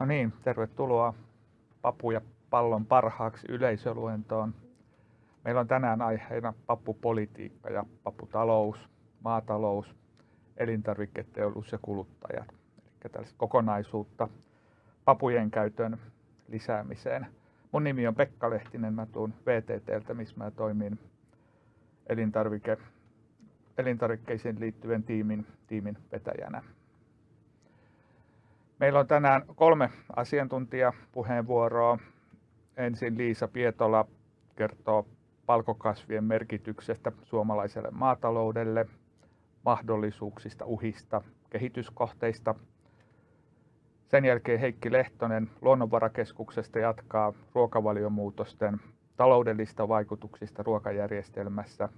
No niin, tervetuloa Papu ja pallon parhaaksi yleisöluentoon. Meillä on tänään aiheena papupolitiikka ja paputalous, maatalous, elintarviketeollisuus ja kuluttajat. Eli tällaista kokonaisuutta papujen käytön lisäämiseen. Mun nimi on Pekka Lehtinen, mä tuun VTTltä, missä mä toimin elintarvike, elintarvikkeisiin liittyvän tiimin, tiimin vetäjänä. Meillä on tänään kolme asiantuntijapuheenvuoroa. Ensin Liisa Pietola kertoo palkokasvien merkityksestä suomalaiselle maataloudelle, mahdollisuuksista, uhista, kehityskohteista. Sen jälkeen Heikki Lehtonen Luonnonvarakeskuksesta jatkaa ruokavaliomuutosten taloudellista vaikutuksista ruokajärjestelmässä.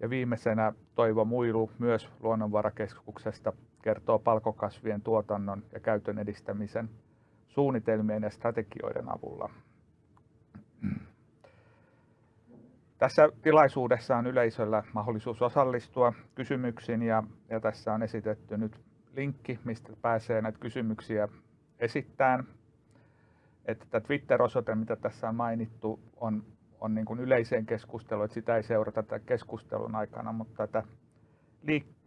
Ja viimeisenä Toivo Muilu myös Luonnonvarakeskuksesta kertoo palkokasvien tuotannon ja käytön edistämisen suunnitelmien ja strategioiden avulla. Tässä tilaisuudessa on yleisöllä mahdollisuus osallistua kysymyksiin ja, ja tässä on esitetty nyt linkki, mistä pääsee näitä kysymyksiä esittämään. Että tämä Twitter-osoite, mitä tässä on mainittu, on, on niin kuin yleiseen keskusteluun, että sitä ei seurata tämän keskustelun aikana, mutta tätä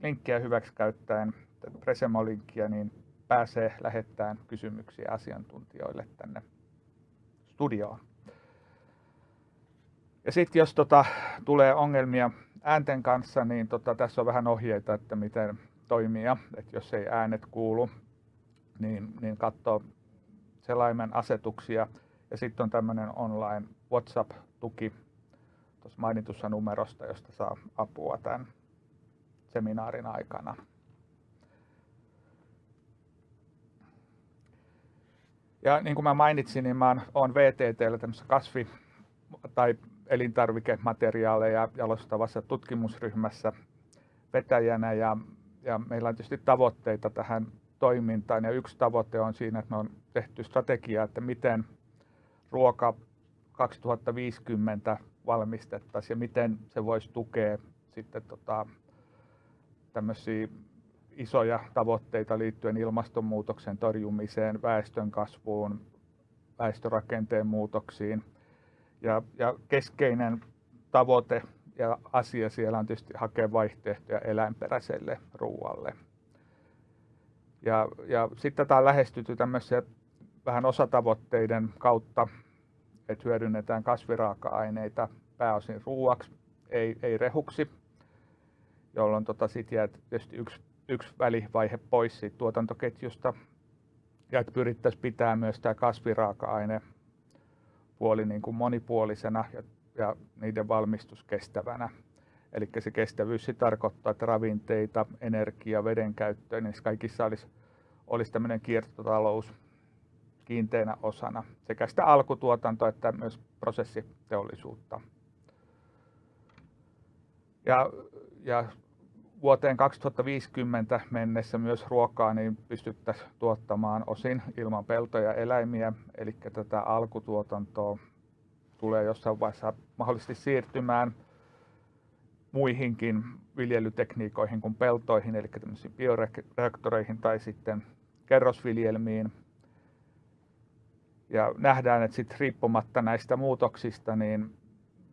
linkkiä hyväksi käyttäen Presemo-linkkiä, niin pääsee lähettämään kysymyksiä asiantuntijoille tänne studioon. Ja sitten jos tota, tulee ongelmia äänten kanssa, niin tota, tässä on vähän ohjeita, että miten toimia. Että jos ei äänet kuulu, niin, niin katsoo selaimen asetuksia. Ja sitten on tämmöinen online WhatsApp-tuki tuossa mainitussa numerosta, josta saa apua tämän seminaarin aikana. Ja niin kuin mä mainitsin, niin mä oon VTTllä tämmöisessä kasvi- tai elintarvikemateriaaleja jalostavassa tutkimusryhmässä vetäjänä. Ja, ja meillä on tietysti tavoitteita tähän toimintaan. Ja yksi tavoite on siinä, että me on tehty strategia, että miten ruoka 2050 valmistettaisiin ja miten se voisi tukea sitten tota, tämmöisiä isoja tavoitteita liittyen ilmastonmuutoksen torjumiseen, väestön kasvuun, väestörakenteen muutoksiin. Ja, ja keskeinen tavoite ja asia siellä on tietysti hakea vaihtoehtoja eläinperäiselle ruoalle. Ja, ja sitten tätä on lähestytty tämmöisiä vähän osatavoitteiden kautta, että hyödynnetään kasviraaka-aineita pääosin ruuaksi, ei, ei rehuksi, jolloin tota sit jää tietysti yksi yksi välivaihe pois siitä tuotantoketjusta ja että pyrittäisiin pitää myös tämä kasviraaka-aine puoli niin kuin monipuolisena ja, ja niiden valmistus kestävänä. Eli se kestävyys se tarkoittaa, että ravinteita, energia, veden käyttöä, niin kaikissa olisi, olisi tämmöinen kiertotalous kiinteänä osana sekä sitä alkutuotantoa että myös prosessiteollisuutta. Ja, ja vuoteen 2050 mennessä myös ruokaa niin pystyttäisiin tuottamaan osin ilman peltoja eläimiä, eli tätä alkutuotantoa tulee jossain vaiheessa mahdollisesti siirtymään muihinkin viljelytekniikoihin kuin peltoihin, eli tämmöisiin bioreaktoreihin tai sitten kerrosviljelmiin. Ja nähdään, että sitten riippumatta näistä muutoksista, niin,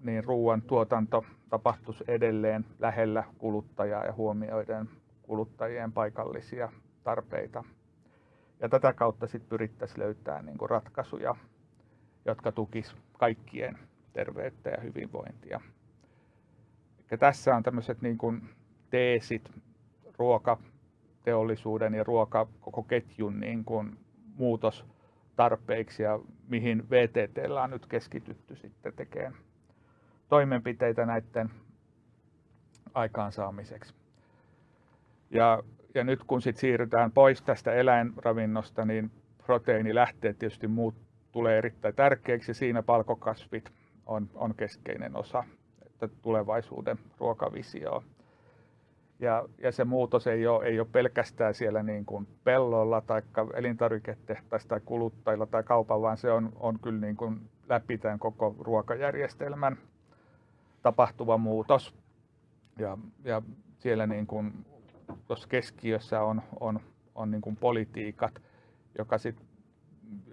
niin ruoan tuotanto tapahtuisi edelleen lähellä kuluttajaa ja huomioiden kuluttajien paikallisia tarpeita. Ja tätä kautta sitten pyrittäisiin löytämään niin ratkaisuja, jotka tukis kaikkien terveyttä ja hyvinvointia. Ja tässä on tämmöiset niin kuin teesit ruokateollisuuden ja ruoka koko ketjun niin kuin muutostarpeiksi ja mihin VTT on nyt keskitytty sitten tekemään toimenpiteitä näiden aikaansaamiseksi. Ja, ja nyt kun sit siirrytään pois tästä eläinravinnosta, niin proteiinilähteet tietysti muut tulee erittäin tärkeäksi. Siinä palkokasvit on, on keskeinen osa että tulevaisuuden ruokavisioa. Ja, ja se muutos ei ole, ei ole pelkästään siellä niin kuin pellolla tai elintarviketehtaissa tai kuluttajilla tai kaupan, vaan se on, on kyllä niin kuin läpi tämän koko ruokajärjestelmän tapahtuva muutos. Ja, ja siellä niin kuin, tuossa keskiössä on, on, on niin kuin politiikat, joka sit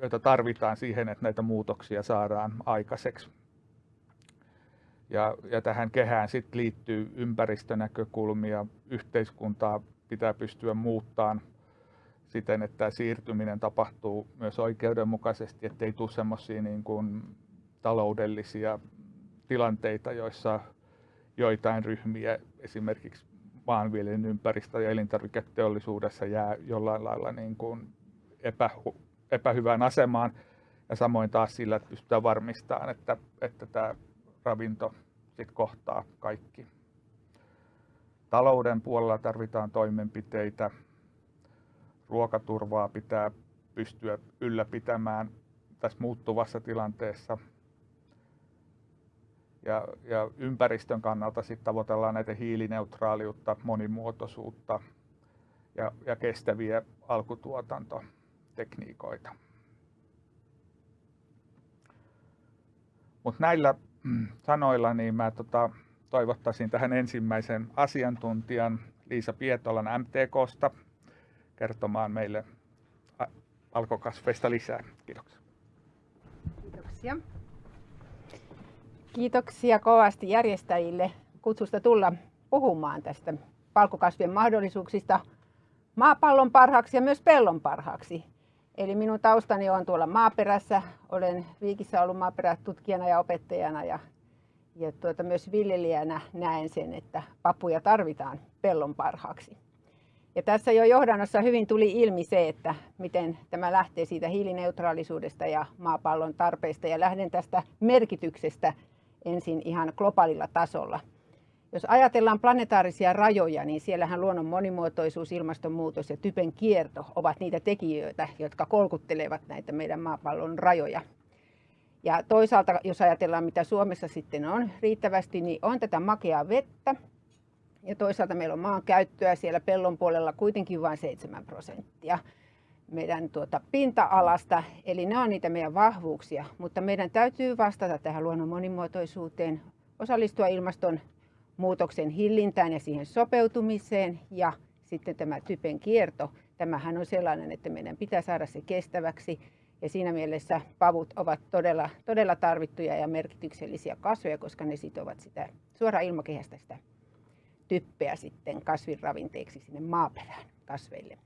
joita tarvitaan siihen, että näitä muutoksia saadaan aikaiseksi. Ja, ja tähän kehään sit liittyy ympäristönäkökulmia, yhteiskuntaa pitää pystyä muuttamaan siten, että siirtyminen tapahtuu myös oikeudenmukaisesti, ettei tule semmoisia niin kuin taloudellisia tilanteita, joissa joitain ryhmiä esimerkiksi maanviljelyn ympäristö- ja elintarviketeollisuudessa jää jollain lailla niin kuin epä, epähyvään asemaan. Ja samoin taas sillä, että pystytään varmistamaan, että, että tämä ravinto sit kohtaa kaikki. Talouden puolella tarvitaan toimenpiteitä. Ruokaturvaa pitää pystyä ylläpitämään tässä muuttuvassa tilanteessa. Ja, ja ympäristön kannalta sitten tavoitellaan näitä hiilineutraaliutta, monimuotoisuutta ja, ja kestäviä alkutuotantotekniikoita. Mutta näillä mm, sanoilla niin mä tota, toivottaisin tähän ensimmäisen asiantuntijan Liisa Pietolan MTKsta kertomaan meille alkokasveista lisää. Kiitoksia. Kiitoksia. Kiitoksia kovasti järjestäjille kutsusta tulla puhumaan tästä palkokasvien mahdollisuuksista maapallon parhaaksi ja myös pellon parhaaksi. Eli minun taustani on tuolla maaperässä. Olen Viikissä ollut maaperätutkijana ja opettajana ja, ja tuota, myös viljelijänä näen sen, että papuja tarvitaan pellon parhaaksi. Ja tässä jo johdannossa hyvin tuli ilmi se, että miten tämä lähtee siitä hiilineutraalisuudesta ja maapallon tarpeista. Ja lähden tästä merkityksestä ensin ihan globaalilla tasolla. Jos ajatellaan planetaarisia rajoja, niin siellähän luonnon monimuotoisuus, ilmastonmuutos ja typen kierto ovat niitä tekijöitä, jotka kolkuttelevat näitä meidän maapallon rajoja. Ja toisaalta, jos ajatellaan mitä Suomessa sitten on riittävästi, niin on tätä makeaa vettä. Ja toisaalta meillä on maan käyttöä siellä pellon puolella kuitenkin vain 7 prosenttia meidän tuota pinta-alasta, eli ne on niitä meidän vahvuuksia, mutta meidän täytyy vastata tähän luonnon monimuotoisuuteen, osallistua ilmaston muutoksen hillintään ja siihen sopeutumiseen. Ja sitten tämä typen kierto, tämähän on sellainen, että meidän pitää saada se kestäväksi. Ja siinä mielessä pavut ovat todella, todella tarvittuja ja merkityksellisiä kasveja, koska ne sitovat sitä suoraan ilmakehästä sitä typpeä sitten kasvinravinteeksi sinne maaperään kasveille.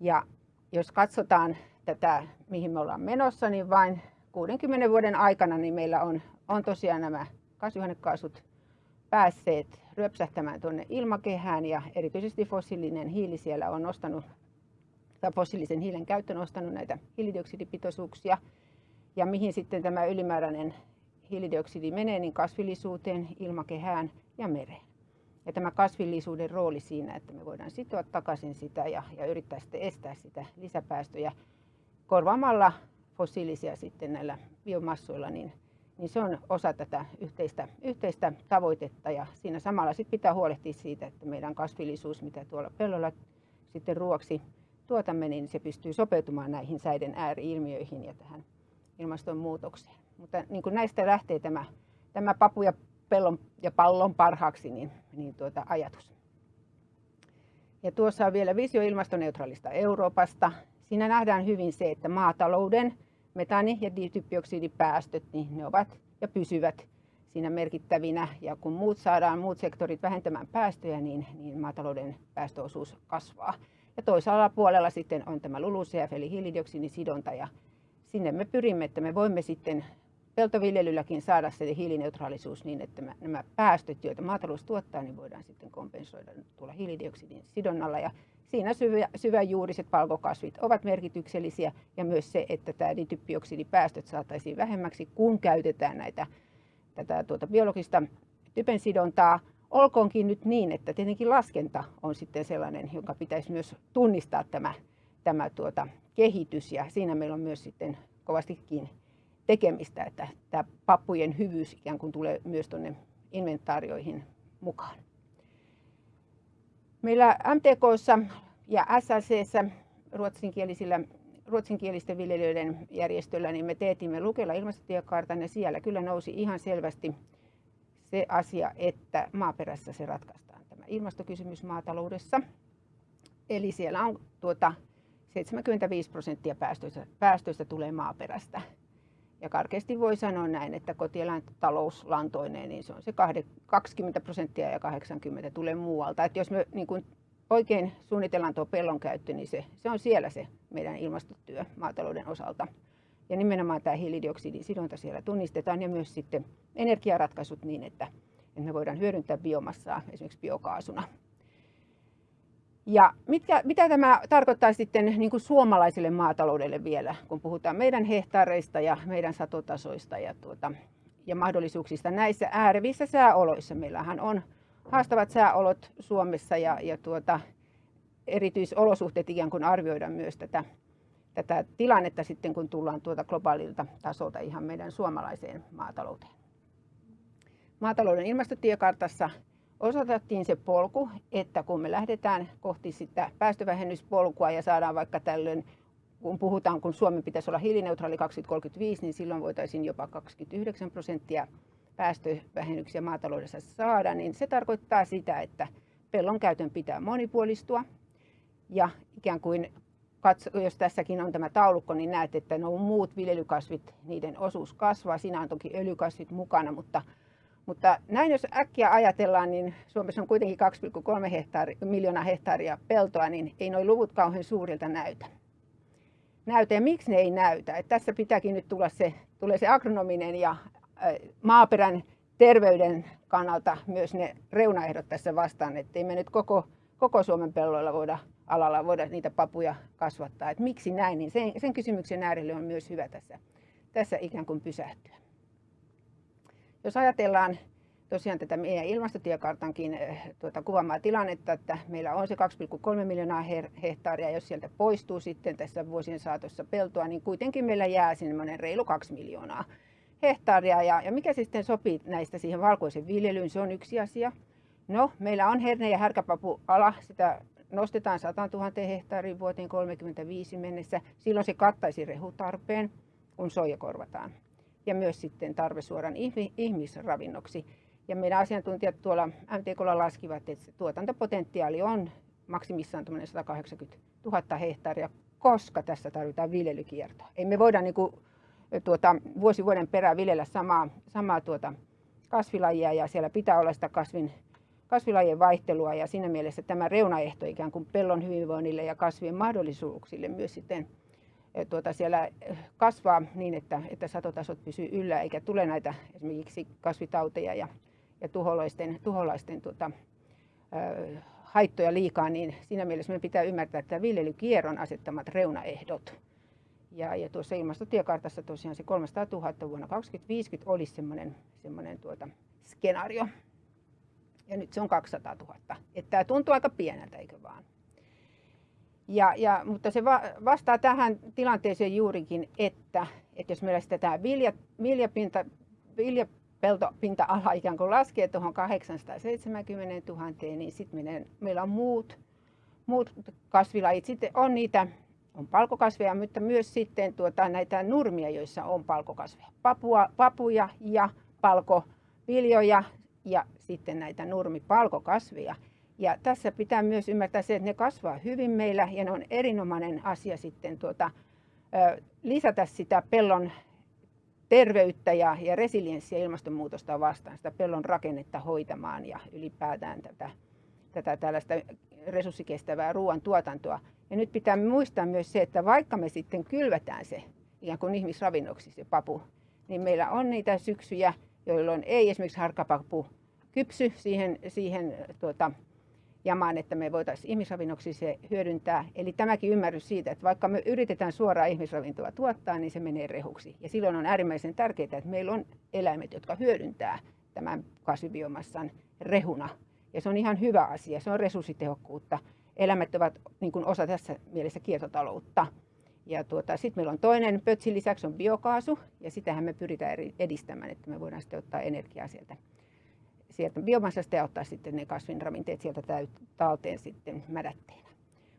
Ja jos katsotaan tätä, mihin me ollaan menossa, niin vain 60 vuoden aikana niin meillä on, on tosiaan nämä kasvihuonekaasut päässeet ryöpsähtämään tuonne ilmakehään ja erityisesti fossiilinen hiili siellä on nostanut, tai fossiilisen hiilen käyttö nostanut näitä hiilidioksidipitoisuuksia. Ja mihin sitten tämä ylimääräinen hiilidioksidi menee, niin kasvillisuuteen, ilmakehään ja mereen. Ja tämä kasvillisuuden rooli siinä, että me voidaan sitoa takaisin sitä ja, ja yrittää sitten estää sitä lisäpäästöjä korvaamalla fossiilisia sitten näillä biomassoilla, niin, niin se on osa tätä yhteistä, yhteistä tavoitetta. Ja siinä samalla sitten pitää huolehtia siitä, että meidän kasvillisuus, mitä tuolla pellolla sitten ruoksi tuotamme, niin se pystyy sopeutumaan näihin säiden ääriilmiöihin ja tähän ilmastonmuutokseen. Mutta niin kuin näistä lähtee tämä, tämä papu ja pellon ja pallon parhaaksi niin, niin tuota ajatus. Ja tuossa on vielä visio ilmastoneutraalista Euroopasta. Siinä nähdään hyvin se, että maatalouden metani- ja dityppioksidipäästöt, niin ne ovat ja pysyvät siinä merkittävinä. Ja kun muut saadaan, muut sektorit vähentämään päästöjä, niin, niin maatalouden päästöosuus kasvaa. Ja toisella puolella sitten on tämä LULUCF eli hiilidioksidisidonta ja sinne me pyrimme, että me voimme sitten peltoviljelylläkin saada se hiilineutraalisuus niin, että nämä päästöt, joita maatalous tuottaa, niin voidaan sitten kompensoida tuolla hiilidioksidin sidonnalla. Ja siinä syvä, syväjuuriset palkokasvit ovat merkityksellisiä ja myös se, että tämä dityppioksidipäästöt saataisiin vähemmäksi, kun käytetään näitä, tätä tuota biologista typen sidontaa. Olkoonkin nyt niin, että tietenkin laskenta on sitten sellainen, jonka pitäisi myös tunnistaa tämä, tämä tuota kehitys ja siinä meillä on myös sitten kovastikin tekemistä, että tämä pappujen hyvyys ikään kuin tulee myös tuonne inventaarioihin mukaan. Meillä MTKssa ja SLCssä ruotsinkielisillä ruotsinkielisten viljelijöiden järjestöllä, niin me teetimme Lukella ilmastotiekartan ja siellä kyllä nousi ihan selvästi se asia, että maaperässä se ratkaistaan tämä ilmastokysymys maataloudessa. Eli siellä on tuota 75 prosenttia päästöistä, päästöistä tulee maaperästä. Ja karkeasti voi sanoa näin, että kotieläintalous niin se on se 20 prosenttia ja 80 tulee muualta. Että jos me niin kuin oikein suunnitellaan tuo pellon käyttö, niin se, se on siellä se meidän ilmastotyö maatalouden osalta. Ja nimenomaan tämä hiilidioksidin sidonta siellä tunnistetaan ja myös sitten energiaratkaisut niin, että, että me voidaan hyödyntää biomassaa esimerkiksi biokaasuna. Ja mitkä, mitä tämä tarkoittaa sitten niin kuin suomalaiselle maataloudelle vielä, kun puhutaan meidän hehtaareista ja meidän satotasoista ja, tuota, ja mahdollisuuksista näissä äärevissä sääoloissa. Meillähän on haastavat sääolot Suomessa ja, ja tuota, erityisolosuhteet ikään kuin arvioidaan myös tätä, tätä tilannetta sitten, kun tullaan tuota globaalilta tasolta ihan meidän suomalaiseen maatalouteen. Maatalouden ilmastotiekartassa osoitettiin se polku, että kun me lähdetään kohti sitä päästövähennyspolkua ja saadaan vaikka tällöin, kun puhutaan, kun Suomen pitäisi olla hiilineutraali 2035, niin silloin voitaisiin jopa 29 prosenttia päästövähennyksiä maataloudessa saada, niin se tarkoittaa sitä, että pellon käytön pitää monipuolistua ja ikään kuin jos tässäkin on tämä taulukko, niin näet, että nuo muut viljelykasvit, niiden osuus kasvaa. Siinä on toki öljykasvit mukana, mutta mutta näin jos äkkiä ajatellaan, niin Suomessa on kuitenkin 2,3 hehtaari, miljoonaa hehtaaria peltoa, niin ei nuo luvut kauhean suurilta näytä. Näytä ja miksi ne ei näytä? Et tässä pitääkin nyt tulla se, tulee se agronominen ja maaperän terveyden kannalta myös ne reunaehdot tässä vastaan, ettei me nyt koko, koko Suomen pelloilla voida alalla voida niitä papuja kasvattaa. Et miksi näin, niin sen, sen kysymyksen äärelle on myös hyvä tässä, tässä ikään kuin pysähtyä. Jos ajatellaan tosiaan tätä meidän ilmastotiekartankin eh, tuota, kuvaamaa tilannetta, että meillä on se 2,3 miljoonaa hehtaaria, jos sieltä poistuu sitten tässä vuosien saatossa peltoa, niin kuitenkin meillä jää sinne reilu 2 miljoonaa hehtaaria. Ja, ja mikä sitten sopii näistä siihen valkoisen viljelyyn, se on yksi asia. No, meillä on herne- ja härkäpapuala, sitä nostetaan 100 000 hehtaariin vuoteen 35 mennessä. Silloin se kattaisi rehutarpeen, kun soija korvataan ja myös sitten tarve suoran ihmisravinnoksi. Ja meidän asiantuntijat tuolla MTKlla laskivat, että se tuotantopotentiaali on maksimissaan 180 000 hehtaaria, koska tässä tarvitaan viljelykiertoa. Ei me voida niin kuin, tuota, vuosi vuoden perään viljellä samaa, samaa tuota kasvilajia ja siellä pitää olla sitä kasvin, kasvilajien vaihtelua ja siinä mielessä tämä reunaehto ikään kuin pellon hyvinvoinnille ja kasvien mahdollisuuksille myös sitten tuota, siellä kasvaa niin, että, että satotasot pysyy yllä eikä tule näitä esimerkiksi kasvitauteja ja, ja tuholaisten, tuholaisten tuota, ö, haittoja liikaa, niin siinä mielessä meidän pitää ymmärtää, että viljelykierron asettamat reunaehdot. Ja, ja tuossa ilmastotiekartassa tosiaan se 300 000 vuonna 2050 olisi semmoinen, semmoinen tuota, skenaario. Ja nyt se on 200 000. Että tämä tuntuu aika pieneltä, eikö vaan? Ja, ja, mutta se va, vastaa tähän tilanteeseen juurikin, että, että jos meillä sitä vilja, viljapinta, viljapeltopinta-ala ikään kuin laskee tuohon 870 000, niin sitten meillä on muut, muut kasvilajit. Sitten on niitä on palkokasveja, mutta myös sitten tuota, näitä nurmia, joissa on palkokasveja. Papua, papuja ja palkoviljoja ja sitten näitä nurmipalkokasveja. Ja tässä pitää myös ymmärtää se, että ne kasvaa hyvin meillä ja ne on erinomainen asia sitten tuota, lisätä sitä pellon terveyttä ja, ja resilienssiä ilmastonmuutosta vastaan, sitä pellon rakennetta hoitamaan ja ylipäätään tätä, tätä tällaista resurssikestävää ruoantuotantoa. Ja nyt pitää muistaa myös se, että vaikka me sitten kylvetään se ikään kuin ihmisravinnoksi se papu, niin meillä on niitä syksyjä, jolloin ei esimerkiksi harkkapapu kypsy siihen, siihen tuota, jamaan, että me voitaisiin ihmisravinnoksi se hyödyntää. Eli tämäkin ymmärrys siitä, että vaikka me yritetään suoraan ihmisravintoa tuottaa, niin se menee rehuksi. Ja silloin on äärimmäisen tärkeää, että meillä on eläimet, jotka hyödyntää tämän kasvibiomassan rehuna. Ja se on ihan hyvä asia, se on resurssitehokkuutta. Eläimet ovat niin kuin osa tässä mielessä kiertotaloutta. Ja tuota, sitten meillä on toinen pötsin lisäksi on biokaasu, ja sitähän me pyritään edistämään, että me voidaan sitten ottaa energiaa sieltä sieltä biomassasta ja ottaa sitten ne kasvinravinteet sieltä talteen sitten mädätteenä.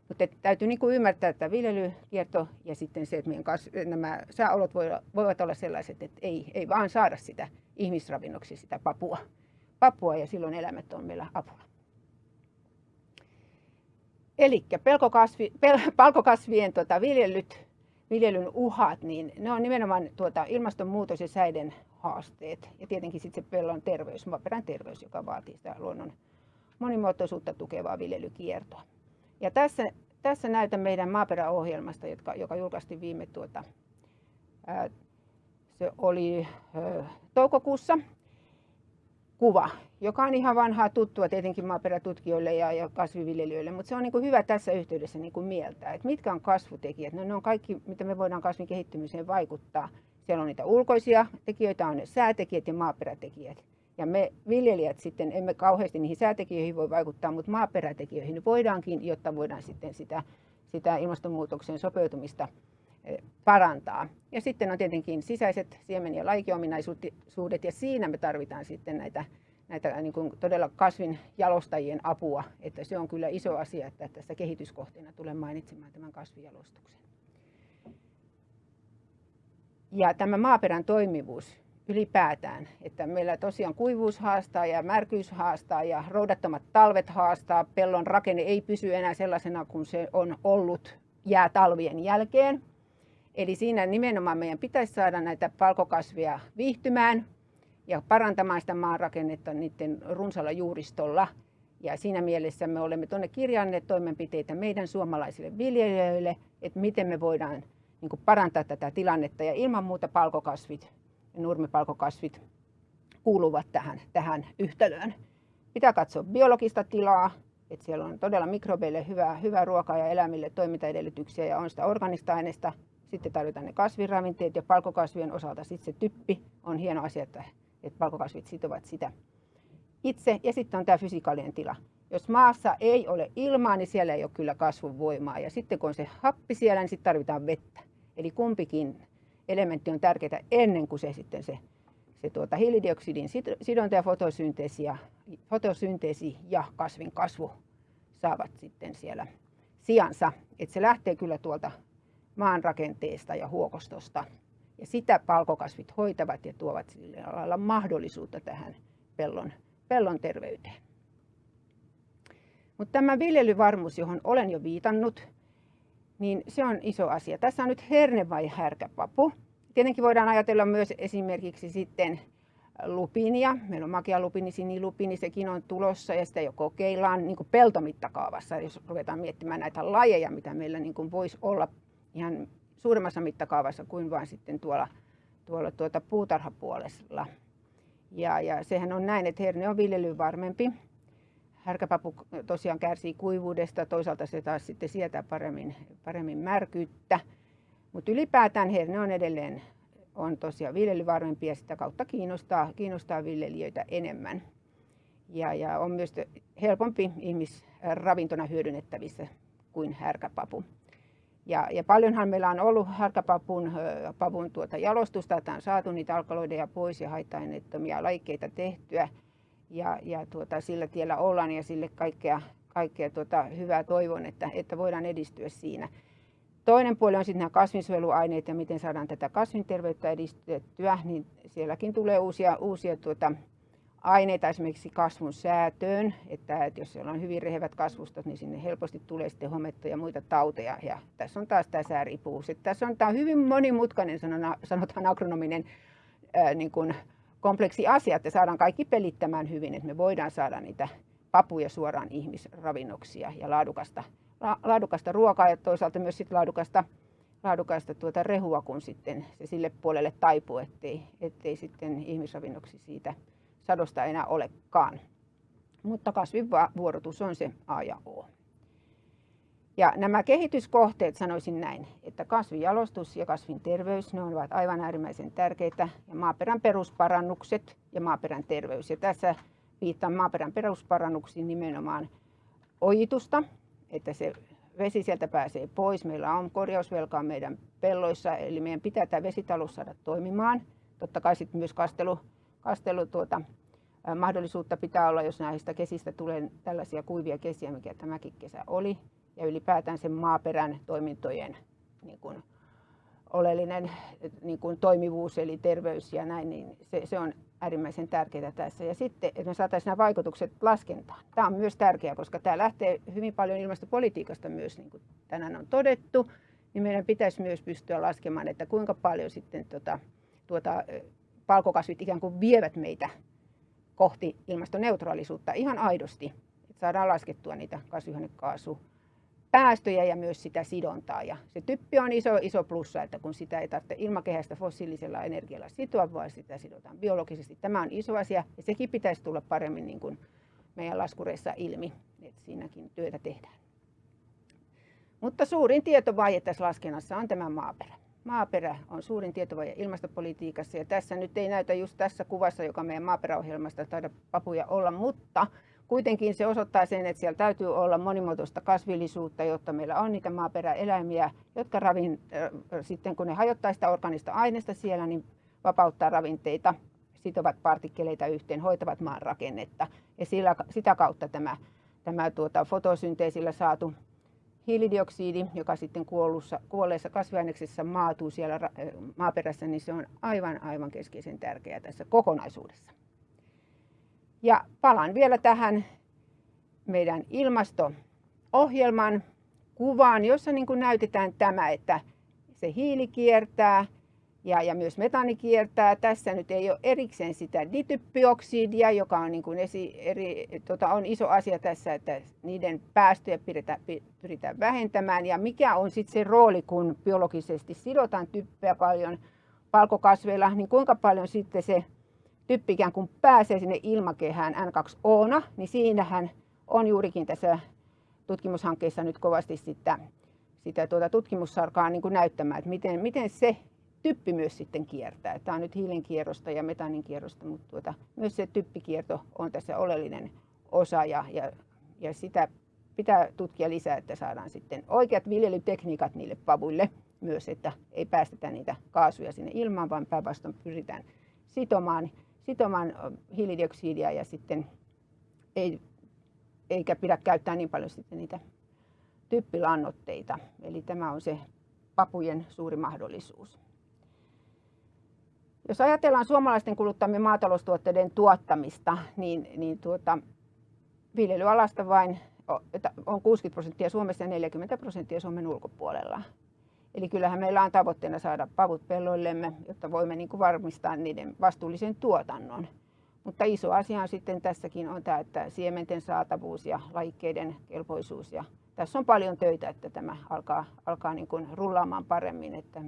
Mutta täytyy niin kuin ymmärtää, että viljelykierto ja sitten se, että meidän kas, nämä sääolot voivat olla sellaiset, että ei, ei vaan saada sitä ihmisravinnoksi sitä papua, papua ja silloin eläimet on meillä apuna. Eli pelkokasvi, pel, palkokasvien tota, viljelyt, viljelyn uhat, niin ne on nimenomaan tuota, ilmastonmuutos ja säiden haasteet. Ja tietenkin sitten se pellon terveys, maaperän terveys, joka vaatii sitä luonnon monimuotoisuutta tukevaa viljelykiertoa. Ja tässä, tässä näytän meidän maaperäohjelmasta, joka, joka julkaistiin viime tuota, ää, se oli ää, toukokuussa kuva, joka on ihan vanhaa tuttua tietenkin maaperätutkijoille ja, ja kasviviljelijöille, mutta se on niin kuin hyvä tässä yhteydessä niin kuin mieltää, että mitkä on kasvutekijät. No, ne on kaikki, mitä me voidaan kasvin kehittymiseen vaikuttaa. Siellä on niitä ulkoisia tekijöitä, on ne säätekijät ja maaperätekijät. Ja me viljelijät sitten emme kauheasti niihin säätekijöihin voi vaikuttaa, mutta maaperätekijöihin voidaankin, jotta voidaan sitten sitä, sitä ilmastonmuutoksen sopeutumista eh, parantaa. Ja sitten on tietenkin sisäiset siemen- ja laikiominaisuudet, ja siinä me tarvitaan sitten näitä, näitä niin kuin todella kasvin jalostajien apua, että se on kyllä iso asia, että tässä kehityskohteena tulen mainitsemaan tämän kasvijalostuksen. Ja tämä maaperän toimivuus ylipäätään, että meillä tosiaan kuivuus haastaa ja märkyys haastaa ja roudattomat talvet haastaa. Pellon rakenne ei pysy enää sellaisena kuin se on ollut jäätalvien jälkeen. Eli siinä nimenomaan meidän pitäisi saada näitä palkokasvia viihtymään ja parantamaan sitä maanrakennetta niiden runsalla juuristolla. Ja siinä mielessä me olemme tuonne kirjanneet toimenpiteitä meidän suomalaisille viljelijöille, että miten me voidaan niin parantaa tätä tilannetta. Ja ilman muuta palkokasvit nurmipalkokasvit kuuluvat tähän, tähän yhtälöön. Pitää katsoa biologista tilaa, että siellä on todella mikrobeille hyvää, hyvää ruokaa ja eläimille toimintaedellytyksiä ja on sitä organista aineesta. Sitten tarvitaan ne kasviravinteet ja palkokasvien osalta sitten se typpi on hieno asia, että, että palkokasvit sitovat sitä itse. Ja sitten on tämä fysikaalinen tila. Jos maassa ei ole ilmaa, niin siellä ei ole kyllä kasvun voimaa. Ja sitten kun on se happi siellä, niin sitten tarvitaan vettä. Eli kumpikin elementti on tärkeää ennen kuin se sitten se, se tuota, hiilidioksidin sidonta ja fotosynteesi ja, fotosynteesi ja kasvin kasvu saavat sitten siellä sijansa. Että se lähtee kyllä tuolta maan rakenteesta ja huokostosta. Ja sitä palkokasvit hoitavat ja tuovat sillä lailla mahdollisuutta tähän pellon, pellon terveyteen. Mutta tämä viljelyvarmuus, johon olen jo viitannut, niin se on iso asia. Tässä on nyt herne vai härkäpapu. Tietenkin voidaan ajatella myös esimerkiksi sitten lupinia. Meillä on makea lupini, sinilupini, sekin on tulossa ja sitä jo kokeillaan niin kuin peltomittakaavassa, jos ruvetaan miettimään näitä lajeja, mitä meillä niin kuin voisi olla ihan suuremmassa mittakaavassa kuin vain sitten tuolla, tuolla tuota puutarhapuolella. Ja, ja sehän on näin, että herne on viljelyyn varmempi härkäpapu tosiaan kärsii kuivuudesta, toisaalta se taas sitten sietää paremmin, paremmin märkyyttä. Mutta ylipäätään herne on edelleen on tosiaan viljelyvarmempi ja sitä kautta kiinnostaa, kiinnostaa viljelijöitä enemmän. Ja, ja on myös helpompi ihmisravintona hyödynnettävissä kuin härkäpapu. Ja, ja paljonhan meillä on ollut härkäpapun pavun tuota jalostusta, että on saatu niitä alkaloideja pois ja haitta-aineettomia laikkeita tehtyä ja, ja tuota, sillä tiellä ollaan ja sille kaikkea, kaikkea tuota, hyvää toivon, että, että voidaan edistyä siinä. Toinen puoli on sitten nämä kasvinsuojeluaineet ja miten saadaan tätä kasvinterveyttä edistettyä, niin sielläkin tulee uusia, uusia tuota, aineita esimerkiksi kasvun säätöön, että, että jos siellä on hyvin rehevät kasvustot, niin sinne helposti tulee sitten hometta ja muita tauteja. Ja tässä on taas tämä sääripuus. Tässä on, tämä hyvin monimutkainen, sanotaan agronominen ää, niin kuin, kompleksi asia, että saadaan kaikki pelittämään hyvin, että me voidaan saada niitä papuja suoraan ihmisravinnoksia ja laadukasta, laadukasta ruokaa ja toisaalta myös sit laadukasta, laadukasta tuota rehua, kun sitten se sille puolelle taipuu, ettei, ettei sitten ihmisravinnoksi siitä sadosta enää olekaan. Mutta kasvivuorotus on se A ja O. Ja nämä kehityskohteet sanoisin näin, että kasvijalostus ja kasvin terveys, ne ovat aivan äärimmäisen tärkeitä. Ja maaperän perusparannukset ja maaperän terveys. Ja tässä viittaan maaperän perusparannuksiin nimenomaan ojitusta, että se vesi sieltä pääsee pois. Meillä on korjausvelkaa meidän pelloissa, eli meidän pitää tämä vesitalous saada toimimaan. Totta kai sitten myös kastelu, kastelu tuota, mahdollisuutta pitää olla, jos näistä kesistä tulee tällaisia kuivia kesiä, mikä tämäkin kesä oli ja ylipäätään sen maaperän toimintojen niin kuin, oleellinen niin kuin toimivuus eli terveys ja näin, niin se, se on äärimmäisen tärkeää tässä. Ja sitten, että me saataisiin nämä vaikutukset laskentaan. Tämä on myös tärkeää, koska tämä lähtee hyvin paljon ilmastopolitiikasta myös, niin kuin tänään on todettu, niin meidän pitäisi myös pystyä laskemaan, että kuinka paljon sitten tuota, tuota, palkokasvit ikään kuin vievät meitä kohti ilmastoneutraalisuutta ihan aidosti, että saadaan laskettua niitä kasvihuonekaasu päästöjä ja myös sitä sidontaa. Ja se typpi on iso, iso plussa, että kun sitä ei tarvitse ilmakehästä fossiilisella energialla sitoa, vaan sitä sidotaan biologisesti. Tämä on iso asia ja sekin pitäisi tulla paremmin niin kuin meidän laskureissa ilmi, että siinäkin työtä tehdään. Mutta suurin tietovaje tässä laskennassa on tämä maaperä. Maaperä on suurin tietovaje ilmastopolitiikassa ja tässä nyt ei näytä just tässä kuvassa, joka meidän maaperäohjelmasta taida papuja olla, mutta Kuitenkin se osoittaa sen, että siellä täytyy olla monimuotoista kasvillisuutta, jotta meillä on niitä maaperäeläimiä, jotka ravin, äh, sitten kun ne hajottaa sitä organista aineesta siellä, niin vapauttaa ravinteita, sitovat partikkeleita yhteen, hoitavat maan rakennetta. Ja sillä, sitä kautta tämä, tämä tuota, fotosynteesillä saatu hiilidioksidi, joka sitten kuollussa, kuolleessa kasviaineksessa maatuu siellä maaperässä, niin se on aivan, aivan keskeisen tärkeää tässä kokonaisuudessa. Ja palaan vielä tähän meidän ilmasto-ohjelman kuvaan, jossa niin kuin näytetään tämä, että se hiili kiertää ja, ja myös metaani kiertää. Tässä nyt ei ole erikseen sitä dityppioksidia, joka on, niin kuin esi, eri, tota, on iso asia tässä, että niiden päästöjä pyritään, pyritään vähentämään. Ja mikä on sitten se rooli, kun biologisesti sidotaan typpeä paljon palkokasveilla, niin kuinka paljon sitten se typpi ikään kuin pääsee sinne ilmakehään N2O, niin siinähän on juurikin tässä tutkimushankkeessa nyt kovasti sitä, sitä tuota tutkimussarkaa niin kuin näyttämään, että miten, miten se typpi myös sitten kiertää. Tämä on nyt hiilen kierrosta ja metaanin kierrosta, mutta tuota, myös se typpikierto on tässä oleellinen osa ja, ja, ja sitä pitää tutkia lisää, että saadaan sitten oikeat viljelytekniikat niille pavuille myös, että ei päästetä niitä kaasuja sinne ilmaan, vaan päinvastoin pyritään sitomaan sitomaan hiilidioksidia ja sitten ei, eikä pidä käyttää niin paljon sitten niitä typpilannoitteita. Eli tämä on se papujen suuri mahdollisuus. Jos ajatellaan suomalaisten kuluttamien maataloustuotteiden tuottamista, niin, niin tuota, viljelyalasta vain on 60 prosenttia Suomessa ja 40 prosenttia Suomen ulkopuolella. Eli kyllähän meillä on tavoitteena saada pavut pelloillemme, jotta voimme niin kuin varmistaa niiden vastuullisen tuotannon. Mutta iso asia on sitten tässäkin on tämä, että siementen saatavuus ja lajikkeiden kelpoisuus. Ja tässä on paljon töitä, että tämä alkaa, alkaa niin kuin rullaamaan paremmin. Että,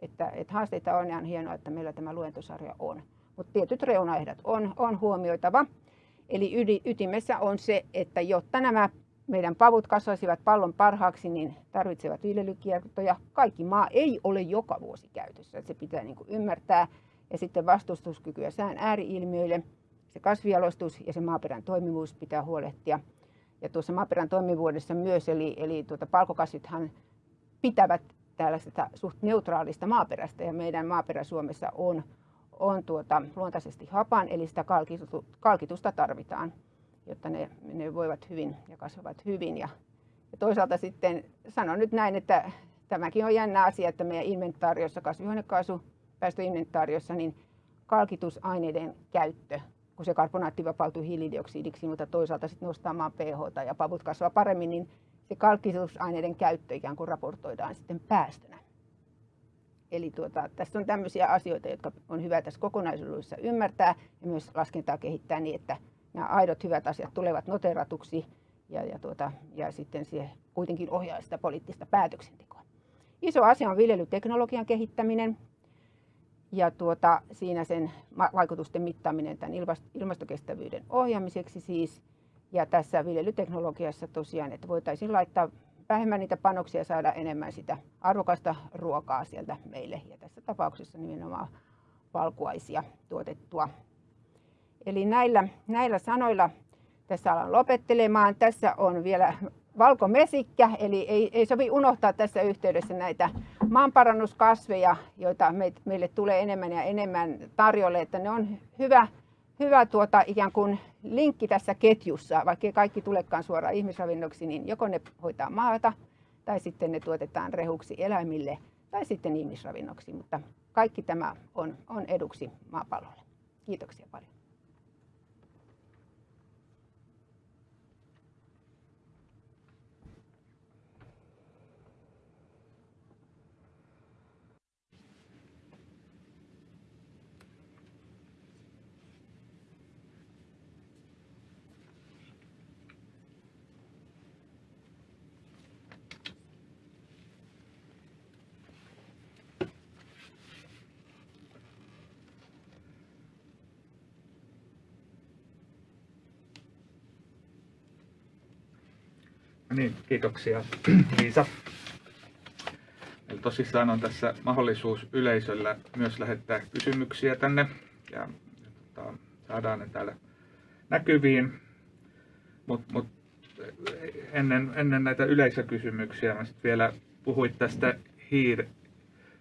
että, että haasteita on ja on hienoa, että meillä tämä luentosarja on. Mutta tietyt reunaehdot on, on huomioitava. Eli ytimessä on se, että jotta nämä meidän pavut kasvaisivat pallon parhaaksi, niin tarvitsevat viljelykiertoja. Kaikki maa ei ole joka vuosi käytössä. Se pitää niin kuin ymmärtää. Ja sitten vastustuskykyä sään ääriilmiöille. Se kasvialostus ja se maaperän toimivuus pitää huolehtia. Ja tuossa maaperän toimivuudessa myös, eli, eli tuota, palkokasvithan pitävät tällaista suht neutraalista maaperästä. Ja meidän maaperä Suomessa on, on tuota, luontaisesti hapan, eli sitä kalkitusta tarvitaan jotta ne, ne voivat hyvin ja kasvavat hyvin. Ja, ja toisaalta sitten sanon nyt näin, että tämäkin on jännä asia, että meidän inventaariossa, kasvihuonekaasupäästöinventaariossa, niin kalkitusaineiden käyttö, kun se karbonaatti vapautuu hiilidioksidiksi, mutta toisaalta sitten nostaa maan pH ja pavut kasvaa paremmin, niin se kalkitusaineiden käyttö ikään kuin raportoidaan sitten päästönä. Eli tuota, tässä on tämmöisiä asioita, jotka on hyvä tässä kokonaisuudessa ymmärtää ja myös laskentaa kehittää niin, että nämä aidot hyvät asiat tulevat noteratuksi ja, ja, tuota, ja sitten se kuitenkin ohjaa sitä poliittista päätöksentekoa. Iso asia on viljelyteknologian kehittäminen ja tuota, siinä sen vaikutusten mittaaminen tämän ilmastokestävyyden ohjaamiseksi siis. Ja tässä viljelyteknologiassa tosiaan, että voitaisiin laittaa vähemmän niitä panoksia ja saada enemmän sitä arvokasta ruokaa sieltä meille. Ja tässä tapauksessa nimenomaan valkuaisia tuotettua Eli näillä, näillä sanoilla tässä alan lopettelemaan. Tässä on vielä valkomesikkä, eli ei, ei sovi unohtaa tässä yhteydessä näitä maanparannuskasveja, joita meille tulee enemmän ja enemmän tarjolle, että ne on hyvä, hyvä tuota, ikään kuin linkki tässä ketjussa, vaikka kaikki tulekaan suoraan ihmisravinnoksi, niin joko ne hoitaa maata tai sitten ne tuotetaan rehuksi eläimille tai sitten ihmisravinnoksi, mutta kaikki tämä on, on eduksi maapallolle. Kiitoksia paljon. Niin, kiitoksia Liisa. Eli tosissaan on tässä mahdollisuus yleisöllä myös lähettää kysymyksiä tänne ja, tota, saadaan ne täällä näkyviin. Mutta mut, ennen, ennen näitä yleisökysymyksiä mä sit vielä puhuit tästä hiir,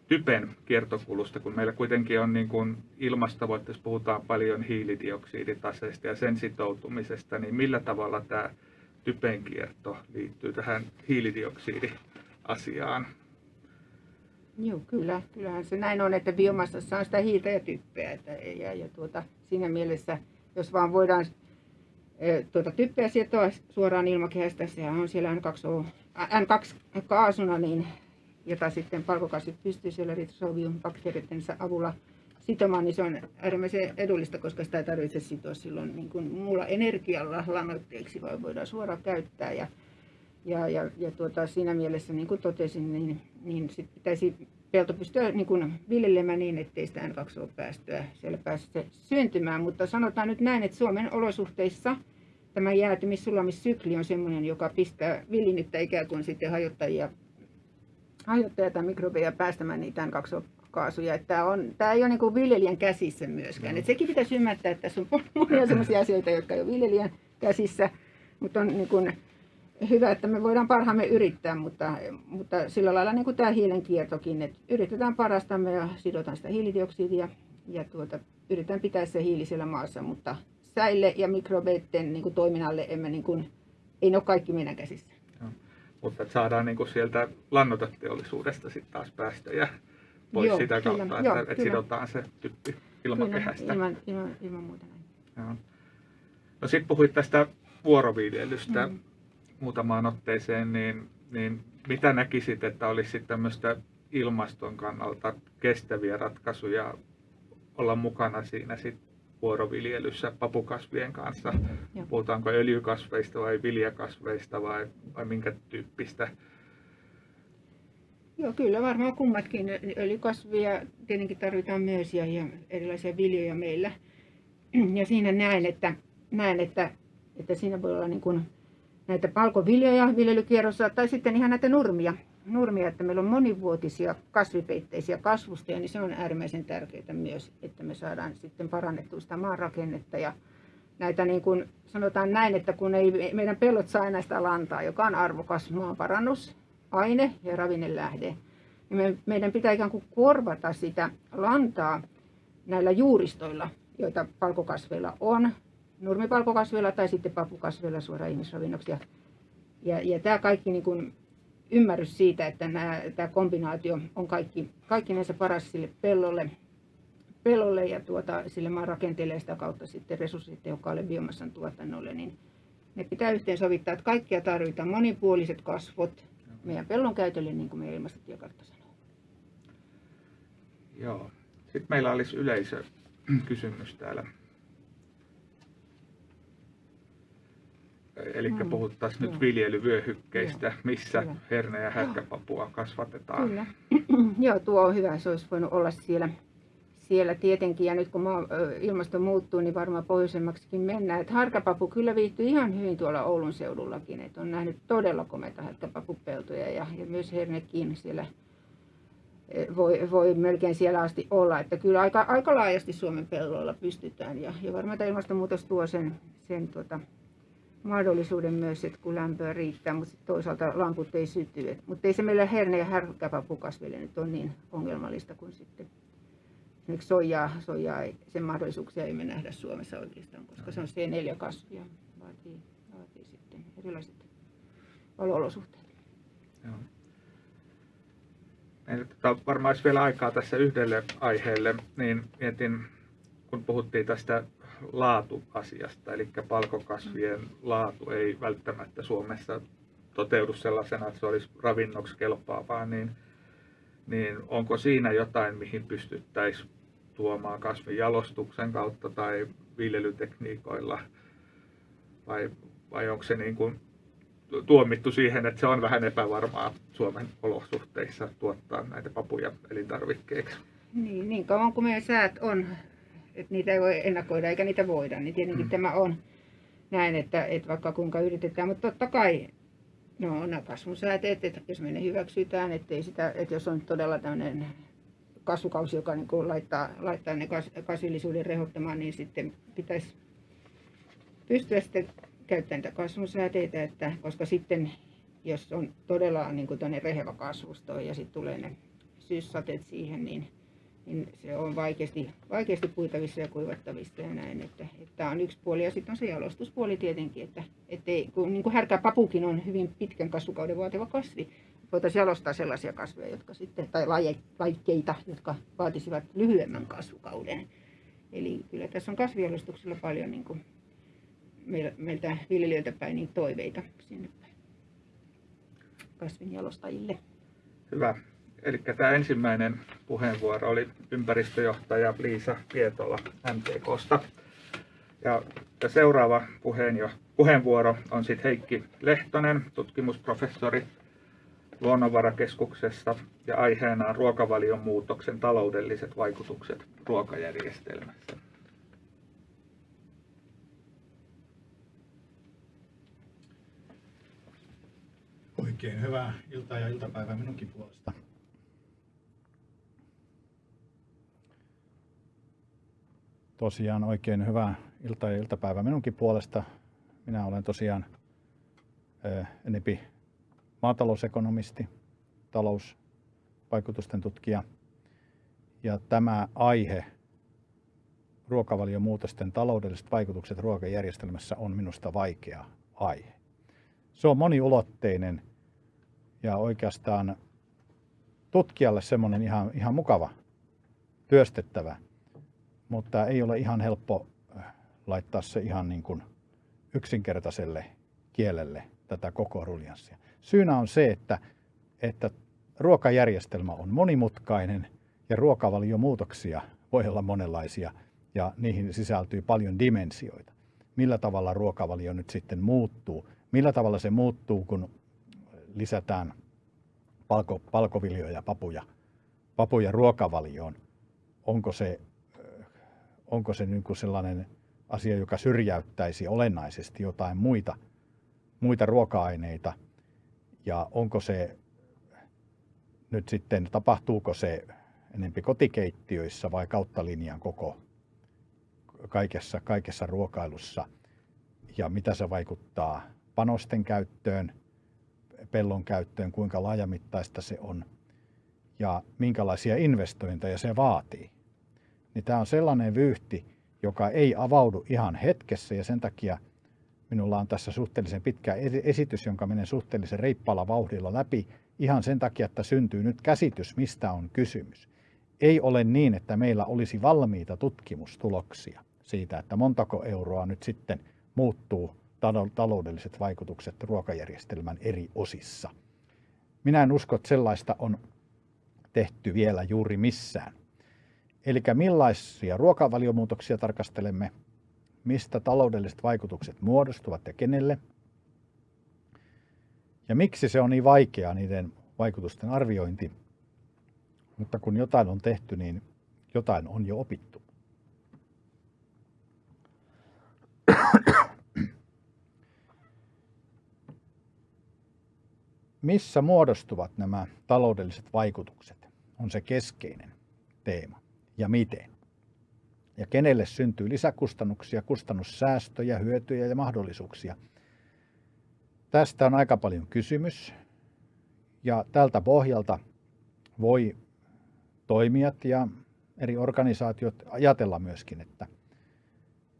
typen kiertokulusta, kun meillä kuitenkin on niin kuin ilmastotavoitteessa puhutaan paljon hiilidioksiditaseesta ja sen sitoutumisesta, niin millä tavalla tämä typen kierto liittyy tähän hiilidioksidiasiaan. Joo, kyllä. Kyllähän se näin on, että biomassassa on sitä hiiltä ja typpeä. Että, ja, ja tuota, siinä mielessä, jos vaan voidaan e, tuota, typpeä sietoa suoraan ilmakehästä, sehän on siellä N2, N2-kaasuna, niin, jota sitten palkokasvit pystyy siellä ritrosobium bakteereiden avulla sitomaan, niin se on äärimmäisen edullista, koska sitä ei tarvitse sitoa silloin niin kuin muulla energialla lannoitteeksi, vaan voidaan suoraan käyttää. Ja, ja, ja, ja tuota, siinä mielessä, niin kuin totesin, niin, niin sit pitäisi pelto pystyä niin kuin viljelemään niin, ettei sitä N2O-päästöä siellä pääse syntymään. Mutta sanotaan nyt näin, että Suomen olosuhteissa tämä jäätymis-sulamissykli on sellainen, joka pistää villinyttä ikään kuin sitten hajottajia, hajottajia tai mikrobeja päästämään niitä N2O kaasuja. Että tämä, on, tämä ei ole niin viljelijän käsissä myöskään. Mm. Et sekin pitäisi ymmärtää, että tässä on monia sellaisia asioita, jotka ei ole viljelijän käsissä, mutta on niin kuin hyvä, että me voidaan parhaamme yrittää, mutta, mutta sillä lailla niin kuin tämä hiilen kiertokin, että yritetään parastamme ja sidotaan sitä hiilidioksidia ja tuota, yritetään pitää se hiili siellä maassa, mutta säille ja mikrobeiden niin kuin toiminnalle emme niin kuin, ei ne ole kaikki meidän käsissä. No, mutta saadaan niin kuin sieltä lannoteteollisuudesta sitten taas päästöjä pois Joo, sitä kautta, kyllä. että, Joo, että sidotaan se typpi ilmakehästä. Kyllä, ilman, ilman, ilman muuta näin. Joo. No sitten puhuit tästä vuoroviljelystä mm. muutamaan otteeseen, niin, niin mitä näkisit, että olisi tämmöistä ilmaston kannalta kestäviä ratkaisuja olla mukana siinä sit vuoroviljelyssä papukasvien kanssa? Joo. Puhutaanko öljykasveista vai viljakasveista vai, vai minkä tyyppistä Joo, kyllä varmaan kummatkin. Öljykasvia tietenkin tarvitaan myös ja, ja erilaisia viljoja meillä. Ja siinä näen, että, näen, että, että siinä voi olla niin kuin näitä palkoviljoja viljelykierrossa tai sitten ihan näitä nurmia. Nurmia, että meillä on monivuotisia kasvipeitteisiä kasvustoja, niin se on äärimmäisen tärkeää myös, että me saadaan sitten parannettua sitä maanrakennetta ja näitä niin kuin sanotaan näin, että kun ei meidän pellot saa näistä lantaa, joka on arvokas maanparannus, aine ja ravinnelähde. Ja me, meidän pitää ikään kuin korvata sitä lantaa näillä juuristoilla, joita palkokasveilla on, nurmipalkokasveilla tai sitten papukasveilla suoraan ihmisravinnoksi. Ja, ja, ja tämä kaikki niin kuin ymmärrys siitä, että nämä, tämä kombinaatio on kaikki, kaikki näissä paras sille pellolle, pellolle ja tuota, sille maan rakenteelle ja sitä kautta sitten resurssitehokkaalle biomassan tuotannolle, niin ne pitää yhteensovittaa, että kaikkia tarvitaan, monipuoliset kasvot, meidän pellon käytölle, niin kuin meidän ilmastotiekartta sanoo. Joo. Sitten meillä olisi yleisökysymys täällä. Eli mm. puhuttaisiin nyt viljelyvyöhykkeistä, missä Kyllä. herne- ja härkäpapua kasvatetaan. Kyllä. Joo, tuo on hyvä. Se olisi voinut olla siellä siellä tietenkin, ja nyt kun ilmasto muuttuu, niin varmaan pohjoisemmaksikin mennään. Että harkapapu kyllä viihtyy ihan hyvin tuolla Oulun seudullakin, että on nähnyt todella komeita harkapapupeltoja ja, ja myös hernekin siellä voi, voi melkein siellä asti olla. Että kyllä aika, aika laajasti Suomen pelloilla pystytään, ja, ja varmaan tämä ilmastonmuutos tuo sen, sen tuota, mahdollisuuden myös, että kun lämpöä riittää, mutta toisaalta lamput ei syty. Mutta ei se meillä herne- ja härkäpapukasville nyt ole niin ongelmallista kuin sitten esimerkiksi soijaa, soijaa sen mahdollisuuksia ei me nähdä Suomessa oikeastaan, koska se on C4-kasvi ja vaatii, vaatii sitten erilaiset olosuhteet. Joo. Meillä tota, varmaan olisi vielä aikaa tässä yhdelle aiheelle, niin mietin, kun puhuttiin tästä laatuasiasta, eli palkokasvien laatu ei välttämättä Suomessa toteudu sellaisena, että se olisi ravinnoksi kelpaavaa, niin, niin onko siinä jotain, mihin pystyttäisiin tuomaan kasvinjalostuksen kautta tai viljelytekniikoilla, vai, vai onko se niin kuin tuomittu siihen, että se on vähän epävarmaa Suomen olosuhteissa tuottaa näitä papuja elintarvikkeiksi? Niin, niin kauan kuin meidän säät on, että niitä ei voi ennakoida eikä niitä voida, niin tietenkin hmm. tämä on näin, että, että vaikka kuinka yritetään, mutta totta kai No nämä kasvusääteet, että jos me ne hyväksytään, ettei sitä, että jos on todella tämmöinen kasvukausi, joka niin laittaa, laittaa ne kasvillisuuden rehottamaan, niin sitten pitäisi pystyä sitten käyttämään niitä kasvusääteitä, että, koska sitten jos on todella niin kuin rehevä kasvusto ja sitten tulee ne syyssateet siihen, niin niin se on vaikeasti, vaikeasti puitavissa ja kuivattavissa ja näin. Että, että on yksi puoli ja sitten on se jalostuspuoli tietenkin, että ettei, kun niin kuin härkäpapukin on hyvin pitkän kasvukauden vaativa kasvi, voitaisiin jalostaa sellaisia kasveja, jotka sitten, tai lajikkeita, jotka vaatisivat lyhyemmän kasvukauden. Eli kyllä tässä on kasvijalostuksella paljon niin kuin meiltä viljelijöiltä päin niin toiveita sinne kasvinjalostajille. Hyvä. Eli tämä ensimmäinen puheenvuoro oli ympäristöjohtaja Liisa Pietola MTKsta. Ja seuraava puheenvuoro on sitten Heikki Lehtonen, tutkimusprofessori Luonnonvarakeskuksesta ja aiheena on ruokavalion muutoksen taloudelliset vaikutukset ruokajärjestelmässä. Oikein hyvää iltaa ja iltapäivää minunkin puolesta. Tosiaan oikein hyvää ilta- ja iltapäivää minunkin puolesta. Minä olen tosiaan enempi maatalousekonomisti, talousvaikutusten tutkija. Ja tämä aihe, ruokavaliomuutosten taloudelliset vaikutukset ruokajärjestelmässä, on minusta vaikea aihe. Se on moniulotteinen ja oikeastaan tutkijalle semmoinen ihan, ihan mukava työstettävä mutta ei ole ihan helppo äh, laittaa se ihan niin kuin yksinkertaiselle kielelle tätä koko ruljanssia. Syynä on se, että, että ruokajärjestelmä on monimutkainen ja ruokavaliomuutoksia voi olla monenlaisia ja niihin sisältyy paljon dimensioita. Millä tavalla ruokavalio nyt sitten muuttuu? Millä tavalla se muuttuu, kun lisätään palko, palkoviljoja, papuja, papuja ruokavalioon? Onko se onko se niin kuin sellainen asia, joka syrjäyttäisi olennaisesti jotain muita, muita ruoka-aineita? Ja onko se nyt sitten, tapahtuuko se enempi kotikeittiöissä vai kautta linjan koko kaikessa, kaikessa ruokailussa? Ja mitä se vaikuttaa panosten käyttöön, pellon käyttöön, kuinka laajamittaista se on? Ja minkälaisia investointeja se vaatii niin tämä on sellainen vyyhti, joka ei avaudu ihan hetkessä ja sen takia minulla on tässä suhteellisen pitkä esitys, jonka menen suhteellisen reippaalla vauhdilla läpi ihan sen takia, että syntyy nyt käsitys, mistä on kysymys. Ei ole niin, että meillä olisi valmiita tutkimustuloksia siitä, että montako euroa nyt sitten muuttuu taloudelliset vaikutukset ruokajärjestelmän eri osissa. Minä en usko, että sellaista on tehty vielä juuri missään. Eli millaisia ruokavaliomuutoksia tarkastelemme, mistä taloudelliset vaikutukset muodostuvat ja kenelle, ja miksi se on niin vaikeaa niiden vaikutusten arviointi. Mutta kun jotain on tehty, niin jotain on jo opittu. Missä muodostuvat nämä taloudelliset vaikutukset, on se keskeinen teema ja miten. Ja kenelle syntyy lisäkustannuksia, kustannussäästöjä, hyötyjä ja mahdollisuuksia. Tästä on aika paljon kysymys. Ja tältä pohjalta voi toimijat ja eri organisaatiot ajatella myöskin, että,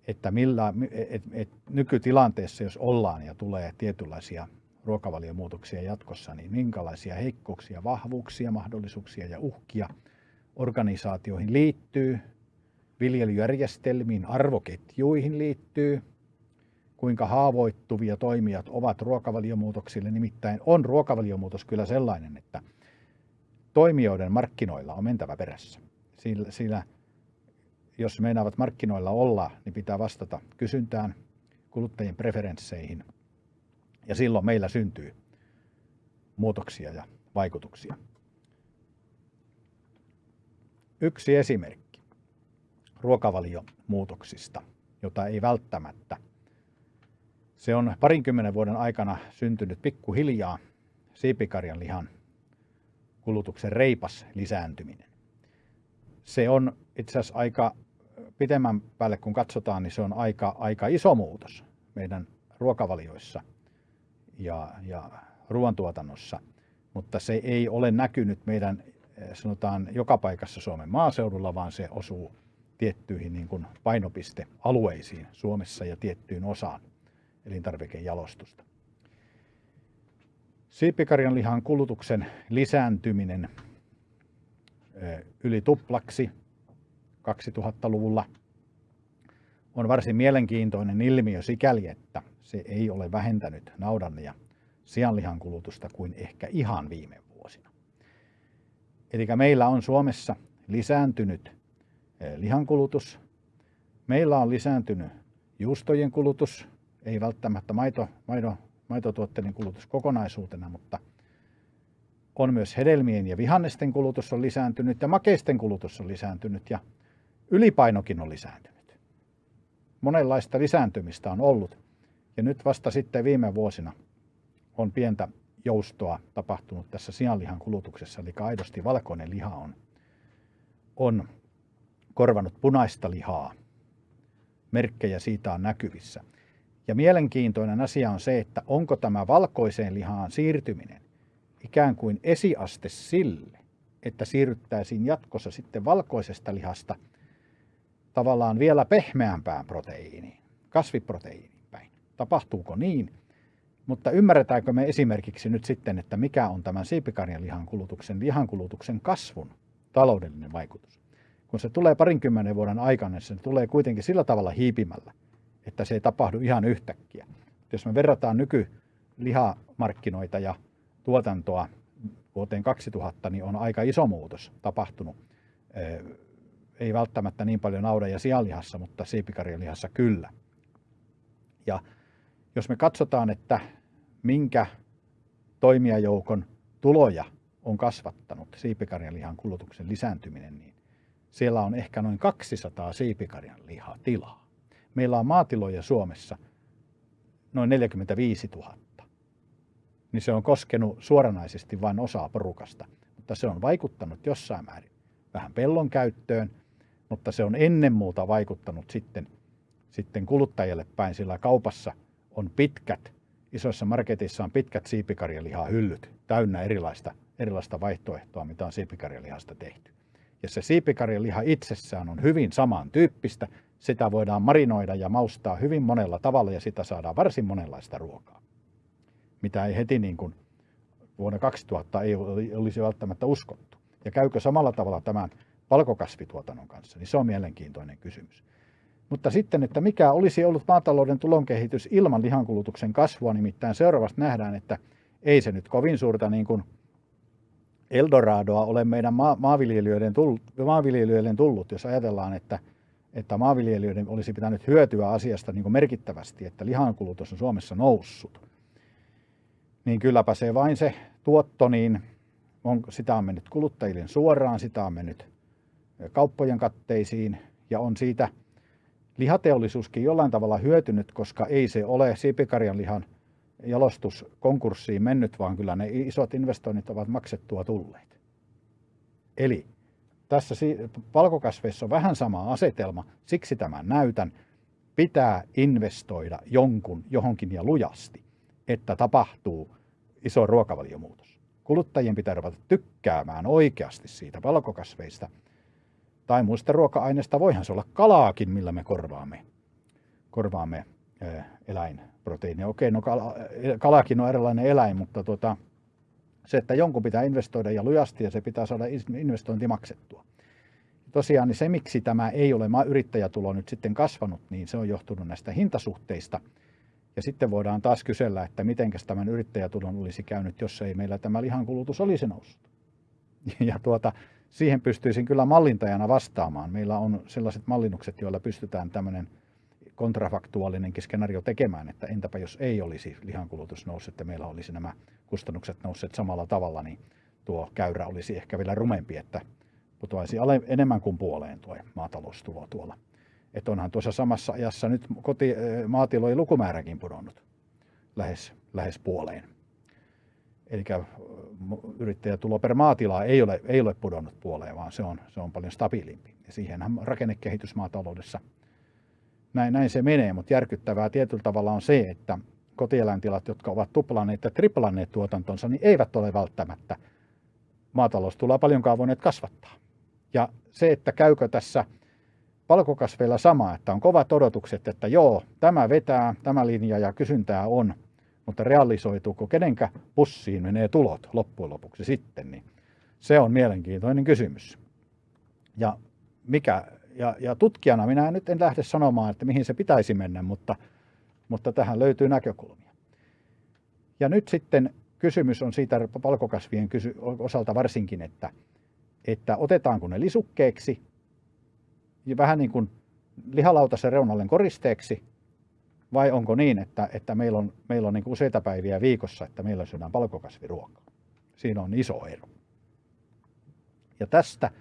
että millä, et, et, nykytilanteessa, jos ollaan ja tulee tietynlaisia ruokavaliomuutoksia jatkossa, niin minkälaisia heikkouksia, vahvuuksia, mahdollisuuksia ja uhkia organisaatioihin liittyy, viljelyjärjestelmiin, arvoketjuihin liittyy, kuinka haavoittuvia toimijat ovat ruokavaliomuutoksille. Nimittäin on ruokavaliomuutos kyllä sellainen, että toimijoiden markkinoilla on mentävä perässä. Sillä, sillä jos meinaavat markkinoilla olla, niin pitää vastata kysyntään, kuluttajien preferensseihin. Ja silloin meillä syntyy muutoksia ja vaikutuksia. Yksi esimerkki ruokavaliomuutoksista, jota ei välttämättä. Se on parinkymmenen vuoden aikana syntynyt pikkuhiljaa siipikarjan lihan kulutuksen reipas lisääntyminen. Se on itse asiassa aika pitemmän päälle kun katsotaan, niin se on aika, aika iso muutos meidän ruokavalioissa ja, ja ruoantuotannossa, mutta se ei ole näkynyt meidän sanotaan joka paikassa Suomen maaseudulla, vaan se osuu tiettyihin niin kuin painopistealueisiin Suomessa ja tiettyyn osaan elintarvikejalostusta. Siipikarjan lihan kulutuksen lisääntyminen yli tuplaksi 2000-luvulla on varsin mielenkiintoinen ilmiö sikäli, että se ei ole vähentänyt naudan ja sianlihan kulutusta kuin ehkä ihan viime. Eli meillä on Suomessa lisääntynyt lihankulutus, meillä on lisääntynyt juustojen kulutus, ei välttämättä maito, maito, maitotuotteiden kulutus kokonaisuutena, mutta on myös hedelmien ja vihannesten kulutus on lisääntynyt ja makeisten kulutus on lisääntynyt ja ylipainokin on lisääntynyt. Monenlaista lisääntymistä on ollut ja nyt vasta sitten viime vuosina on pientä joustoa tapahtunut tässä sianlihan kulutuksessa, eli aidosti valkoinen liha on, on korvanut punaista lihaa. Merkkejä siitä on näkyvissä. Ja mielenkiintoinen asia on se, että onko tämä valkoiseen lihaan siirtyminen ikään kuin esiaste sille, että siirryttäisiin jatkossa sitten valkoisesta lihasta tavallaan vielä pehmeämpään proteiiniin, kasviproteiiniin päin. Tapahtuuko niin? Mutta ymmärretäänkö me esimerkiksi nyt sitten, että mikä on tämän siipikarjan lihan kulutuksen, lihankulutuksen kasvun taloudellinen vaikutus? Kun se tulee parinkymmenen vuoden aikana, se tulee kuitenkin sillä tavalla hiipimällä, että se ei tapahdu ihan yhtäkkiä. Jos me verrataan nykylihamarkkinoita ja tuotantoa vuoteen 2000, niin on aika iso muutos tapahtunut. Ei välttämättä niin paljon naudan ja sianlihassa, mutta siipikarjan lihassa kyllä. Ja jos me katsotaan, että minkä toimijajoukon tuloja on kasvattanut siipikarjan lihan kulutuksen lisääntyminen, niin siellä on ehkä noin 200 siipikarjan lihatilaa. Meillä on maatiloja Suomessa noin 45 000. Niin se on koskenut suoranaisesti vain osaa porukasta, mutta se on vaikuttanut jossain määrin vähän pellon käyttöön, mutta se on ennen muuta vaikuttanut sitten, sitten kuluttajille päin, sillä kaupassa – on pitkät, isoissa marketissa on pitkät siipikarjalihahyllyt täynnä erilaista, erilaista vaihtoehtoa, mitä on siipikarjalihasta tehty. Ja se siipikarjaliha itsessään on hyvin samantyyppistä. Sitä voidaan marinoida ja maustaa hyvin monella tavalla ja sitä saadaan varsin monenlaista ruokaa. Mitä ei heti niin kuin vuonna 2000 ei olisi välttämättä uskottu. Ja käykö samalla tavalla tämän palkokasvituotannon kanssa, niin se on mielenkiintoinen kysymys. Mutta sitten, että mikä olisi ollut maatalouden tulonkehitys ilman lihankulutuksen kasvua, nimittäin seuraavasti nähdään, että ei se nyt kovin suurta niin kuin Eldoradoa ole meidän ma- maanviljelijöiden, tullut, maanviljelijöiden tullut, jos ajatellaan, että, että maanviljelijöiden olisi pitänyt hyötyä asiasta niin kuin merkittävästi, että lihankulutus on Suomessa noussut. Niin kylläpä se vain se tuotto, niin on, sitä on mennyt kuluttajille suoraan, sitä on mennyt kauppojen katteisiin ja on siitä – lihateollisuuskin jollain tavalla hyötynyt, koska ei se ole siipikarjan lihan jalostus konkurssiin mennyt, vaan kyllä ne isot investoinnit ovat maksettua tulleet. Eli tässä palkokasveissa on vähän sama asetelma, siksi tämän näytän. Pitää investoida jonkun johonkin ja lujasti, että tapahtuu iso ruokavaliomuutos. Kuluttajien pitää ruveta tykkäämään oikeasti siitä valkokasveista – tai muista ruoka-aineista. Voihan se olla kalaakin, millä me korvaamme, korvaamme eläin, proteiinia. Okei, no kala, kalakin on erilainen eläin, mutta tuota, se, että jonkun pitää investoida ja lujasti ja se pitää saada investointi maksettua. Tosiaan niin se, miksi tämä ei ole yrittäjätulo nyt sitten kasvanut, niin se on johtunut näistä hintasuhteista. Ja sitten voidaan taas kysellä, että miten tämän yrittäjätulon olisi käynyt, jos ei meillä tämä lihankulutus olisi noussut. Ja tuota, siihen pystyisin kyllä mallintajana vastaamaan. Meillä on sellaiset mallinnukset, joilla pystytään tämmöinen kontrafaktuaalinenkin skenaario tekemään, että entäpä jos ei olisi lihankulutus noussut, että meillä olisi nämä kustannukset nousseet samalla tavalla, niin tuo käyrä olisi ehkä vielä rumempi, että putoaisi enemmän kuin puoleen tuo maataloustulo tuolla. Että onhan tuossa samassa ajassa nyt koti, maatilojen lukumääräkin pudonnut lähes, lähes puoleen. Eli yrittäjätulo per maatila ei ole, ei ole pudonnut puoleen, vaan se on, se on paljon stabiilimpi. Ja siihenhän rakennekehitys maataloudessa, näin, näin se menee, mutta järkyttävää tietyllä tavalla on se, että kotieläintilat, jotka ovat tuplanneet ja triplanneet tuotantonsa, niin eivät ole välttämättä maataloustuloa paljonkaan voineet kasvattaa. Ja se, että käykö tässä palkokasveilla sama, että on kovat odotukset, että joo, tämä vetää, tämä linja ja kysyntää on, mutta realisoituuko kenenkä pussiin menee tulot loppujen lopuksi sitten, niin se on mielenkiintoinen kysymys. Ja, mikä, ja, ja tutkijana minä nyt en lähde sanomaan, että mihin se pitäisi mennä, mutta, mutta tähän löytyy näkökulmia. Ja nyt sitten kysymys on siitä palkokasvien kysy- osalta varsinkin, että, että otetaanko ne lisukkeeksi, vähän niin kuin lihalautasen reunalle koristeeksi, vai onko niin, että, että meillä on, meillä on niin useita päiviä viikossa, että meillä syödään palkokasviruokaa. Siinä on iso ero. Ja tästä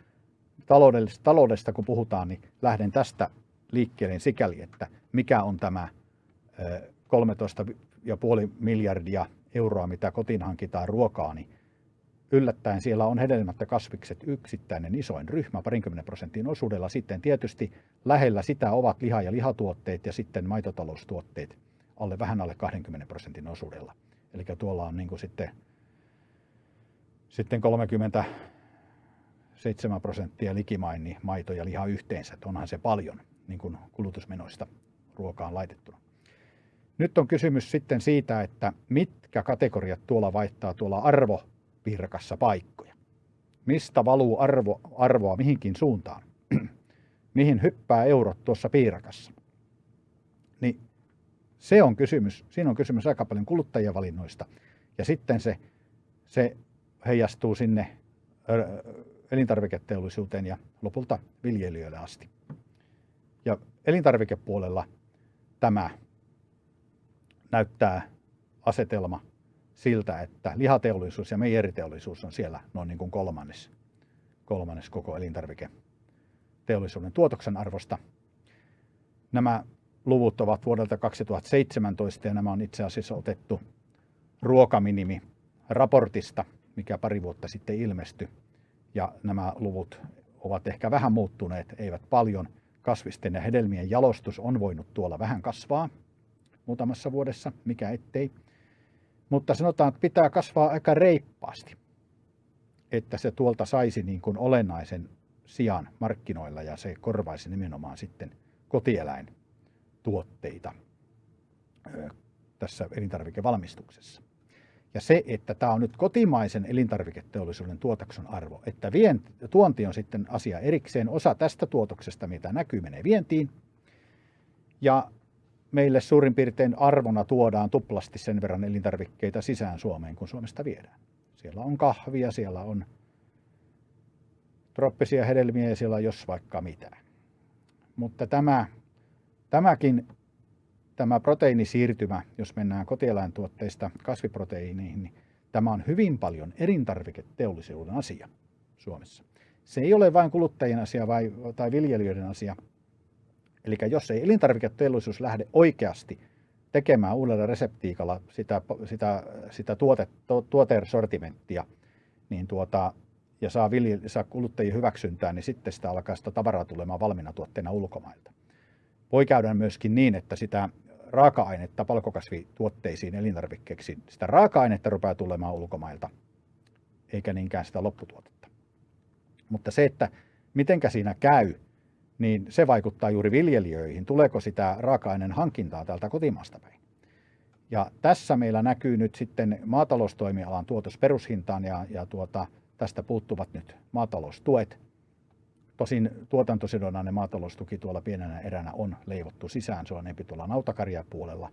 taloudesta, taloudesta kun puhutaan, niin lähden tästä liikkeelle sikäli, että mikä on tämä 13,5 miljardia euroa, mitä kotiin hankitaan ruokaa, niin yllättäen siellä on hedelmät ja kasvikset yksittäinen isoin ryhmä parinkymmenen prosentin osuudella. Sitten tietysti lähellä sitä ovat liha- ja lihatuotteet ja sitten maitotaloustuotteet alle vähän alle 20 prosentin osuudella. Eli tuolla on niin kuin sitten, sitten 37 prosenttia likimain niin maito ja liha yhteensä. Että onhan se paljon niin kuin kulutusmenoista ruokaan laitettuna. Nyt on kysymys sitten siitä, että mitkä kategoriat tuolla vaihtaa tuolla arvovirkassa paikkoja. Mistä valuu arvo, arvoa mihinkin suuntaan? Mihin hyppää eurot tuossa piirakassa? Niin se on kysymys. Siinä on kysymys aika paljon kuluttajien valinnoista. Ja sitten se, se heijastuu sinne elintarviketeollisuuteen ja lopulta viljelijöille asti. Ja elintarvikepuolella tämä näyttää asetelma siltä, että lihateollisuus ja meijeriteollisuus on siellä noin niin kuin kolmannes, kolmannes koko elintarviketeollisuuden tuotoksen arvosta. Nämä luvut ovat vuodelta 2017 ja nämä on itse asiassa otettu ruokaminimi raportista, mikä pari vuotta sitten ilmestyi. Ja nämä luvut ovat ehkä vähän muuttuneet, eivät paljon. Kasvisten ja hedelmien jalostus on voinut tuolla vähän kasvaa, muutamassa vuodessa, mikä ettei. Mutta sanotaan, että pitää kasvaa aika reippaasti, että se tuolta saisi niin kuin olennaisen sijaan markkinoilla ja se korvaisi nimenomaan sitten kotieläintuotteita tässä elintarvikevalmistuksessa. Ja se, että tämä on nyt kotimaisen elintarviketeollisuuden tuotoksen arvo, että vient, tuonti on sitten asia erikseen. Osa tästä tuotoksesta, mitä näkyy, menee vientiin. Ja meille suurin piirtein arvona tuodaan tuplasti sen verran elintarvikkeita sisään Suomeen, kun Suomesta viedään. Siellä on kahvia, siellä on troppisia hedelmiä ja siellä on jos vaikka mitään. Mutta tämä, tämäkin tämä proteiinisiirtymä, jos mennään kotieläintuotteista kasviproteiiniin, niin tämä on hyvin paljon elintarviketeollisuuden asia Suomessa. Se ei ole vain kuluttajien asia vai, tai viljelijöiden asia, Eli jos ei elintarviketeollisuus lähde oikeasti tekemään uudella reseptiikalla sitä, sitä, sitä tuote, tuotesortimenttia, niin tuota, ja saa, vilje, saa kuluttajien hyväksyntää, niin sitten sitä alkaa sitä tavaraa tulemaan valmiina tuotteena ulkomailta. Voi käydä myöskin niin, että sitä raaka-ainetta palkokasvituotteisiin, elintarvikkeeksi, sitä raaka-ainetta rupeaa tulemaan ulkomailta, eikä niinkään sitä lopputuotetta. Mutta se, että mitenkä siinä käy, niin se vaikuttaa juuri viljelijöihin. Tuleeko sitä raaka-aineen hankintaa täältä kotimaasta päin? Ja tässä meillä näkyy nyt sitten maataloustoimialan tuotos perushintaan ja, ja tuota, tästä puuttuvat nyt maataloustuet. Tosin tuotantosidonnainen maataloustuki tuolla pienenä eränä on leivottu sisään, se on enempi tuolla nautakarjapuolella.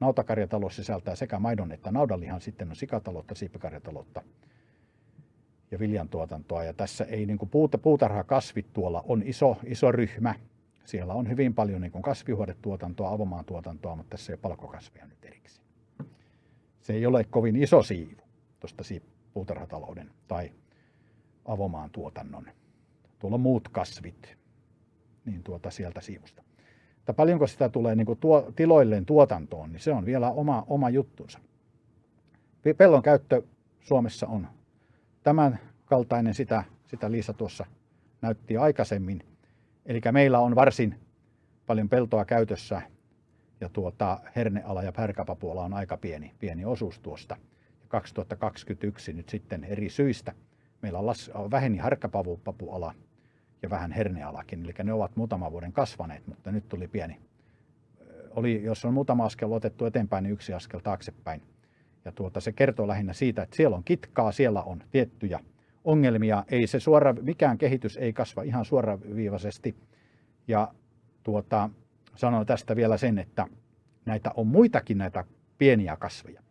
Nautakarjatalous sisältää sekä maidon että naudanlihan, sitten on sikataloutta, siipikarjataloutta ja viljantuotantoa. Ja tässä ei niin kuin puuta, puutarhakasvit tuolla on iso, iso ryhmä. Siellä on hyvin paljon niin kuin kasvihuonetuotantoa, avomaan tuotantoa, mutta tässä ei ole palkokasvia nyt erikseen. Se ei ole kovin iso siivu tuosta puutarhatalouden tai avomaan tuotannon. Tuolla on muut kasvit niin tuota sieltä siivusta. Mutta paljonko sitä tulee niin kuin tuo, tiloilleen tuotantoon, niin se on vielä oma, oma juttunsa. Pellon käyttö Suomessa on tämän kaltainen, sitä, sitä Liisa tuossa näytti aikaisemmin. Eli meillä on varsin paljon peltoa käytössä ja tuota, herneala ja pärkäpapuala on aika pieni, pieni osuus tuosta. 2021 nyt sitten eri syistä meillä on las, väheni harkkapapuala ja vähän hernealakin, eli ne ovat muutaman vuoden kasvaneet, mutta nyt tuli pieni. Oli, jos on muutama askel otettu eteenpäin, niin yksi askel taaksepäin. Ja tuota, se kertoo lähinnä siitä, että siellä on kitkaa, siellä on tiettyjä ongelmia. Ei se suora, mikään kehitys ei kasva ihan suoraviivaisesti. Ja tuota, sanon tästä vielä sen, että näitä on muitakin näitä pieniä kasveja,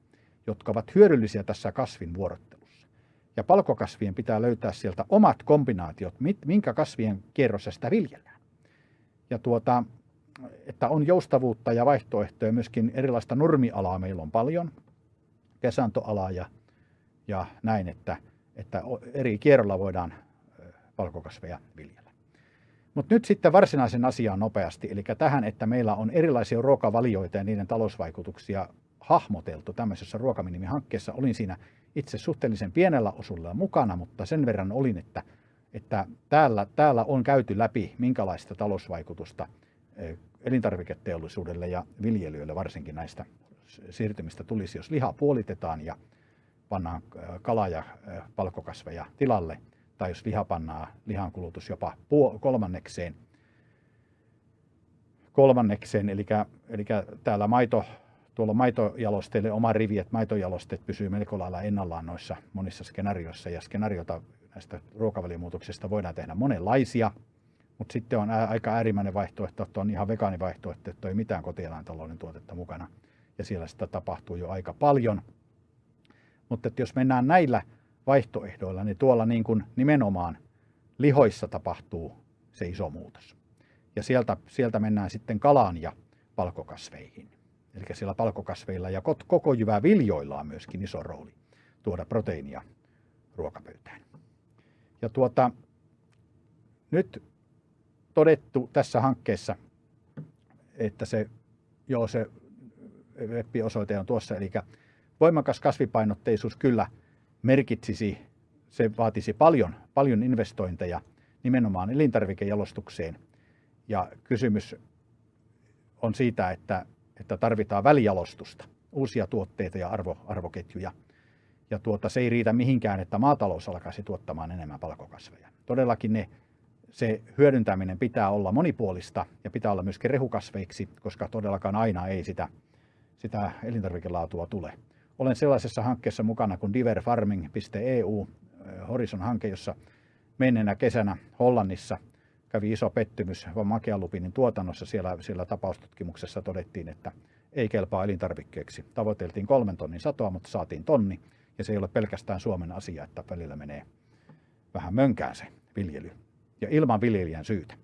jotka ovat hyödyllisiä tässä kasvin vuorottelussa. Ja palkokasvien pitää löytää sieltä omat kombinaatiot, minkä kasvien kierrossa sitä viljellään. Ja tuota, että on joustavuutta ja vaihtoehtoja, myöskin erilaista nurmialaa meillä on paljon, kesantoalaa ja, ja näin, että, että eri kierrolla voidaan palkokasveja viljellä. Mutta nyt sitten varsinaisen asiaan nopeasti, eli tähän, että meillä on erilaisia ruokavalioita ja niiden talousvaikutuksia hahmoteltu tämmöisessä ruokaminimihankkeessa. Olin siinä itse suhteellisen pienellä osuudella mukana, mutta sen verran olin, että, että täällä, täällä on käyty läpi, minkälaista talousvaikutusta elintarviketeollisuudelle ja viljelijöille varsinkin näistä siirtymistä tulisi, jos liha puolitetaan ja pannaan kala- ja palkokasveja tilalle – tai jos liha pannaan lihan kulutus jopa kolmannekseen, kolmannekseen eli, eli täällä maito, tuolla maitojalosteille oma rivi, että maitojalosteet pysyy melko lailla ennallaan noissa monissa skenaarioissa, ja skenaariota näistä ruokavaliomuutoksista voidaan tehdä monenlaisia, mutta sitten on aika äärimmäinen vaihtoehto, että on ihan vegaanivaihtoehto, että ei mitään kotieläintalouden tuotetta mukana, ja siellä sitä tapahtuu jo aika paljon. Mutta että jos mennään näillä vaihtoehdoilla, niin tuolla niin kuin nimenomaan lihoissa tapahtuu se iso muutos. Ja sieltä, sieltä mennään sitten kalaan ja palkokasveihin. Eli siellä palkokasveilla ja koko jyvä viljoilla on myöskin iso rooli tuoda proteiinia ruokapöytään. Ja tuota, nyt todettu tässä hankkeessa, että se, joo, se web-osoite on tuossa, eli voimakas kasvipainotteisuus kyllä – merkitsisi, se vaatisi paljon, paljon investointeja nimenomaan elintarvikejalostukseen. Ja kysymys on siitä, että, että tarvitaan välijalostusta, uusia tuotteita ja arvo, arvoketjuja. Ja tuota, se ei riitä mihinkään, että maatalous alkaisi tuottamaan enemmän palkokasveja. Todellakin ne, se hyödyntäminen pitää olla monipuolista ja pitää olla myöskin rehukasveiksi, koska todellakaan aina ei sitä, sitä elintarvikelaatua tule. Olen sellaisessa hankkeessa mukana kuin diverfarming.eu, eh, Horizon-hanke, jossa menneenä kesänä Hollannissa kävi iso pettymys makealupinin tuotannossa. Siellä, siellä tapaustutkimuksessa todettiin, että ei kelpaa elintarvikkeeksi. Tavoiteltiin kolmen tonnin satoa, mutta saatiin tonni. Ja se ei ole pelkästään Suomen asia, että välillä menee vähän mönkään se viljely. Ja ilman viljelijän syytä.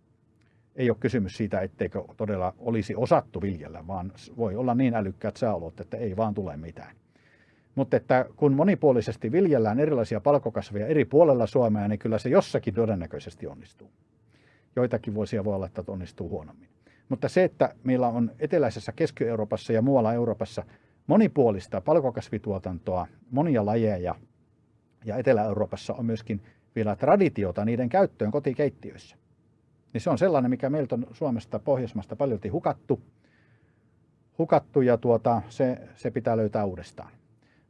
Ei ole kysymys siitä, etteikö todella olisi osattu viljellä, vaan voi olla niin älykkäät sääolot, että ei vaan tule mitään. Mutta että kun monipuolisesti viljellään erilaisia palkokasveja eri puolella Suomea, niin kyllä se jossakin todennäköisesti onnistuu. Joitakin vuosia voi olla, että onnistuu huonommin. Mutta se, että meillä on eteläisessä Keski-Euroopassa ja muualla Euroopassa monipuolista palkokasvituotantoa, monia lajeja, ja Etelä-Euroopassa on myöskin vielä traditiota niiden käyttöön kotikeittiöissä. Niin se on sellainen, mikä meiltä on Suomesta, Pohjoismasta paljolti hukattu, hukattu ja tuota, se, se pitää löytää uudestaan.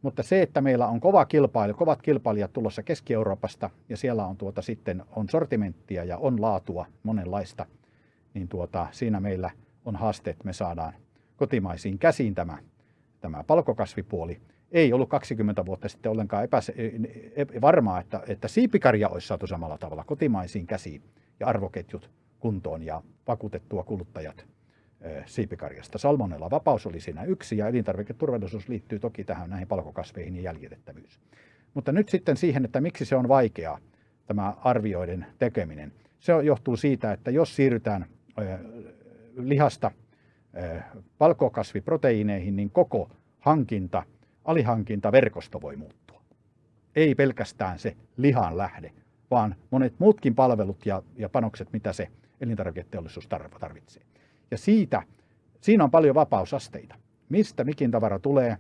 Mutta se, että meillä on kova kilpailu, kovat kilpailijat tulossa Keski-Euroopasta ja siellä on tuota sitten on sortimenttia ja on laatua monenlaista, niin tuota, siinä meillä on haaste, että me saadaan kotimaisiin käsiin tämä, tämä palkokasvipuoli, ei ollut 20 vuotta sitten ollenkaan epäse- varmaa, että, että siipikarja olisi saatu samalla tavalla kotimaisiin käsiin ja arvoketjut kuntoon ja vakuutettua kuluttajat siipikarjasta. Salmonella vapaus oli siinä yksi ja elintarviketurvallisuus liittyy toki tähän näihin palkokasveihin ja jäljitettävyys. Mutta nyt sitten siihen, että miksi se on vaikeaa, tämä arvioiden tekeminen. Se johtuu siitä, että jos siirrytään lihasta palkokasviproteiineihin, niin koko hankinta, alihankintaverkosto voi muuttua. Ei pelkästään se lihan lähde, vaan monet muutkin palvelut ja, ja panokset, mitä se elintarviketeollisuus tarvitsee. Ja siitä, siinä on paljon vapausasteita. Mistä mikin tavara tulee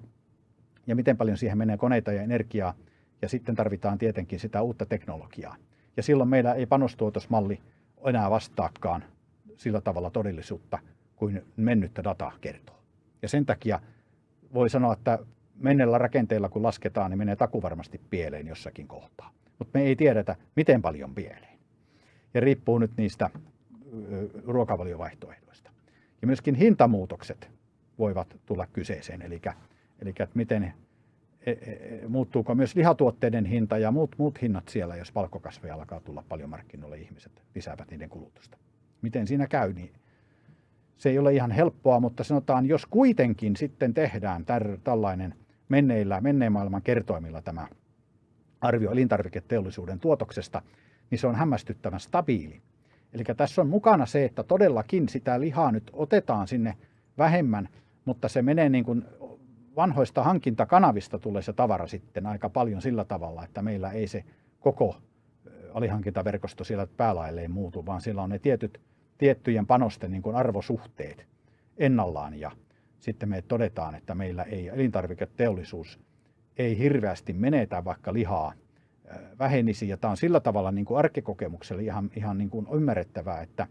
ja miten paljon siihen menee koneita ja energiaa. Ja sitten tarvitaan tietenkin sitä uutta teknologiaa. Ja silloin meillä ei panostuotosmalli enää vastaakaan sillä tavalla todellisuutta kuin mennyttä dataa kertoo. Ja sen takia voi sanoa, että menneillä rakenteilla kun lasketaan, niin menee takuvarmasti pieleen jossakin kohtaa. Mutta me ei tiedetä, miten paljon pieleen. Ja riippuu nyt niistä ruokavaliovaihtoehdoista. Ja myöskin hintamuutokset voivat tulla kyseeseen, eli, eli miten e, e, e, muuttuuko myös lihatuotteiden hinta ja muut, muut hinnat siellä, jos palkkokasveja alkaa tulla paljon markkinoille, ihmiset lisäävät niiden kulutusta. Miten siinä käy, niin se ei ole ihan helppoa, mutta sanotaan, jos kuitenkin sitten tehdään tällainen menneillä, menneen maailman kertoimilla tämä arvio elintarviketeollisuuden tuotoksesta, niin se on hämmästyttävän stabiili. Eli tässä on mukana se, että todellakin sitä lihaa nyt otetaan sinne vähemmän, mutta se menee niin kuin vanhoista hankintakanavista tulee se tavara sitten aika paljon sillä tavalla, että meillä ei se koko alihankintaverkosto siellä päälailleen muutu, vaan siellä on ne tietyt, tiettyjen panosten niin kuin arvosuhteet ennallaan ja sitten me todetaan, että meillä ei elintarviketeollisuus ei hirveästi menetä vaikka lihaa vähenisi. Ja tämä on sillä tavalla niin kuin arkikokemukselle ihan, ihan niin kuin ymmärrettävää, että,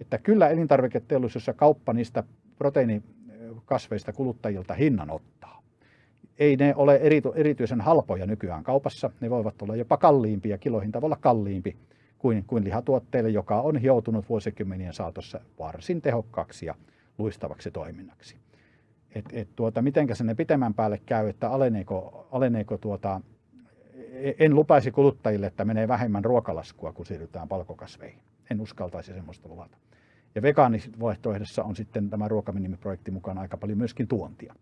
että kyllä elintarviketeollisuus ja kauppa niistä proteiinikasveista kuluttajilta hinnan ottaa. Ei ne ole erityisen halpoja nykyään kaupassa, ne voivat olla jopa kalliimpia, kilohinta voi olla kalliimpi kuin, kuin lihatuotteille, joka on hioutunut vuosikymmenien saatossa varsin tehokkaaksi ja luistavaksi toiminnaksi. Et, et tuota, mitenkä sinne pitemmän päälle käy, että aleneeko, aleneeko tuota, en lupaisi kuluttajille, että menee vähemmän ruokalaskua, kun siirrytään palkokasveihin. En uskaltaisi semmoista luvata. Ja vegaanivaihtoehdossa on sitten tämä ruokaminimiprojekti mukana aika paljon myöskin tuontia.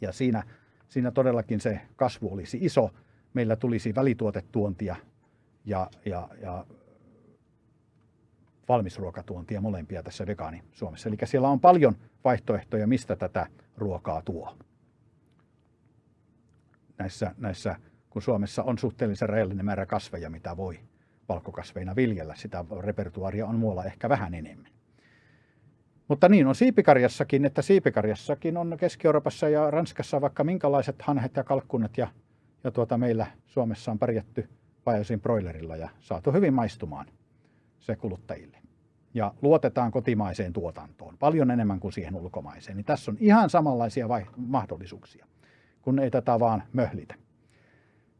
Ja siinä, siinä todellakin se kasvu olisi iso. Meillä tulisi välituotetuontia ja, ja, ja valmisruokatuontia molempia tässä vegaani Suomessa. Eli siellä on paljon vaihtoehtoja, mistä tätä ruokaa tuo. Näissä, näissä kun Suomessa on suhteellisen rajallinen määrä kasveja, mitä voi valkokasveina viljellä. Sitä repertuaria on muualla ehkä vähän enemmän. Mutta niin on siipikarjassakin, että siipikarjassakin on Keski-Euroopassa ja Ranskassa vaikka minkälaiset hanhet ja kalkkunat ja, ja tuota meillä Suomessa on pärjätty Pajosin broilerilla ja saatu hyvin maistumaan se kuluttajille. Ja luotetaan kotimaiseen tuotantoon paljon enemmän kuin siihen ulkomaiseen. Niin tässä on ihan samanlaisia mahdollisuuksia, kun ei tätä vaan möhlitä.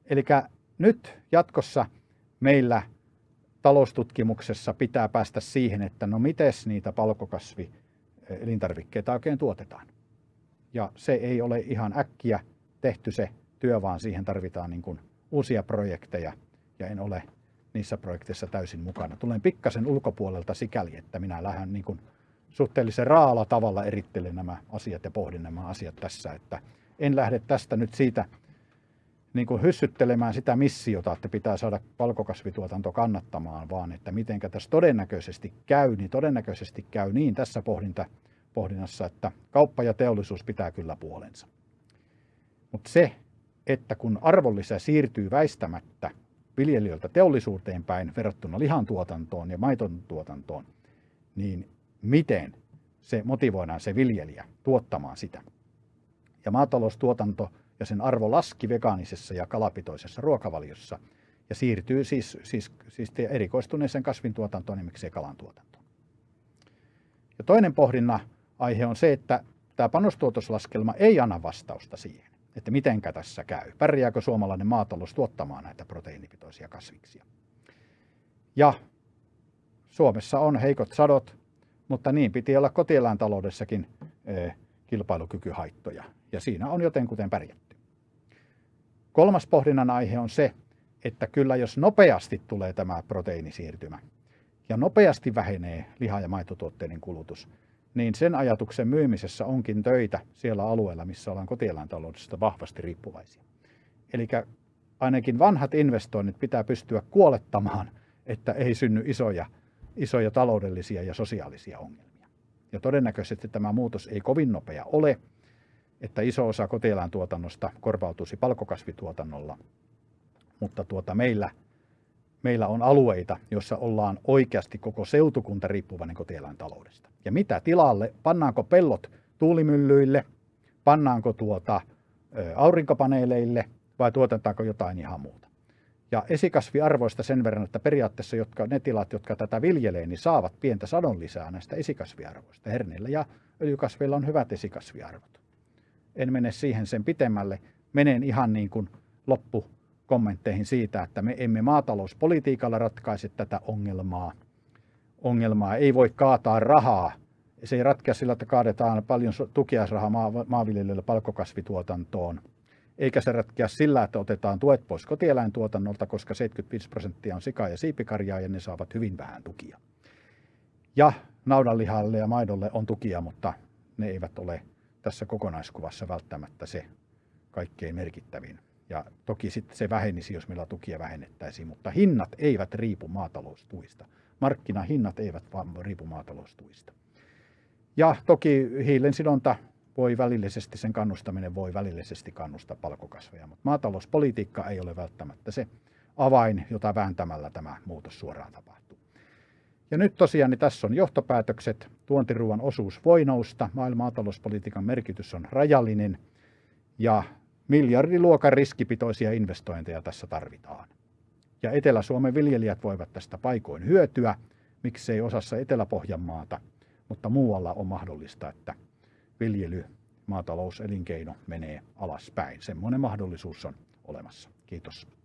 Eli nyt jatkossa meillä taloustutkimuksessa pitää päästä siihen, että no miten niitä palkokasvi elintarvikkeita oikein tuotetaan. Ja se ei ole ihan äkkiä tehty se työ, vaan siihen tarvitaan niin kuin uusia projekteja ja en ole niissä projekteissa täysin mukana. Tulen pikkasen ulkopuolelta sikäli, että minä lähden niin kuin suhteellisen raalla tavalla erittelen nämä asiat ja pohdin nämä asiat tässä, että en lähde tästä nyt siitä niin kuin hyssyttelemään sitä missiota, että pitää saada palkokasvituotanto kannattamaan, vaan että miten tässä todennäköisesti käy, niin todennäköisesti käy niin tässä pohdinta, pohdinnassa, että kauppa ja teollisuus pitää kyllä puolensa. Mutta se, että kun arvonlisä siirtyy väistämättä viljelijöiltä teollisuuteen päin verrattuna lihantuotantoon ja maiton tuotantoon, niin miten se motivoidaan se viljelijä tuottamaan sitä. Ja maataloustuotanto ja sen arvo laski vegaanisessa ja kalapitoisessa ruokavaliossa ja siirtyy siis, siis, siis erikoistuneeseen kasvintuotantoon ja miksei kalantuotantoon. Ja toinen pohdinna aihe on se, että tämä panostuotoslaskelma ei anna vastausta siihen, että mitenkä tässä käy. Pärjääkö suomalainen maatalous tuottamaan näitä proteiinipitoisia kasviksia? Ja Suomessa on heikot sadot, mutta niin piti olla kotieläintaloudessakin eh, kilpailukykyhaittoja Ja siinä on jotenkuten pärjätty. Kolmas pohdinnan aihe on se, että kyllä jos nopeasti tulee tämä proteiinisiirtymä ja nopeasti vähenee liha- ja maitotuotteiden kulutus, niin sen ajatuksen myymisessä onkin töitä siellä alueella, missä ollaan kotieläintaloudesta vahvasti riippuvaisia. Eli ainakin vanhat investoinnit pitää pystyä kuolettamaan, että ei synny isoja, isoja taloudellisia ja sosiaalisia ongelmia. Ja todennäköisesti tämä muutos ei kovin nopea ole, että iso osa kotieläintuotannosta korvautuisi palkokasvituotannolla. Mutta tuota meillä, meillä on alueita, joissa ollaan oikeasti koko seutukunta riippuvainen kotieläintaloudesta. Ja mitä tilalle? Pannaanko pellot tuulimyllyille? Pannaanko tuota aurinkopaneeleille? vai tuotetaanko jotain ihan muuta. Ja esikasviarvoista sen verran, että periaatteessa jotka, ne tilat, jotka tätä viljelee, niin saavat pientä sadon lisää näistä esikasviarvoista. Herneillä ja öljykasveilla on hyvät esikasviarvot. En mene siihen sen pitemmälle. Menen ihan niin kuin loppukommentteihin siitä, että me emme maatalouspolitiikalla ratkaise tätä ongelmaa. Ongelmaa ei voi kaataa rahaa. Se ei ratkea sillä, että kaadetaan paljon tukiaisrahaa maanviljelijöille palkkokasvituotantoon – eikä se ratkea sillä, että otetaan tuet pois kotieläintuotannolta, koska 75 prosenttia on sika- ja siipikarjaa ja ne saavat hyvin vähän tukia. Ja naudanlihalle ja maidolle on tukia, mutta ne eivät ole tässä kokonaiskuvassa välttämättä se kaikkein merkittävin. Ja toki sitten se vähenisi, jos meillä tukia vähennettäisiin, mutta hinnat eivät riipu maataloustuista. Markkinahinnat eivät vaan riipu maataloustuista. Ja toki hiilen sidonta voi välillisesti, sen kannustaminen voi välillisesti kannustaa palkokasveja, mutta maatalouspolitiikka ei ole välttämättä se avain, jota vääntämällä tämä muutos suoraan tapahtuu. Ja nyt tosiaan niin tässä on johtopäätökset. Tuontiruuan osuus voi nousta, maailman maatalouspolitiikan merkitys on rajallinen ja miljardiluokan riskipitoisia investointeja tässä tarvitaan. Ja Etelä-Suomen viljelijät voivat tästä paikoin hyötyä, miksei osassa Etelä-Pohjanmaata, mutta muualla on mahdollista, että viljely, maatalouselinkeino menee alaspäin. Semmoinen mahdollisuus on olemassa. Kiitos.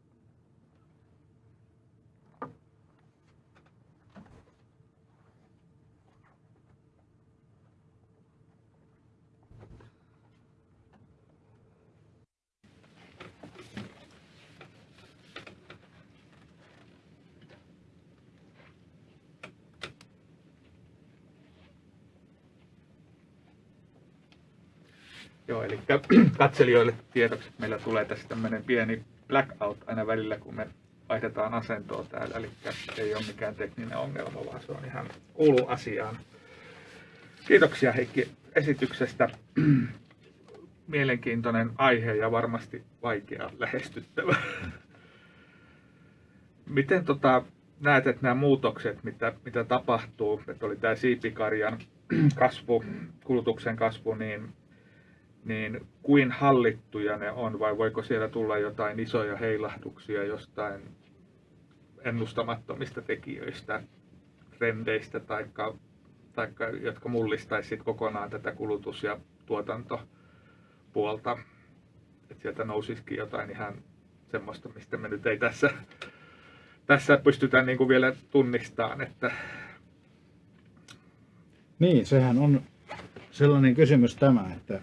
Joo, eli katselijoille tiedoksi, meillä tulee tässä tämmöinen pieni blackout aina välillä, kun me vaihdetaan asentoa täällä, eli ei ole mikään tekninen ongelma, vaan se on ihan kuulu asiaan. Kiitoksia Heikki esityksestä. Mielenkiintoinen aihe ja varmasti vaikea lähestyttävä. Miten tota, näet, että nämä muutokset, mitä, mitä tapahtuu, että oli tämä siipikarjan kasvu, kulutuksen kasvu, niin niin kuin hallittuja ne on vai voiko siellä tulla jotain isoja heilahduksia jostain ennustamattomista tekijöistä, trendeistä, taikka, taikka, jotka mullistaisivat kokonaan tätä kulutus- ja tuotantopuolta. Että sieltä nousisikin jotain ihan semmoista, mistä me nyt ei tässä, tässä pystytä niin kuin vielä tunnistamaan. Että... Niin, sehän on sellainen kysymys tämä, että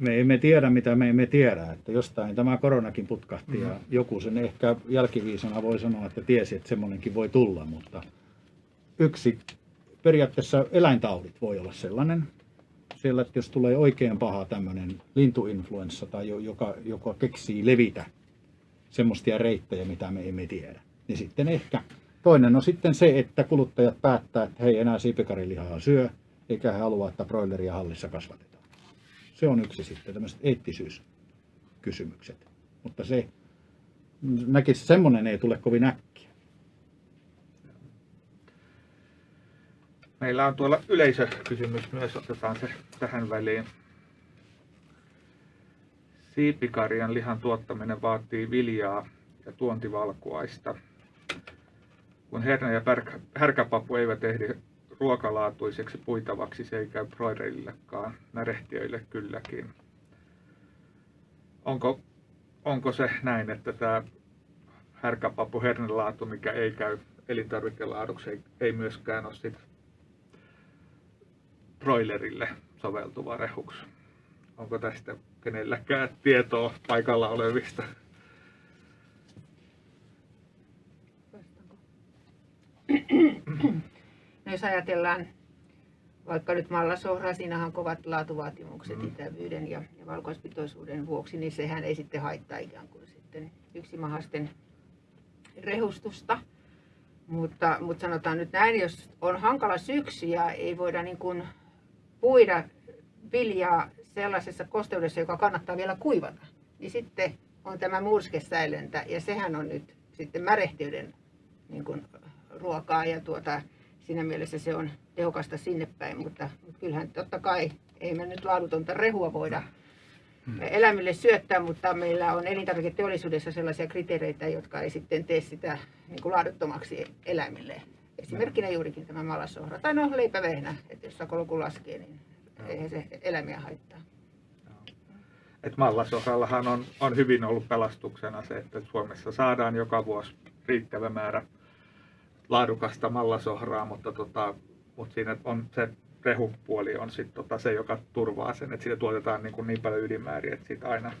me emme tiedä, mitä me emme tiedä. Että jostain tämä koronakin putkahti mm. ja joku sen ehkä jälkiviisana voi sanoa, että tiesi, että semmoinenkin voi tulla. Mutta yksi periaatteessa eläintaudit voi olla sellainen. Siellä, että jos tulee oikein paha tämmöinen lintuinfluenssa tai joka, joka keksii levitä semmoisia reittejä, mitä me emme tiedä, niin sitten ehkä toinen on sitten se, että kuluttajat päättää, että hei enää siipikarilihaa syö, eikä he halua, että broileria hallissa kasvatetaan. Se on yksi sitten, tämmöiset eettisyyskysymykset. Mutta se, näkisi, semmoinen ei tule kovin äkkiä. Meillä on tuolla yleisökysymys myös, otetaan se tähän väliin. Siipikarjan lihan tuottaminen vaatii viljaa ja tuontivalkuaista. Kun hernä ja härkäpapu eivät ehdi ruokalaatuiseksi puitavaksi se ei käy broilerillekaan, närehtiöille kylläkin. Onko, onko se näin, että tämä härkäpapu hernelaatu, mikä ei käy elintarvikelaaduksi, ei, ei myöskään ole sit broilerille soveltuva rehuksi? onko tästä kenelläkään tietoa paikalla olevista? No jos ajatellaan vaikka nyt mallasohraa, siinähän on kovat laatuvaatimukset mm. itävyyden ja, ja valkoispitoisuuden vuoksi, niin sehän ei sitten haittaa ikään kuin sitten yksimahasten rehustusta. Mutta, mutta sanotaan nyt näin, jos on hankala syksy ja ei voida niin kuin puida viljaa sellaisessa kosteudessa, joka kannattaa vielä kuivata, niin sitten on tämä murskesäilöntä ja sehän on nyt sitten märehtiyden niin kuin ruokaa ja tuota, siinä mielessä se on tehokasta sinne päin, mutta, mutta kyllähän totta kai ei me nyt laadutonta rehua voida hmm. eläimille syöttää, mutta meillä on elintarviketeollisuudessa sellaisia kriteereitä, jotka ei sitten tee sitä niin kuin laaduttomaksi eläimille. Esimerkkinä juurikin tämä malasohra tai no leipävehnä, että jos sakoloku laskee, niin eihän se eläimiä haittaa. Et mallasohrallahan on, on hyvin ollut pelastuksena se, että Suomessa saadaan joka vuosi riittävä määrä laadukasta mallasohraa, mutta, tota, mutta siinä on se rehupuoli on sit tota se, joka turvaa sen, että siitä tuotetaan niin, kuin niin paljon ylimääriä, että siitä aina,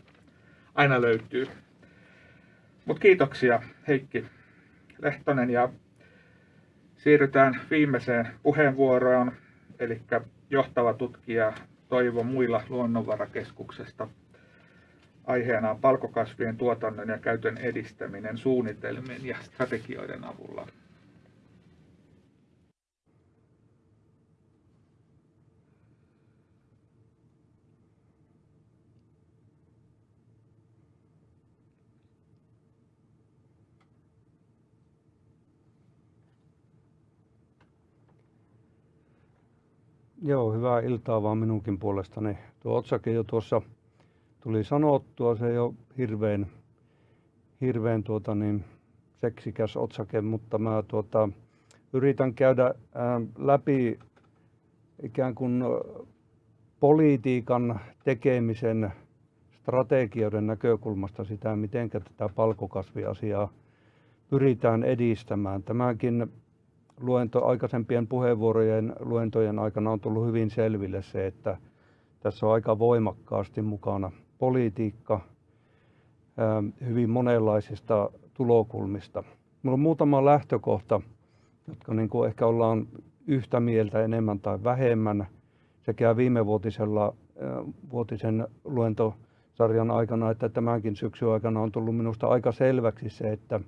aina löytyy. Mutta kiitoksia Heikki Lehtonen ja siirrytään viimeiseen puheenvuoroon, eli johtava tutkija Toivo Muilla Luonnonvarakeskuksesta. Aiheena on palkokasvien tuotannon ja käytön edistäminen suunnitelmien ja strategioiden avulla. Joo, hyvää iltaa vaan minunkin puolestani. Tuo otsake jo tuossa tuli sanottua, se ei ole hirveän, hirveän tuota niin, seksikäs otsake, mutta mä tuota, yritän käydä läpi ikään kuin politiikan tekemisen strategioiden näkökulmasta sitä, miten tätä palkokasviasiaa pyritään edistämään. Tämäkin luento, aikaisempien puheenvuorojen luentojen aikana on tullut hyvin selville se, että tässä on aika voimakkaasti mukana politiikka hyvin monenlaisista tulokulmista. Minulla on muutama lähtökohta, jotka niin kuin ehkä ollaan yhtä mieltä enemmän tai vähemmän sekä viime vuotisella, vuotisen luentosarjan aikana että tämänkin syksyn aikana on tullut minusta aika selväksi se, että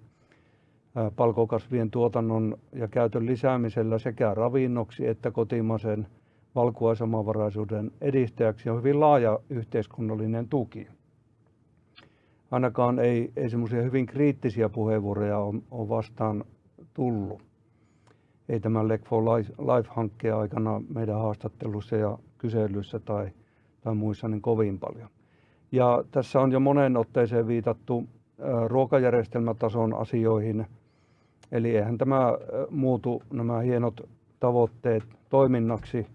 palkokasvien tuotannon ja käytön lisäämisellä sekä ravinnoksi että kotimaisen valkuaisomavaraisuuden edistäjäksi on hyvin laaja yhteiskunnallinen tuki. Ainakaan ei, ei semmoisia hyvin kriittisiä puheenvuoroja ole, ole vastaan tullut. Ei tämän Lek for Life-hankkeen aikana meidän haastattelussa ja kyselyissä tai, tai muissa niin kovin paljon. Ja tässä on jo monen otteeseen viitattu ruokajärjestelmätason asioihin – Eli eihän tämä muutu nämä hienot tavoitteet toiminnaksi,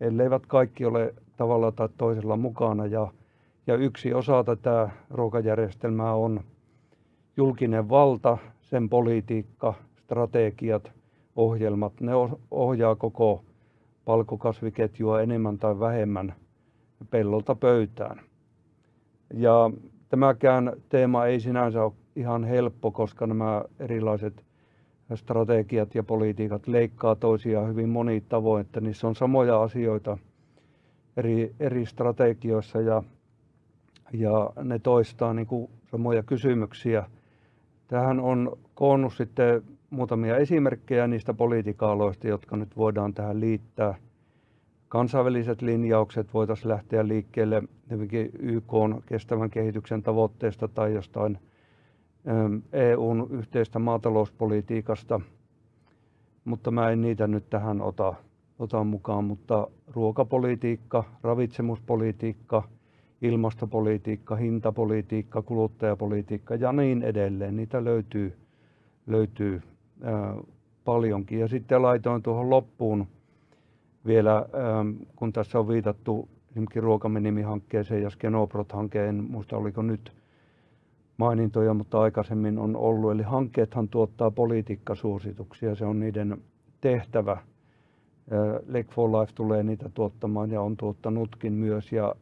elleivät kaikki ole tavalla tai toisella mukana. Ja, ja yksi osa tätä ruokajärjestelmää on julkinen valta, sen politiikka, strategiat, ohjelmat. Ne ohjaa koko palkokasviketjua enemmän tai vähemmän pellolta pöytään. Ja tämäkään teema ei sinänsä ole ihan helppo, koska nämä erilaiset strategiat ja politiikat leikkaa toisiaan hyvin moni tavoin, että niissä on samoja asioita eri, eri strategioissa ja, ja ne toistaa niin kuin samoja kysymyksiä. Tähän on koonnut sitten muutamia esimerkkejä niistä politiikka-aloista, jotka nyt voidaan tähän liittää. Kansainväliset linjaukset voitaisiin lähteä liikkeelle YK kestävän kehityksen tavoitteesta tai jostain EUn yhteistä maatalouspolitiikasta, mutta mä en niitä nyt tähän ota, ota mukaan, mutta ruokapolitiikka, ravitsemuspolitiikka, ilmastopolitiikka, hintapolitiikka, kuluttajapolitiikka ja niin edelleen, niitä löytyy, löytyy ää, paljonkin. Ja sitten laitoin tuohon loppuun vielä, ää, kun tässä on viitattu esimerkiksi ruokaminimihankkeeseen ja Skenobrot-hankeen, en muista oliko nyt mainintoja, mutta aikaisemmin on ollut. Eli hankkeethan tuottaa politiikkasuosituksia, se on niiden tehtävä. Lake for Life tulee niitä tuottamaan ja on tuottanutkin myös. Ja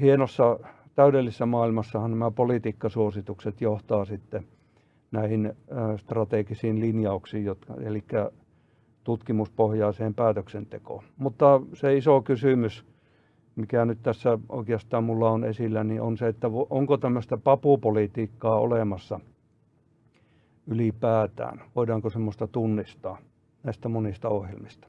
hienossa täydellisessä maailmassahan nämä politiikkasuositukset johtaa sitten näihin strategisiin linjauksiin, jotka, eli tutkimuspohjaiseen päätöksentekoon. Mutta se iso kysymys, mikä nyt tässä oikeastaan mulla on esillä, niin on se, että onko tämmöistä papupolitiikkaa olemassa ylipäätään? Voidaanko semmoista tunnistaa näistä monista ohjelmista?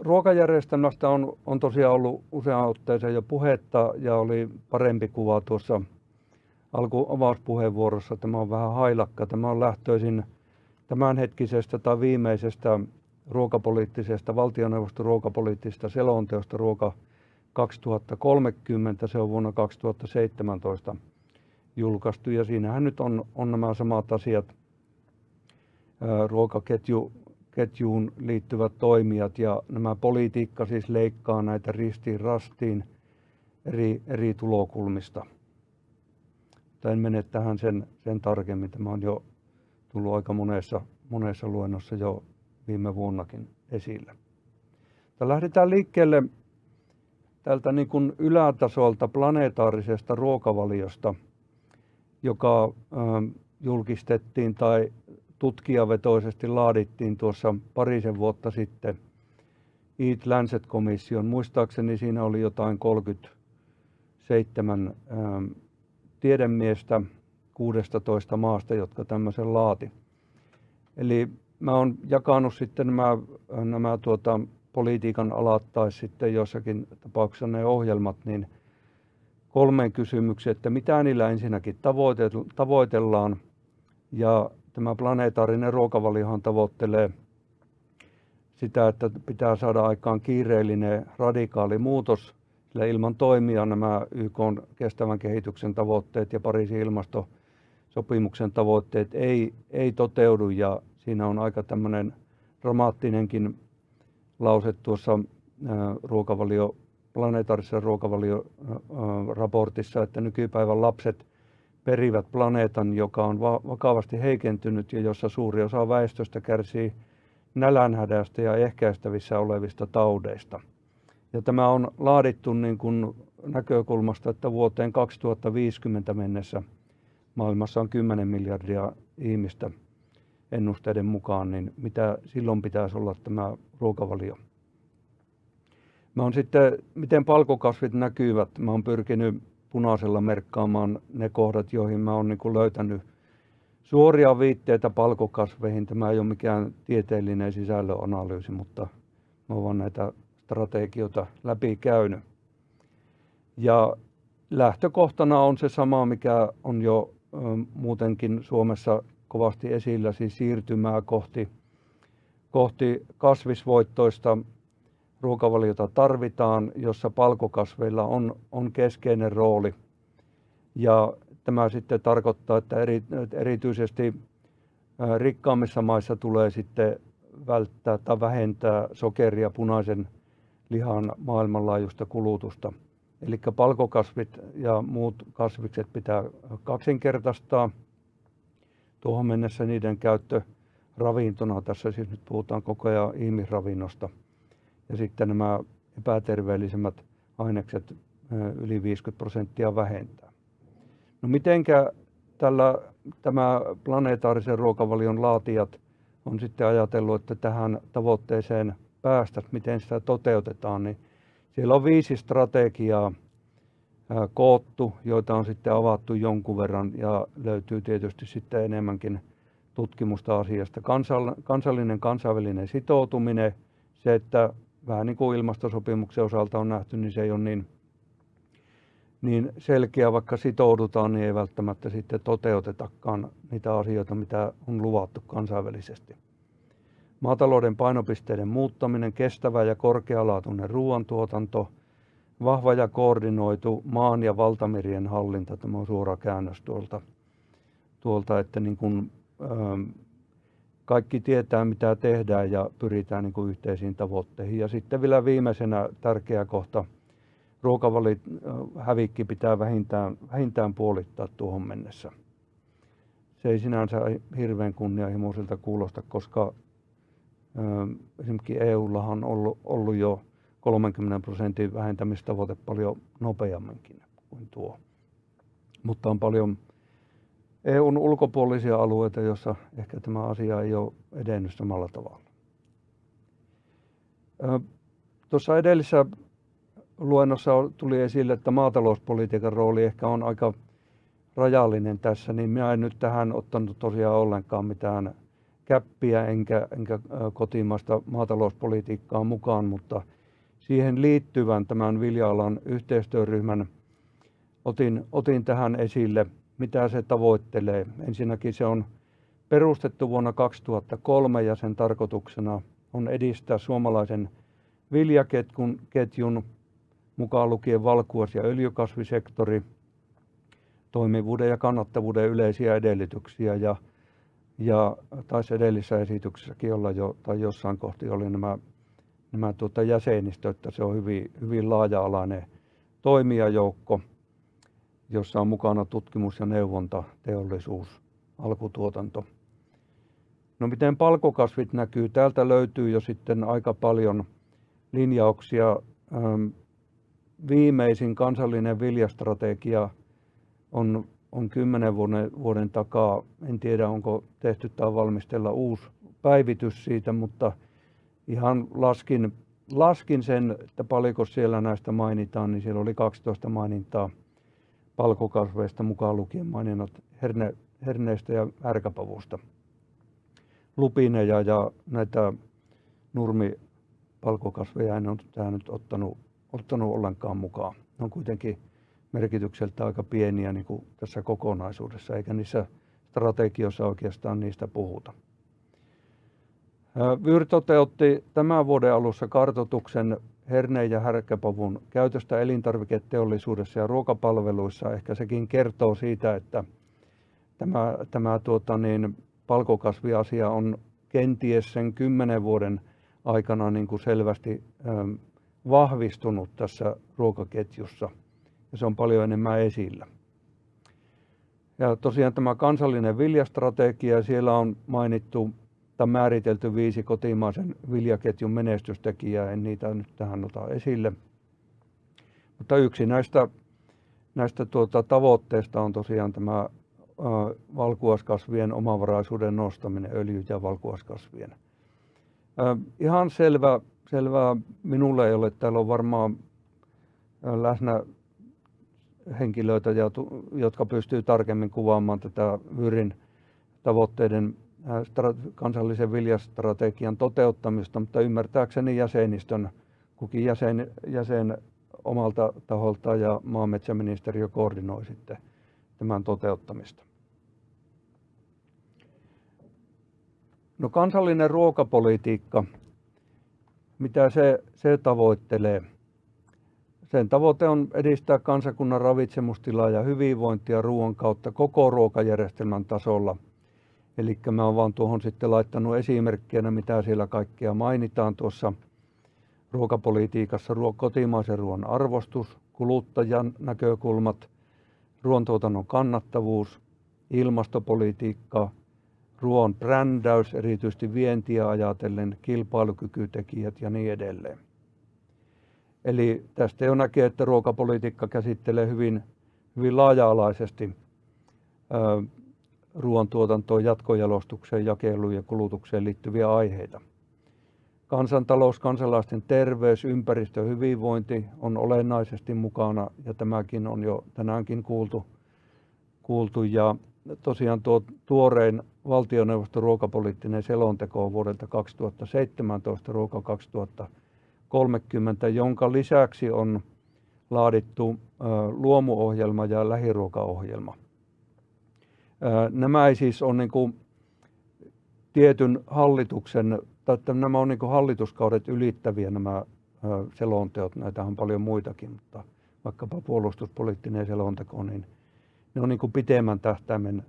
Ruokajärjestelmästä on, on tosiaan ollut useaan otteeseen jo puhetta ja oli parempi kuva tuossa alku avauspuheenvuorossa. Tämä on vähän hailakka. Tämä on lähtöisin tämänhetkisestä tai viimeisestä ruokapoliittisesta, valtioneuvoston ruokapoliittisesta selonteosta ruoka 2030. Se on vuonna 2017 julkaistu ja siinähän nyt on, on nämä samat asiat, ruokaketju ketjuun liittyvät toimijat ja nämä politiikka siis leikkaa näitä ristiin rastiin eri, eri tulokulmista. en mene tähän sen, sen tarkemmin. Tämä on jo tullut aika monessa, monessa luennossa jo viime vuonnakin esille. Mutta lähdetään liikkeelle tältä niin kuin ylätasolta planetaarisesta ruokavaliosta, joka ö, julkistettiin tai tutkijavetoisesti laadittiin tuossa parisen vuotta sitten Eat Lancet-komission. Muistaakseni siinä oli jotain 37 ähm, tiedemiestä 16 maasta, jotka tämmöisen laati. Eli mä oon jakanut sitten nämä, nämä tuota, politiikan alat tai sitten jossakin tapauksessa ne ohjelmat, niin kolmeen kysymykseen, että mitä niillä ensinnäkin tavoitellaan. Ja tämä planeetaarinen ruokavaliohan tavoittelee sitä, että pitää saada aikaan kiireellinen radikaali muutos, sillä ilman toimia nämä YK kestävän kehityksen tavoitteet ja Pariisin ilmastosopimuksen tavoitteet ei, ei toteudu. Ja siinä on aika tämmöinen dramaattinenkin lause tuossa ruokavalio, planetaarisessa ruokavalioraportissa, että nykypäivän lapset perivät planeetan, joka on vakavasti heikentynyt ja jossa suuri osa väestöstä kärsii nälänhädästä ja ehkäistävissä olevista taudeista. Ja tämä on laadittu niin kuin näkökulmasta, että vuoteen 2050 mennessä maailmassa on 10 miljardia ihmistä ennusteiden mukaan, niin mitä silloin pitäisi olla tämä ruokavalio? Mä on sitten, miten palkokasvit näkyvät, mä oon pyrkinyt punaisella merkkaamaan ne kohdat, joihin mä oon niin löytänyt suoria viitteitä palkokasveihin. Tämä ei ole mikään tieteellinen sisällönanalyysi, mutta mä oon näitä strategioita läpi käynyt. Ja lähtökohtana on se sama, mikä on jo muutenkin Suomessa kovasti esillä, siis siirtymää kohti, kohti kasvisvoittoista ruokavaliota tarvitaan, jossa palkokasveilla on, on keskeinen rooli. Ja tämä sitten tarkoittaa, että eri, erityisesti rikkaammissa maissa tulee sitten välttää tai vähentää sokeria punaisen lihan maailmanlaajuista kulutusta. Eli palkokasvit ja muut kasvikset pitää kaksinkertaistaa. Tuohon mennessä niiden käyttö ravintona, tässä siis nyt puhutaan koko ajan ihmisravinnosta – ja sitten nämä epäterveellisemmät ainekset yli 50 prosenttia vähentää. No mitenkä tällä, tämä planeetaarisen ruokavalion laatijat on sitten ajatellut, että tähän tavoitteeseen päästä, miten sitä toteutetaan, niin siellä on viisi strategiaa koottu, joita on sitten avattu jonkun verran ja löytyy tietysti sitten enemmänkin tutkimusta asiasta. Kansallinen kansainvälinen sitoutuminen, se, että vähän niin kuin ilmastosopimuksen osalta on nähty, niin se ei ole niin, niin selkeä, vaikka sitoudutaan, niin ei välttämättä sitten toteutetakaan niitä asioita, mitä on luvattu kansainvälisesti. Maatalouden painopisteiden muuttaminen, kestävä ja korkealaatuinen ruoantuotanto, vahva ja koordinoitu maan ja valtamerien hallinta, tämä on suora käännös tuolta, tuolta että niin kuin, kaikki tietää, mitä tehdään ja pyritään niin kuin yhteisiin tavoitteihin. Ja sitten vielä viimeisenä tärkeä kohta, ruokavalit hävikki pitää vähintään, vähintään puolittaa tuohon mennessä. Se ei sinänsä hirveän kunnianhimoiselta kuulosta, koska esimerkiksi EUllahan on ollut, ollut jo 30 prosentin vähentämistavoite paljon nopeamminkin kuin tuo. Mutta on paljon EUn ulkopuolisia alueita, joissa ehkä tämä asia ei ole edennyt samalla tavalla. Tuossa edellisessä luennossa tuli esille, että maatalouspolitiikan rooli ehkä on aika rajallinen tässä, niin minä en nyt tähän ottanut tosiaan ollenkaan mitään käppiä enkä, enkä kotimaista maatalouspolitiikkaa mukaan, mutta siihen liittyvän tämän vilja-alan yhteistyöryhmän otin, otin tähän esille, mitä se tavoittelee. Ensinnäkin se on perustettu vuonna 2003 ja sen tarkoituksena on edistää suomalaisen viljaketjun ketjun, mukaan lukien valkuas- ja öljykasvisektori, toimivuuden ja kannattavuuden yleisiä edellytyksiä ja, ja taisi edellisessä esityksessäkin olla jo, tai jossain kohti oli nämä, nämä tuota jäsenistö, että se on hyvin, hyvin laaja-alainen toimijajoukko, jossa on mukana tutkimus ja neuvonta, teollisuus, alkutuotanto. No miten palkokasvit näkyy? Täältä löytyy jo sitten aika paljon linjauksia. Viimeisin kansallinen viljastrategia on, on kymmenen vuoden, vuoden takaa. En tiedä, onko tehty tai valmistella uusi päivitys siitä, mutta ihan laskin, laskin sen, että paljonko siellä näistä mainitaan, niin siellä oli 12 mainintaa palkokasveista mukaan lukien maininnat herne, herneistä ja ärkäpavusta. Lupineja ja näitä nurmipalkokasveja en ole tähän nyt ottanut, ottanut ollenkaan mukaan. Ne on kuitenkin merkitykseltä aika pieniä niin kuin tässä kokonaisuudessa, eikä niissä strategioissa oikeastaan niistä puhuta. Vyr toteutti tämän vuoden alussa kartotuksen herneen ja härkäpavun käytöstä elintarviketeollisuudessa ja ruokapalveluissa. Ehkä sekin kertoo siitä, että tämä, tämä tuota niin, palkokasviasia on kenties sen kymmenen vuoden aikana niin kuin selvästi vahvistunut tässä ruokaketjussa ja se on paljon enemmän esillä. Ja tosiaan tämä kansallinen viljastrategia, siellä on mainittu tai määritelty viisi kotimaisen viljaketjun menestystekijää, en niitä nyt tähän ota esille. Mutta yksi näistä, näistä tuota, tavoitteista on tosiaan tämä valkuaskasvien omavaraisuuden nostaminen, öljy- ja valkuaskasvien. Ihan selvä, selvää minulle ei ole, täällä on varmaan läsnä henkilöitä, jotka pystyy tarkemmin kuvaamaan tätä Vyrin tavoitteiden kansallisen viljastrategian toteuttamista, mutta ymmärtääkseni jäsenistön, kukin jäsen, jäsen omalta taholta ja maanmetsäministeriö koordinoi sitten tämän toteuttamista. No kansallinen ruokapolitiikka, mitä se, se tavoittelee? Sen tavoite on edistää kansakunnan ravitsemustilaa ja hyvinvointia ruoan kautta koko ruokajärjestelmän tasolla – Eli mä oon vaan tuohon sitten laittanut esimerkkinä, mitä siellä kaikkea mainitaan tuossa ruokapolitiikassa. Ruo- kotimaisen ruoan arvostus, kuluttajan näkökulmat, ruoantuotannon kannattavuus, ilmastopolitiikka, ruoan brändäys, erityisesti vientiä ajatellen, kilpailukykytekijät ja niin edelleen. Eli tästä jo näkee, että ruokapolitiikka käsittelee hyvin, hyvin laaja-alaisesti ruoantuotantoon, jatkojalostukseen, jakeluun ja kulutukseen liittyviä aiheita. Kansantalous, kansalaisten terveys, ympäristö ja hyvinvointi on olennaisesti mukana ja tämäkin on jo tänäänkin kuultu. kuultu. Ja tosiaan tuo tuorein valtioneuvoston ruokapoliittinen selonteko vuodelta 2017, ruoka 2030, jonka lisäksi on laadittu luomuohjelma ja lähiruokaohjelma. Nämä ei siis ole niin kuin tietyn hallituksen, tai että nämä on niin kuin hallituskaudet ylittäviä nämä selonteot, näitä on paljon muitakin, mutta vaikkapa puolustuspoliittinen selonteko, niin ne on niin kuin pitemmän tähtäimen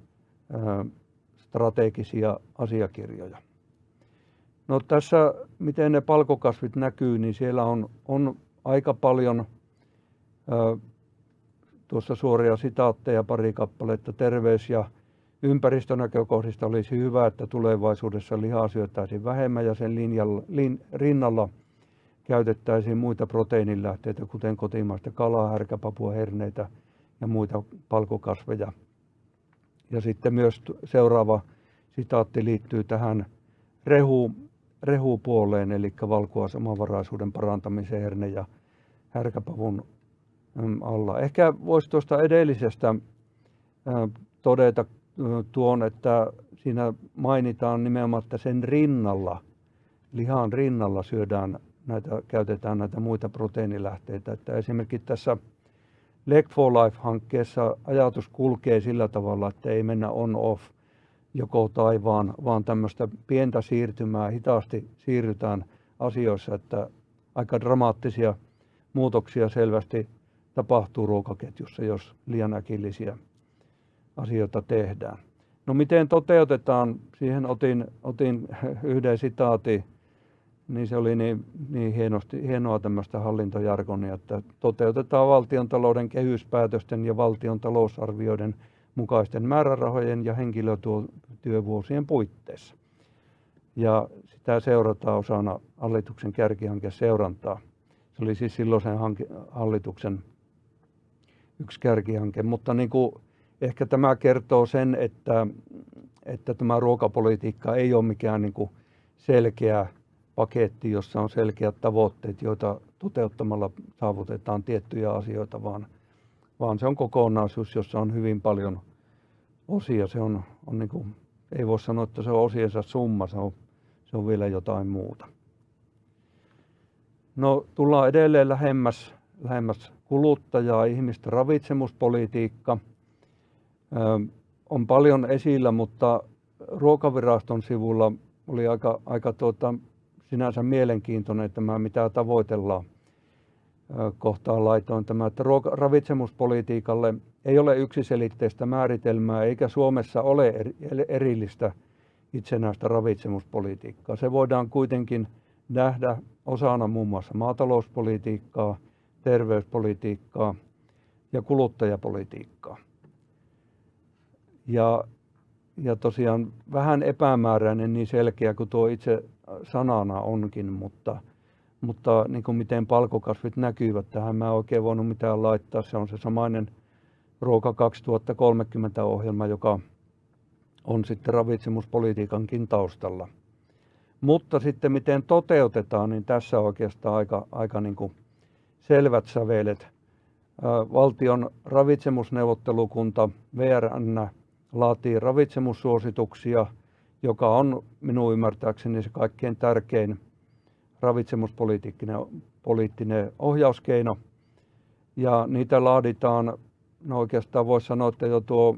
strategisia asiakirjoja. No tässä, miten ne palkokasvit näkyy, niin siellä on, on aika paljon tuossa suoria sitaatteja, pari kappaletta, terveys ja Ympäristönäkökohdista olisi hyvä, että tulevaisuudessa lihaa syötäisiin vähemmän ja sen linjalla, lin, rinnalla käytettäisiin muita proteiinilähteitä, kuten kotimaista kalaa, härkäpapua, herneitä ja muita palkokasveja. Ja sitten myös seuraava sitaatti liittyy tähän rehu, rehupuoleen, eli valkuaisamavaraisuuden parantamiseen herne- ja härkäpavun alla. Ehkä voisi tuosta edellisestä todeta tuon, että siinä mainitaan nimenomaan, että sen rinnalla, lihan rinnalla syödään näitä, käytetään näitä muita proteiinilähteitä. Että esimerkiksi tässä Leg for Life-hankkeessa ajatus kulkee sillä tavalla, että ei mennä on-off joko tai, vaan, vaan tämmöistä pientä siirtymää, hitaasti siirrytään asioissa, että aika dramaattisia muutoksia selvästi tapahtuu ruokaketjussa, jos liian äkillisiä asioita tehdään. No miten toteutetaan, siihen otin, otin yhden sitaatin, niin se oli niin, niin hienosti, hienoa tämmöistä hallintojargonia, että toteutetaan valtion talouden kehyspäätösten ja valtion talousarvioiden mukaisten määrärahojen ja henkilötyövuosien puitteissa. Ja sitä seurataan osana hallituksen seurantaa. Se oli siis silloisen hallituksen yksi kärkihanke, mutta niin kuin ehkä tämä kertoo sen, että, että tämä ruokapolitiikka ei ole mikään niin kuin selkeä paketti, jossa on selkeät tavoitteet, joita toteuttamalla saavutetaan tiettyjä asioita, vaan, vaan se on kokonaisuus, jossa on hyvin paljon osia. Se on, on niin kuin, ei voi sanoa, että se on osiensa summa, se on, se on vielä jotain muuta. No tullaan edelleen lähemmäs, lähemmäs kuluttajaa, ihmistä ravitsemuspolitiikka – on paljon esillä, mutta ruokaviraston sivulla oli aika, aika tuota, sinänsä mielenkiintoinen tämä, mitä tavoitellaan. Kohtaan laitoin tämä, että ravitsemuspolitiikalle ei ole yksiselitteistä määritelmää eikä Suomessa ole erillistä itsenäistä ravitsemuspolitiikkaa. Se voidaan kuitenkin nähdä osana muun muassa maatalouspolitiikkaa, terveyspolitiikkaa ja kuluttajapolitiikkaa. Ja, ja tosiaan vähän epämääräinen niin selkeä kuin tuo itse sanana onkin, mutta, mutta niin kuin miten palkokasvit näkyvät tähän, mä en oikein voinut mitään laittaa. Se on se samainen Ruoka 2030 ohjelma, joka on sitten ravitsemuspolitiikankin taustalla. Mutta sitten miten toteutetaan, niin tässä oikeastaan aika, aika niin kuin selvät sävelet. Valtion ravitsemusneuvottelukunta VRN laatii ravitsemussuosituksia, joka on minun ymmärtääkseni se kaikkein tärkein ravitsemuspoliittinen poliittinen ohjauskeino. Ja niitä laaditaan, no oikeastaan voisi sanoa, että jo tuo,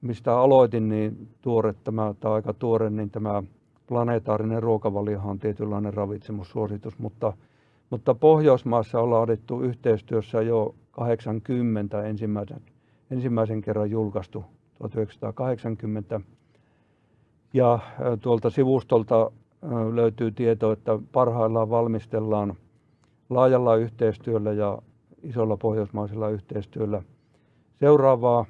mistä aloitin, niin tuore tämä, tai aika tuore, niin tämä planeetaarinen ruokavalio on tietynlainen ravitsemussuositus, mutta, mutta Pohjoismaassa on laadittu yhteistyössä jo 80 ensimmäisen, ensimmäisen kerran julkaistu 1980. Ja tuolta sivustolta löytyy tieto, että parhaillaan valmistellaan laajalla yhteistyöllä ja isolla pohjoismaisella yhteistyöllä seuraavaa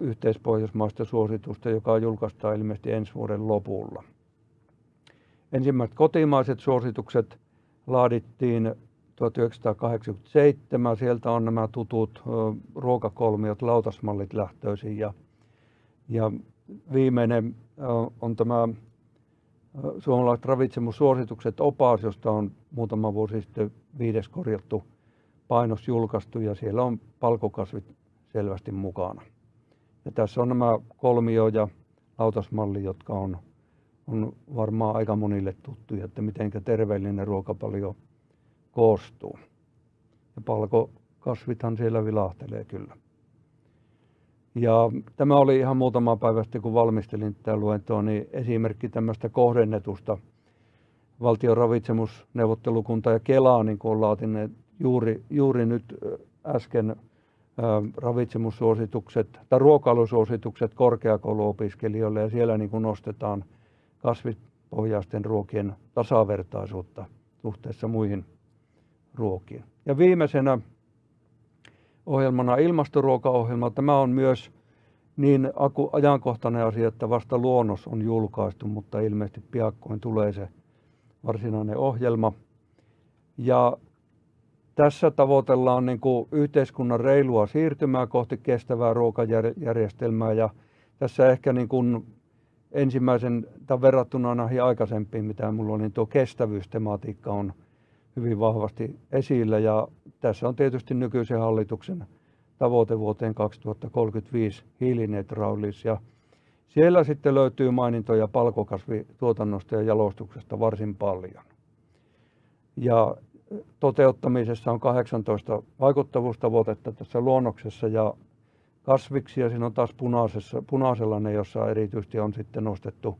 yhteispohjoismaista suositusta, joka julkaistaan ilmeisesti ensi vuoden lopulla. Ensimmäiset kotimaiset suositukset laadittiin 1987. Sieltä on nämä tutut ruokakolmiot, lautasmallit lähtöisin ja ja viimeinen on tämä suomalaiset ravitsemussuositukset opas, josta on muutama vuosi sitten viides korjattu painos julkaistu ja siellä on palkokasvit selvästi mukana. Ja tässä on nämä kolmio ja lautasmalli, jotka on, on varmaan aika monille tuttuja, että miten terveellinen ruokapalio koostuu. Ja palkokasvithan siellä vilahtelee kyllä. Ja tämä oli ihan muutama päivä sitten, kun valmistelin tätä luentoa, niin esimerkki tämmöistä kohdennetusta valtion ravitsemusneuvottelukunta ja Kelaa, niin kuin on juuri, juuri nyt äsken ravitsemussuositukset tai ruokailusuositukset korkeakouluopiskelijoille ja siellä niin kuin nostetaan kasvipohjaisten ruokien tasavertaisuutta suhteessa muihin ruokiin. Ja viimeisenä ohjelmana ilmastoruokaohjelma. Tämä on myös niin ajankohtainen asia, että vasta luonnos on julkaistu, mutta ilmeisesti piakkoin tulee se varsinainen ohjelma. Ja tässä tavoitellaan niin kuin yhteiskunnan reilua siirtymää kohti kestävää ruokajärjestelmää ja tässä ehkä niin kuin ensimmäisen tai verrattuna näihin aikaisempiin, mitä mulla oli, niin tuo kestävyystematiikka on hyvin vahvasti esillä ja tässä on tietysti nykyisen hallituksen tavoite vuoteen 2035 hiilineutraalis ja siellä sitten löytyy mainintoja palkokasvituotannosta ja jalostuksesta varsin paljon. Ja toteuttamisessa on 18 vaikuttavuustavoitetta tässä luonnoksessa ja kasviksia. Siinä on taas punaisella ne, jossa erityisesti on sitten nostettu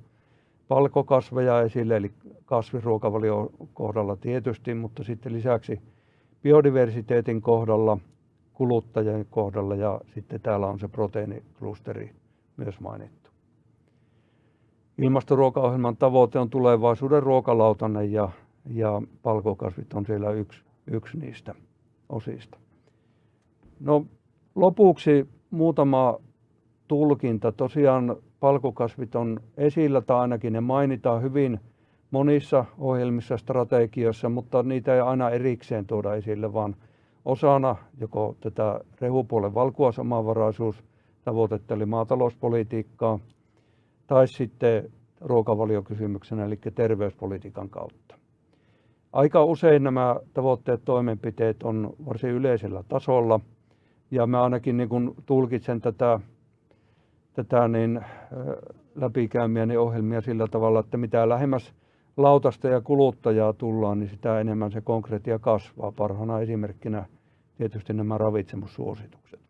palkokasveja esille, eli kasvisruokavalio kohdalla tietysti, mutta sitten lisäksi biodiversiteetin kohdalla, kuluttajien kohdalla ja sitten täällä on se proteiiniklusteri myös mainittu. Ilmastoruokaohjelman tavoite on tulevaisuuden ruokalautanen ja, ja palkokasvit on siellä yksi, yksi niistä osista. No lopuksi muutama tulkinta. Tosiaan palkokasvit on esillä tai ainakin ne mainitaan hyvin monissa ohjelmissa, strategioissa, mutta niitä ei aina erikseen tuoda esille, vaan osana joko tätä rehupuolen valkuaisamavaraisuustavoitetta eli maatalouspolitiikkaa tai sitten ruokavaliokysymyksenä eli terveyspolitiikan kautta. Aika usein nämä tavoitteet toimenpiteet on varsin yleisellä tasolla – ja mä ainakin niin kun tulkitsen tätä, tätä niin, läpikäymiäni ohjelmia sillä tavalla, että mitä lähemmäs lautasta ja kuluttajaa tullaan, niin sitä enemmän se konkreettia kasvaa. Parhaana esimerkkinä tietysti nämä ravitsemussuositukset.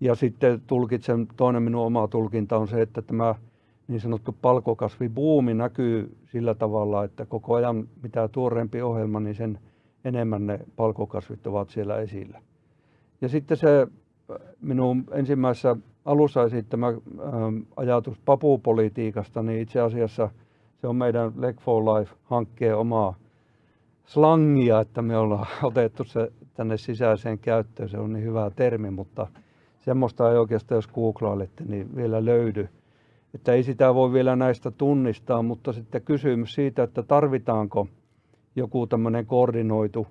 Ja sitten tulkitsen, toinen minun oma tulkinta on se, että tämä niin sanottu palkokasvibuumi näkyy sillä tavalla, että koko ajan mitä tuoreempi ohjelma, niin sen enemmän ne palkokasvit ovat siellä esillä. Ja sitten se minun ensimmäisessä alussa esittämä ähm, ajatus papupolitiikasta, niin itse asiassa se on meidän Leg for Life-hankkeen omaa slangia, että me ollaan otettu se tänne sisäiseen käyttöön. Se on niin hyvä termi, mutta semmoista ei oikeastaan, jos googlailette, niin vielä löydy. Että ei sitä voi vielä näistä tunnistaa, mutta sitten kysymys siitä, että tarvitaanko joku tämmöinen koordinoitu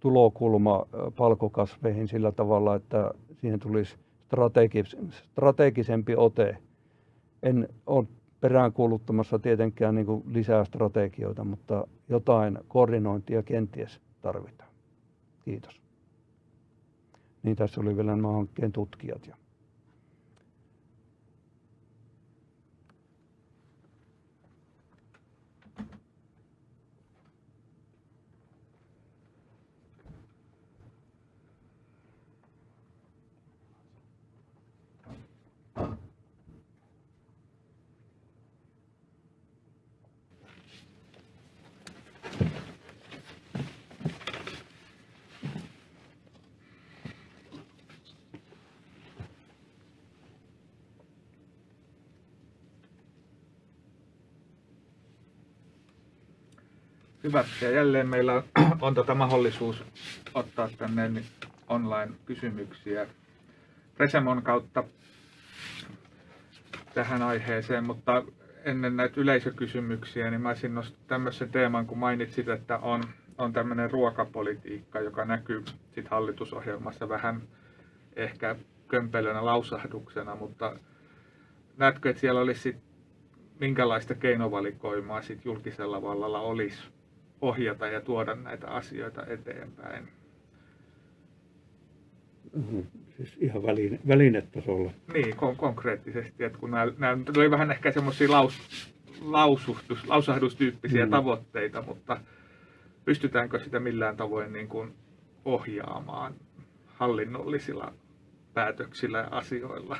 tulokulma palkokasveihin sillä tavalla, että siihen tulisi strategis, strategisempi ote. En ole peräänkuuluttamassa tietenkään niin kuin lisää strategioita, mutta jotain koordinointia kenties tarvitaan. Kiitos. Niin tässä oli vielä nämä hankkeen tutkijat. Ja Hyvä. Ja jälleen meillä on, on tota mahdollisuus ottaa tänne online-kysymyksiä Resemon kautta tähän aiheeseen, mutta ennen näitä yleisökysymyksiä, niin mä olisin nostaa tämmöisen teeman, kun mainitsit, että on, on tämmöinen ruokapolitiikka, joka näkyy sit hallitusohjelmassa vähän ehkä kömpelönä lausahduksena, mutta näetkö, että siellä olisi sit, minkälaista keinovalikoimaa sit julkisella vallalla olisi ohjata ja tuoda näitä asioita eteenpäin. Mm-hmm. Siis ihan väline, välinetasolla. Niin, kon- konkreettisesti. Että kun nämä, nämä oli vähän ehkä semmoisia laus, lausuhtus, lausahdustyyppisiä mm. tavoitteita, mutta pystytäänkö sitä millään tavoin niin kuin ohjaamaan hallinnollisilla päätöksillä ja asioilla?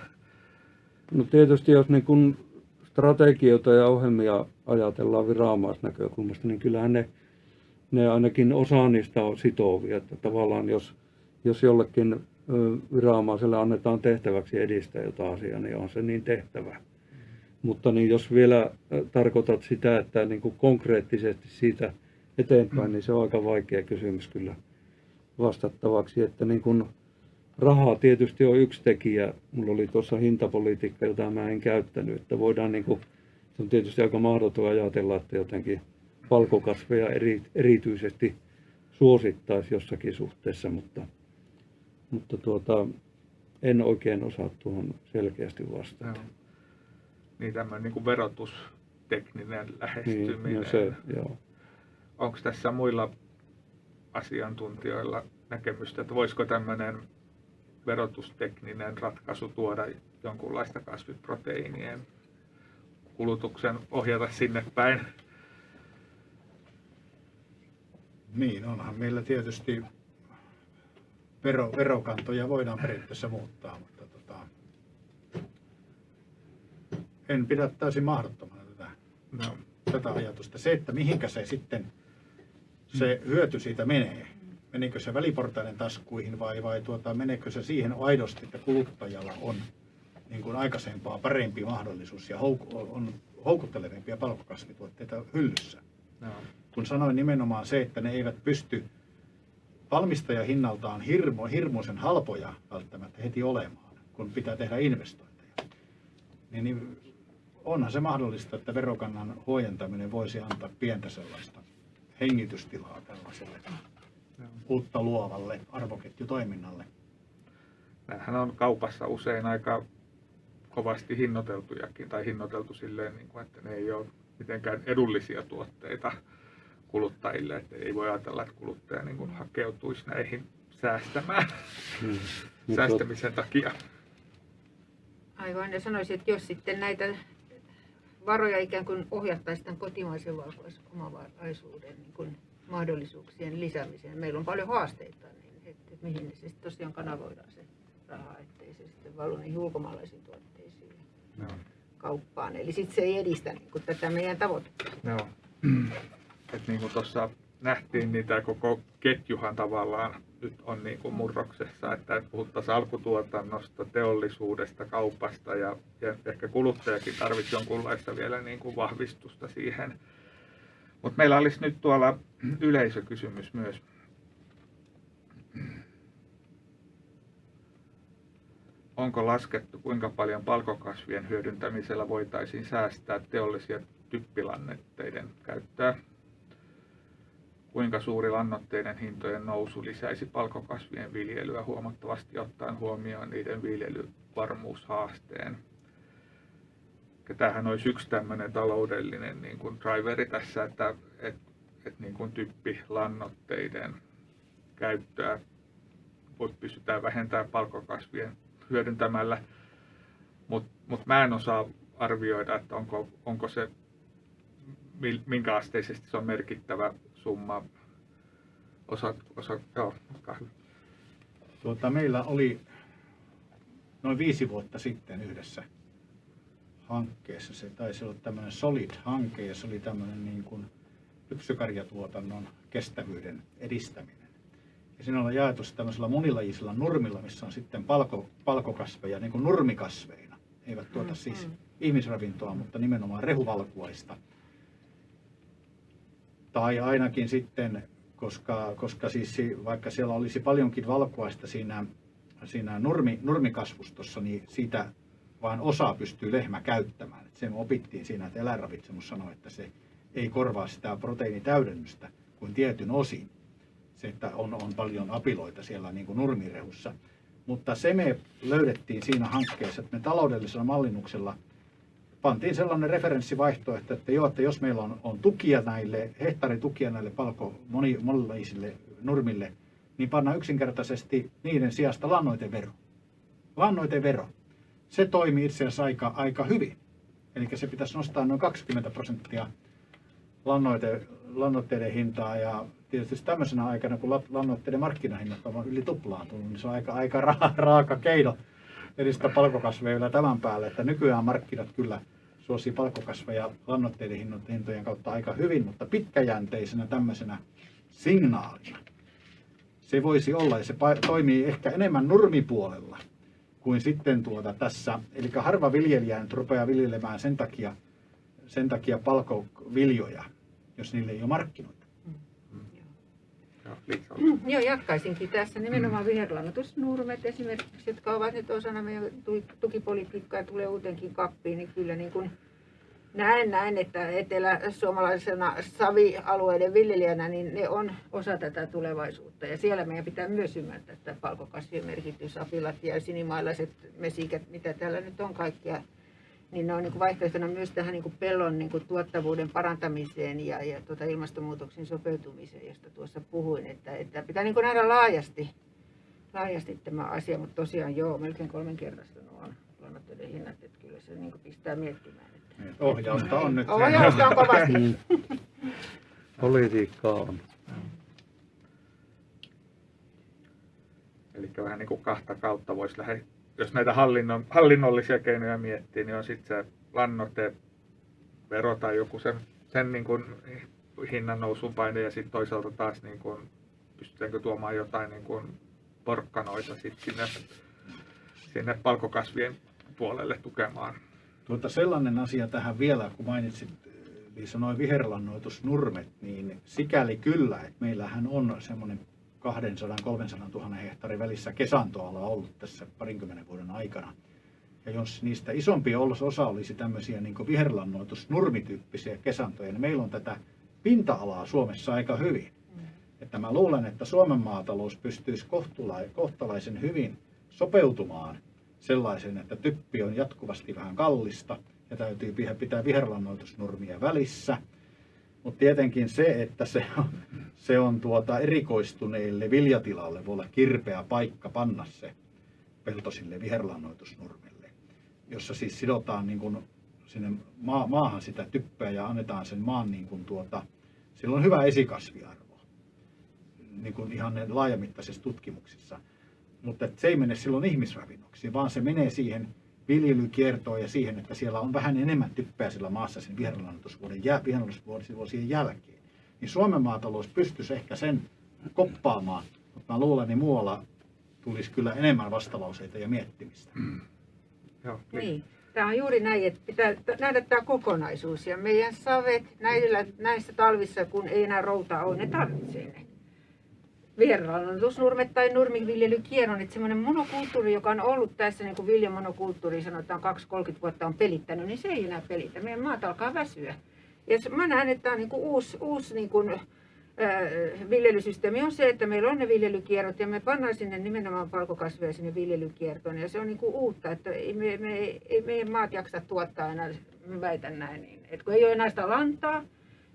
No tietysti jos niin kun strategioita ja ohjelmia ajatellaan viranomaisnäkökulmasta, niin kyllähän ne ne ainakin osa niistä on sitovia. Että tavallaan jos, jos jollekin viranomaiselle annetaan tehtäväksi edistää jotain asiaa, niin on se niin tehtävä. Mutta niin jos vielä tarkoitat sitä, että niin kuin konkreettisesti siitä eteenpäin, niin se on aika vaikea kysymys kyllä vastattavaksi. Että niin kuin rahaa tietysti on yksi tekijä. Mulla oli tuossa hintapolitiikka, jota mä en käyttänyt. Että voidaan niin kuin, se on tietysti aika mahdoton ajatella, että jotenkin palkokasveja eri, erityisesti suosittaisi jossakin suhteessa, mutta, mutta tuota, en oikein osaa tuohon selkeästi vastata. Joo. Niin tämmöinen niin kuin verotustekninen lähestyminen. Niin, no se, joo. Onko tässä muilla asiantuntijoilla näkemystä, että voisiko tämmöinen verotustekninen ratkaisu tuoda jonkunlaista kasviproteiinien kulutuksen ohjata sinne päin? Niin, onhan meillä tietysti vero, verokantoja voidaan periaatteessa muuttaa, mutta tota, en pidä täysin mahdottomana tätä, No, tätä ajatusta. Se, että mihinkä se sitten se hyöty siitä menee, menikö se väliportaiden taskuihin vai, vai tuota, meneekö se siihen aidosti, että kuluttajalla on niin kuin aikaisempaa parempi mahdollisuus ja houku, on houkuttelevimpia palkkokasvituotteita hyllyssä. no, Kun sanoin nimenomaan se, että ne eivät pysty valmistajahinnaltaan hirmu, hirmuisen halpoja välttämättä heti olemaan, kun pitää tehdä investointeja, niin, niin onhan se mahdollista, että verokannan huojentaminen voisi antaa pientä sellaista hengitystilaa tällaiselle uutta luovalle arvoketjutoiminnalle. Nämähän on kaupassa usein aika kovasti hinnoiteltujakin tai hinnoiteltu silleen, niin kuin, että ne ei ole mitenkään edullisia tuotteita kuluttajille, että ei voi ajatella, että kuluttaja niin kuin hakeutuisi näihin säästämään Mm. Mut säästämisen takia. Aivan, ja sanoisin, että jos sitten näitä varoja ikään kuin ohjattaisiin tämän kotimaisen valkuaisomavaraisuuden niin kuin mahdollisuuksien lisäämiseen. Meillä on paljon haasteita, niin että, että mihin ne se sitten tosiaan kanavoidaan se raha, ettei se sitten valu niihin ulkomaalaisiin tuotteisiin ja Joo. kauppaan. Eli sitten se ei edistä niin kuin tätä meidän tavoitetta. Joo. Et niin kuin tuossa nähtiin, niin tämä koko ketjuhan tavallaan nyt on niin kuin murroksessa, että puhuttaisiin alkutuotannosta, teollisuudesta, kaupasta ja, ja ehkä kuluttajakin tarvitsisi jonkunlaista vielä niin kuin vahvistusta siihen. Mutta meillä olisi nyt tuolla yleisökysymys myös. Onko laskettu, kuinka paljon palkokasvien hyödyntämisellä voitaisiin säästää teollisia typpilannetteiden käyttöä? Kuinka suuri lannoitteiden hintojen nousu lisäisi palkokasvien viljelyä huomattavasti ottaen huomioon niiden viljelyvarmuushaasteen? Ja tämähän olisi yksi tämmöinen taloudellinen niin kuin driveri tässä, että et, et niin kuin typpilannoitteiden käyttöä voi pystytään vähentämään palkokasvien hyödyntämällä, mutta mut mä en osaa arvioida, että onko, onko se, minkä asteisesti se on merkittävä summa. Osa, osa, joo. Tuota, meillä oli noin viisi vuotta sitten yhdessä hankkeessa. Se taisi olla tämmöinen Solid-hanke ja se oli tämmöinen niin kuin lypsykarjatuotannon kestävyyden edistäminen. Ja siinä on jaettu se tämmöisellä monilajisella nurmilla, missä on sitten palko, palkokasveja niin kuin nurmikasveina. Eivät tuota Mm, siis mm. ihmisravintoa, mutta nimenomaan rehuvalkuaista. Tai ainakin sitten, koska, koska siis si- vaikka siellä olisi paljonkin valkuaista siinä, siinä nurmi, nurmikasvustossa, niin siitä vain osa pystyy lehmä käyttämään. Sen opittiin siinä, että eläinravitsemus sanoi, että se ei korvaa sitä proteiinitäydennystä kuin tietyn osin. Se, että on, on paljon apiloita siellä niin kuin nurmirehussa. Mutta se me löydettiin siinä hankkeessa, että me taloudellisella mallinnuksella pantiin sellainen referenssivaihtoehto, että joo, että jos meillä on, on tukia näille, hehtaaritukia näille palko moni, monenlaisille nurmille, niin pannaan yksinkertaisesti niiden sijasta lannoitevero. Lannoitevero. Se toimii itse asiassa aika, aika hyvin. Eli se pitäisi nostaa noin 20 prosenttia lannoite, lannoitteiden hintaa ja tietysti tämmöisenä aikana, kun la- lannoitteiden markkinahinnat ovat yli tuplaantunut, niin se on aika, aika ra- raaka keino edistää palkokasveja tämän päälle, että nykyään markkinat kyllä suosii palkokasveja lannoitteiden hintojen kautta aika hyvin, mutta pitkäjänteisenä tämmöisenä signaalina se voisi olla, ja se toimii ehkä enemmän nurmipuolella kuin sitten tuota tässä. Eli harva viljelijä nyt rupeaa viljelemään sen takia, sen takia palkoviljoja, jos niille ei ole markkinoita. Joo, Liisa, Joo, jatkaisinkin tässä nimenomaan viherlannoitusnurmet esimerkiksi, jotka ovat nyt osana meidän tu- tukipolitiikkaa ja tulee uutenkin kappiin, niin kyllä niin kuin näen näin, että etelä-suomalaisena savialueiden viljelijänä, niin ne on osa tätä tulevaisuutta. Ja siellä meidän pitää myös ymmärtää että palkokasvien merkitys, apilat ja sinimailaiset mesikät, mitä täällä nyt on kaikkia. Niin ne on niin vaihtoehtona myös tähän niin pellon niin tuottavuuden parantamiseen ja, ja tuota ilmastonmuutoksen sopeutumiseen, josta tuossa puhuin. Että, että pitää niin nähdä laajasti, laajasti tämä asia, mutta tosiaan joo, melkein kolmenkertaistunut on lannoitteiden hinnat, että kyllä se niin pistää miettimään. Ohjausta on nyt. Ohjausta on kovasti. Mm. Politiikkaa on. Eli vähän niin kuin kahta kautta voisi lähteä, jos näitä hallinnon, hallinnollisia keinoja miettii, niin on sitten se lannoite, vero tai joku sen, sen niin kuin hinnan nousun paine ja sitten toisaalta taas niin kuin, pystytäänkö tuomaan jotain niin kuin porkkanoita sit sinne, sinne palkokasvien puolelle tukemaan. Tuota, sellainen asia tähän vielä, kun mainitsit Liisa noin viherlannoitusnurmet, niin sikäli kyllä, että meillähän on semmoinen 200-300 000 hehtaarin välissä kesantoala ollut tässä parinkymmenen vuoden aikana. Ja jos niistä isompi osa olisi tämmöisiä niin viherlannoitusnurmityyppisiä kesantoja, niin meillä on tätä pinta-alaa Suomessa aika hyvin. Että mä luulen, että Suomen maatalous pystyisi kohtalaisen hyvin sopeutumaan sellaisen, että typpi on jatkuvasti vähän kallista ja täytyy pitää viherlannoitusnurmia välissä. Mutta tietenkin se, että se on, se on tuota erikoistuneille viljatilalle voi olla kirpeä paikka panna se pelto sille viherlannoitusnurmille, jossa siis sidotaan niin kuin sinne maa, maahan sitä typpöä ja annetaan sen maan niin kuin tuota, sillä on hyvä esikasviarvo, niin kuin ihan ne laajamittaisissa tutkimuksissa. Mutta se ei mene silloin ihmisravinnoksi, vaan se menee siihen viljelykiertoon ja siihen, että siellä on vähän enemmän typpää sillä maassa sen viherlannoitusvuoden jä, viherlannoitusvuosien jälkeen. Niin Suomen maatalous pystyisi ehkä sen koppaamaan, mutta mä luulen, että muualla tulisi kyllä enemmän vastalauseita ja miettimistä. Mm. Joo, niin. niin. Tämä on juuri näin, että pitää nähdä tämä kokonaisuus. Ja meidän savet näillä, näissä talvissa, kun ei enää routaa ole, ne tarvitsee ne viherlannoitusnurmet tai nurmiviljelykierron, että semmoinen monokulttuuri, joka on ollut tässä niin kuin viljamonokulttuuri, sanotaan 2-30 vuotta on pelittänyt, niin se ei enää pelitä. Meidän maat alkaa väsyä. Ja mä näen, että tämä on niin kuin uusi, uusi niin kuin, viljelysysteemi on se, että meillä on ne viljelykierrot ja me pannaan sinne nimenomaan palkokasveja sinne viljelykiertoon. Ja se on niin kuin uutta, että ei, me, me, ei meidän maat jaksa tuottaa enää, väitän näin, niin, että kun ei ole enää sitä lantaa,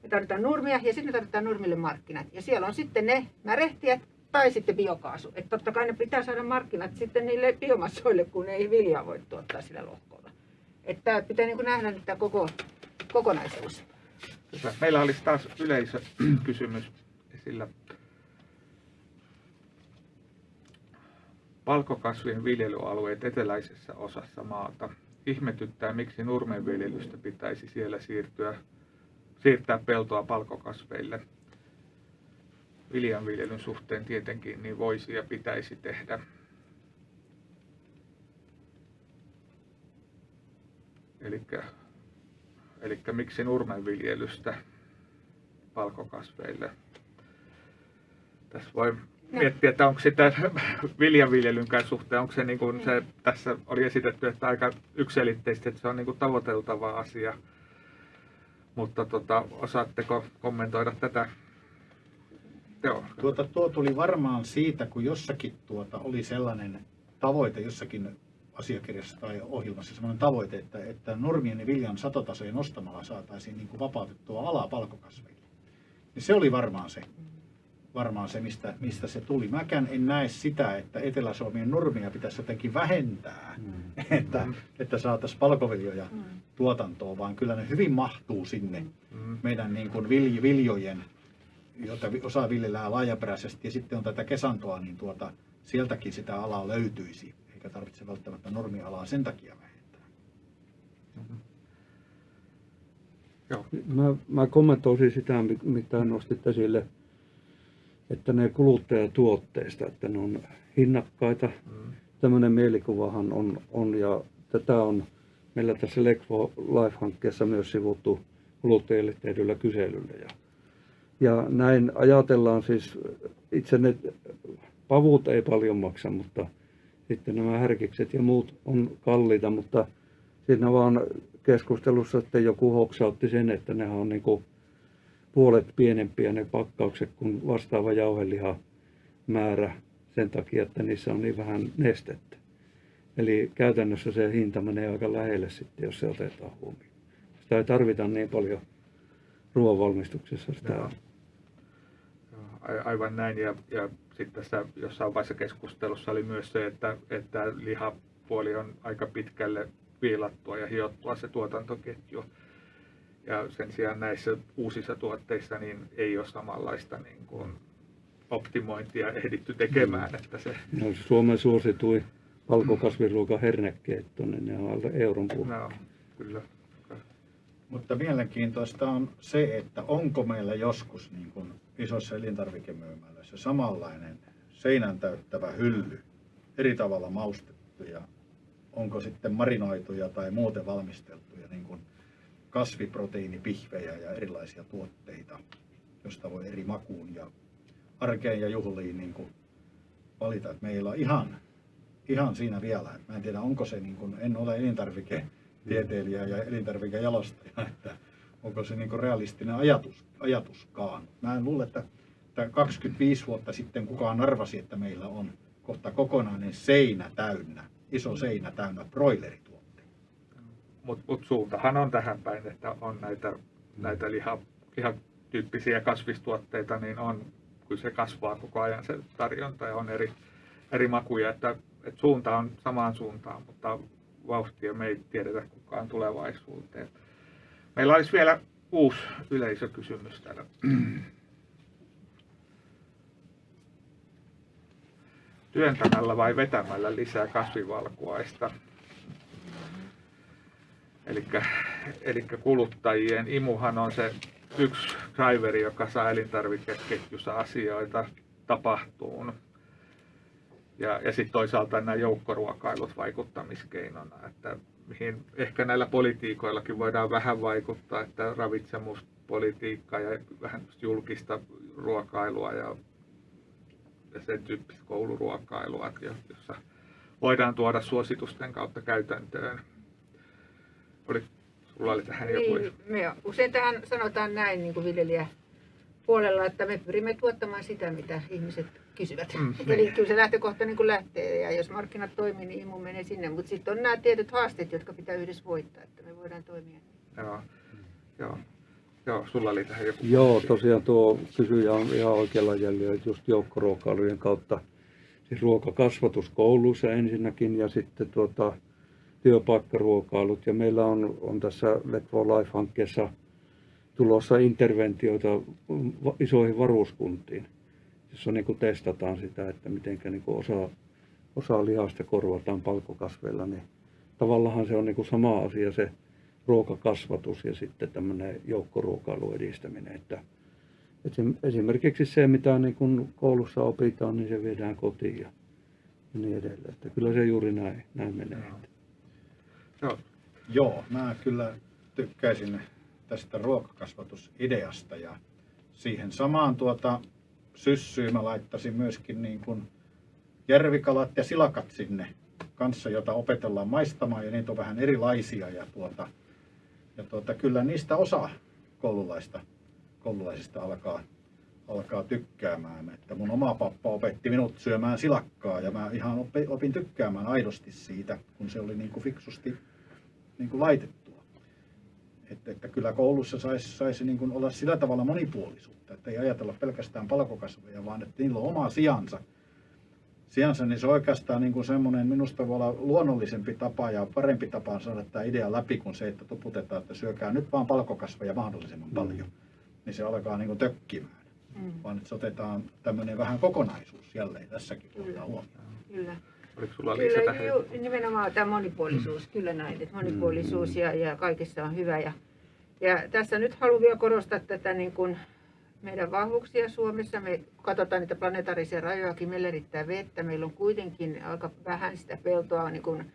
me tarvitaan nurmia ja sitten me tarvitaan nurmille markkinat. Ja siellä on sitten ne märehtijät tai sitten biokaasu. Että totta kai ne pitää saada markkinat sitten niille biomassoille, kun ei viljaa voi tuottaa sillä lohkolla. Että pitää niin nähdä nyt tämä koko, kokonaisuus. Meillä olisi taas yleisökysymys esillä. Palkokasvien viljelyalueet eteläisessä osassa maata. Ihmetyttää, miksi nurmenviljelystä pitäisi siellä siirtyä siirtää peltoa palkokasveille. Viljanviljelyn suhteen tietenkin niin voisi ja pitäisi tehdä. Eli miksi nurmenviljelystä palkokasveille? Tässä voi miettiä, että onko sitä viljanviljelynkään suhteen, onko se, niin kuin se tässä oli esitetty, että aika yksilitteisesti, että se on niin kuin tavoiteltava asia mutta tota, osaatteko kommentoida tätä? Joo. Tuota, tuo tuli varmaan siitä, kun jossakin tuota, oli sellainen tavoite jossakin asiakirjassa tai ohjelmassa sellainen tavoite, että, että normien ja viljan satotasojen nostamalla saataisiin niin kuin vapautettua alaa palkokasveille. Niin se oli varmaan se varmaan se, mistä, mistä se tuli. Mäkään en näe sitä, että Etelä-Suomen normia pitäisi jotenkin vähentää, mm. että, että saataisiin palkoviljoja mm. tuotantoon, vaan kyllä ne hyvin mahtuu sinne mm. meidän niin kuin vilj, viljojen, joita osa viljellään laajaperäisesti, ja sitten on tätä kesantoa, niin tuota, sieltäkin sitä alaa löytyisi, eikä tarvitse välttämättä normialaa sen takia vähentää. Mm-hmm. Joo. Mä, mä kommentoisin sitä, mitä nostit esille että ne kuluttajatuotteista, että ne on hinnakkaita. Mm. Tämmöinen mielikuvahan on, on ja tätä on meillä tässä Lekvo Life-hankkeessa myös sivuttu kuluttajille tehdyllä kyselyllä. Ja, ja näin ajatellaan siis, itse ne pavut ei paljon maksa, mutta sitten nämä härkikset ja muut on kalliita, mutta siinä vaan keskustelussa sitten joku hoksautti sen, että ne on niin kuin puolet pienempiä ne pakkaukset kuin vastaava jauheliha määrä sen takia, että niissä on niin vähän nestettä. Eli käytännössä se hinta menee aika lähelle sitten, jos se otetaan huomioon. Sitä ei tarvita niin paljon ruoanvalmistuksessa sitä. Joo. Aivan näin. Ja, ja sitten tässä jossain vaiheessa keskustelussa oli myös se, että, että lihapuoli on aika pitkälle viilattua ja hiottua se tuotantoketju. Ja sen sijaan näissä uusissa tuotteissa niin ei ole samanlaista niin kuin optimointia ehditty tekemään. Että se, No, Suomen suositui valkokasviruoka hernekeitto, niin ne on alle euron puolella. no, kyllä. Mutta mielenkiintoista on se, että onko meillä joskus niin kuin isossa elintarvikemyymälöissä samanlainen seinän täyttävä hylly, eri tavalla maustettuja, onko sitten marinoituja tai muuten valmisteltuja niin kuin kasviproteiinipihvejä ja erilaisia tuotteita, josta voi eri makuun ja arkeen ja juhliin niin kuin valita. Että meillä on ihan, ihan siinä vielä. Mä en tiedä, onko se, niin kuin, en ole elintarviketieteilijä ja elintarvikejalostaja, että onko se niin kuin realistinen ajatus, ajatuskaan. Mä en luule, että, että 25 vuotta sitten kukaan arvasi, että meillä on kohta kokonainen seinä täynnä, iso seinä täynnä broilerituotteita. Mutta mut suuntahan on tähän päin, että on näitä, näitä liha, lihatyyppisiä kasvistuotteita, niin on, kyllä se kasvaa koko ajan se tarjonta ja on eri, eri makuja, että, että suunta on samaan suuntaan, mutta vauhtia me ei tiedetä kukaan tulevaisuuteen. Meillä olisi vielä uusi yleisökysymys täällä. Työntämällä vai vetämällä lisää kasvivalkuaista? Eli kuluttajien imuhan on se yksi driveri, joka saa elintarvikeketjussa asioita tapahtuun. Ja, ja sitten toisaalta nämä joukkoruokailut vaikuttamiskeinona, että mihin ehkä näillä politiikoillakin voidaan vähän vaikuttaa, että ravitsemuspolitiikka ja vähän julkista ruokailua ja, ja sen tyyppistä kouluruokailua, jossa voidaan tuoda suositusten kautta käytäntöön. Sulla oli tähän joku... Niin, me usein tähän sanotaan näin niin kuin viljelijä puolella, että me pyrimme tuottamaan sitä, mitä ihmiset kysyvät. Mm, Eli niin. kyllä se lähtökohta niin kuin lähtee ja jos markkinat toimii, niin imu menee sinne. Mutta sitten on nämä tietyt haasteet, jotka pitää yhdessä voittaa, että me voidaan toimia. Joo, joo, joo, sulla oli tähän joku... Joo, tosiaan tuo kysyjä on ihan oikealla jäljellä, että just joukkoruokailujen kautta siis ruokakasvatus kouluissa ensinnäkin ja sitten tuota, työpaikkaruokailut. Ja meillä on, on tässä Let for Life-hankkeessa tulossa interventioita isoihin varuskuntiin, jossa niin kuin testataan sitä, että miten niin osa, osa lihasta korvataan palkokasveilla. Niin tavallaan se on niin kuin sama asia se ruokakasvatus ja sitten tämmöinen joukkoruokailun edistäminen. Että esim- esimerkiksi se, mitä niin kuin koulussa opitaan, niin se viedään kotiin ja niin edelleen. Että kyllä se juuri näin, näin menee. Joo. Joo, mä kyllä tykkäisin tästä ruokakasvatusideasta ja siihen samaan tuota syssyyn mä laittaisin myöskin niin kuin järvikalat ja silakat sinne kanssa, jota opetellaan maistamaan ja niitä on vähän erilaisia ja tuota, ja tuota, kyllä niistä osa koululaista, koululaisista alkaa, alkaa tykkäämään. Että mun oma pappa opetti minut syömään silakkaa ja mä ihan opi- opin tykkäämään aidosti siitä, kun se oli niin kuin fiksusti niin kuin laitettua. Että, että kyllä koulussa saisi sais niin kuin olla sillä tavalla monipuolisuutta, että ei ajatella pelkästään palkokasveja, vaan että niillä on oma sijansa. Sijansa, niin se on oikeastaan niin kuin semmoinen, minusta voi olla luonnollisempi tapa ja parempi tapa saada tämä idea läpi kuin se, että tuputetaan, että syökää nyt vaan palkokasveja mahdollisimman paljon. Niin se alkaa niin kuin tökkimään. Mm. Vaan että se otetaan tämmöinen vähän kokonaisuus jälleen tässäkin Kyllä. ottaa huomioon. Kyllä. Oliko sulla Liisa Kyllä, tähän ju, nimenomaan tämä monipuolisuus, kyllä näin, että monipuolisuus ja, ja kaikessa on hyvä. Ja, ja tässä nyt haluan vielä korostaa tätä niin kuin meidän vahvuuksia Suomessa. Me katsotaan niitä planetaarisia rajojakin, meillä riittää vettä, meillä on kuitenkin aika vähän sitä peltoa niin kuin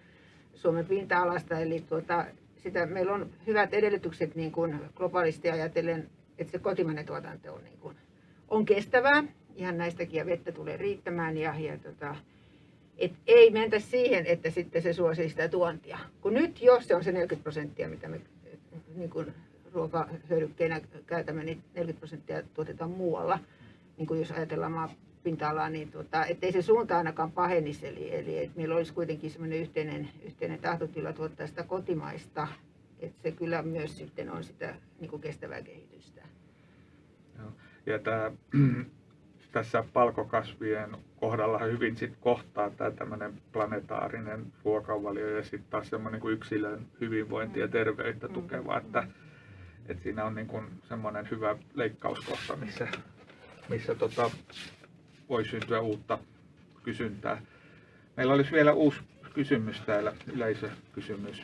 Suomen pinta-alasta, eli tuota, sitä, meillä on hyvät edellytykset niin kuin globaalisti ajatellen, että se kotimainen tuotanto on, niin kuin, on kestävää, ihan näistäkin ja vettä tulee riittämään ja, ja tota, Et ei mentä siihen, että sitten se suosii sitä tuontia. Kun nyt jos se on se 40 prosenttia, mitä me niin kuin ruokahyödykkeenä käytämme, niin 40 prosenttia tuotetaan muualla. Niin kuin jos ajatellaan maapinta-alaa, niin tuota, ettei se suunta ainakaan pahenisi. Eli, eli että meillä olisi kuitenkin semmoinen yhteinen, yhteinen tahtotila tuottaa sitä kotimaista. Että se kyllä myös sitten on sitä niin kuin kestävää kehitystä. Joo. Ja tämä, tässä palkokasvien kohdalla hyvin sit kohtaa tämä tämmöinen planetaarinen ruokavalio ja sitten taas semmoinen kuin yksilön hyvinvointia ja terveyttä tukeva, että, että siinä on niin semmoinen hyvä leikkauskohta, missä, missä tota, voi syntyä uutta kysyntää. Meillä olisi vielä uusi kysymys täällä, yleisökysymys.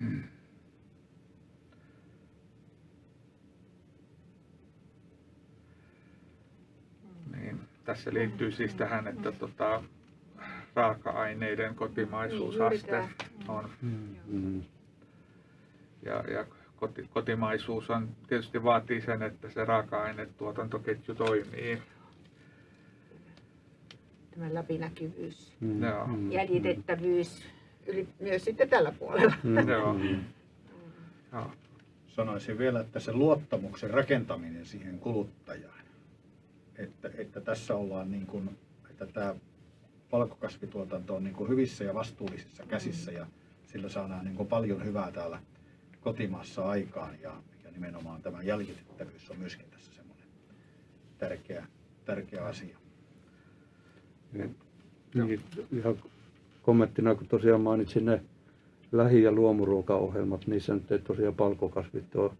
Hmm. Niin, tässä liittyy siis tähän, että tota, raaka-aineiden Niin, kotimaisuusaste juuri on Mm. ja, ja koti, kotimaisuus on, tietysti vaatii sen, että se raaka-ainetuotantoketju toimii. Tämä läpinäkyvyys, Mm. Joo. Mm. jäljitettävyys, yli, myös sitten tällä puolella. Mm. Joo. Mm. Joo. Sanoisin vielä, että se luottamuksen rakentaminen siihen kuluttajaan, että, että tässä ollaan niin kuin, että tämä valkokasvituotanto on niin kuin hyvissä ja vastuullisissa käsissä ja sillä saadaan niin kuin paljon hyvää täällä kotimaassa aikaan ja, ja nimenomaan tämä jäljitettävyys on myöskin tässä semmoinen tärkeä, tärkeä asia. Niin, ihan kommenttina, kun tosiaan mainitsin ne lähi- ja luomuruokaohjelmat, niissä nyt ei tosiaan palkokasvit ole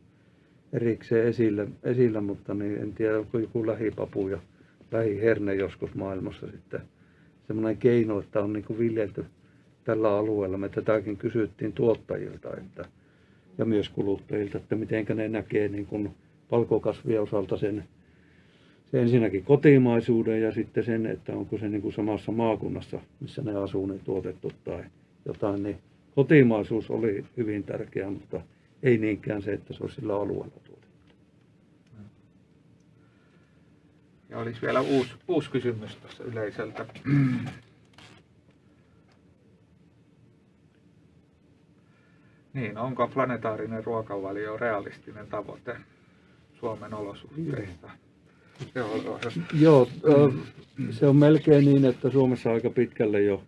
erikseen esillä, esillä mutta niin en tiedä, onko joku lähipapu ja lähiherne joskus maailmassa sitten semmoinen keino, että on niin kuin viljelty tällä alueella. Me tätäkin kysyttiin tuottajilta että, ja myös kuluttajilta, että miten ne näkee niin kuin palkokasvien osalta sen se ensinnäkin kotimaisuuden ja sitten sen, että onko se niin kuin samassa maakunnassa, missä ne asuu, ne tuotettu tai jotain, niin kotimaisuus oli hyvin tärkeä, mutta ei niinkään se, että se olisi sillä alueella tuotettu. Ja olisi vielä uusi, uusi kysymys tuossa yleiseltä. Niin, onko planetaarinen ruokavalio realistinen tavoite Suomen olosuhteissa? Joo, joo. Se on melkein niin, että Suomessa aika pitkälle jo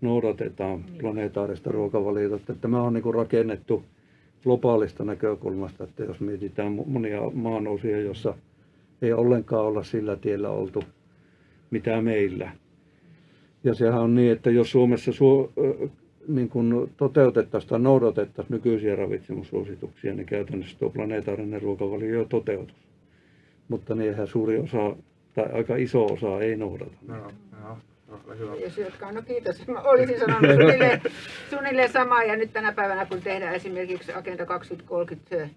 noudatetaan planetaarista ruokavaliota. Että tämä on niin rakennettu globaalista näkökulmasta, että jos mietitään mo- monia maanousia, jossa ei ollenkaan olla sillä tiellä oltu, mitä meillä. Ja sehän on niin, että jos Suomessa suo, ö, niin kuin toteutettaisiin tai noudatettaisiin nykyisiä ravitsemussuosituksia, niin käytännössä tuo planetaarinen ruokavalio jo toteutus. Mutta niinhän suuri osa tai aika iso osa ei noudata. Joo, ole hyvä. Jos jotka, no kiitos. Mä olisin sanonut suunnilleen, suunnilleen samaa ja nyt tänä päivänä kun tehdään esimerkiksi Agenda 2030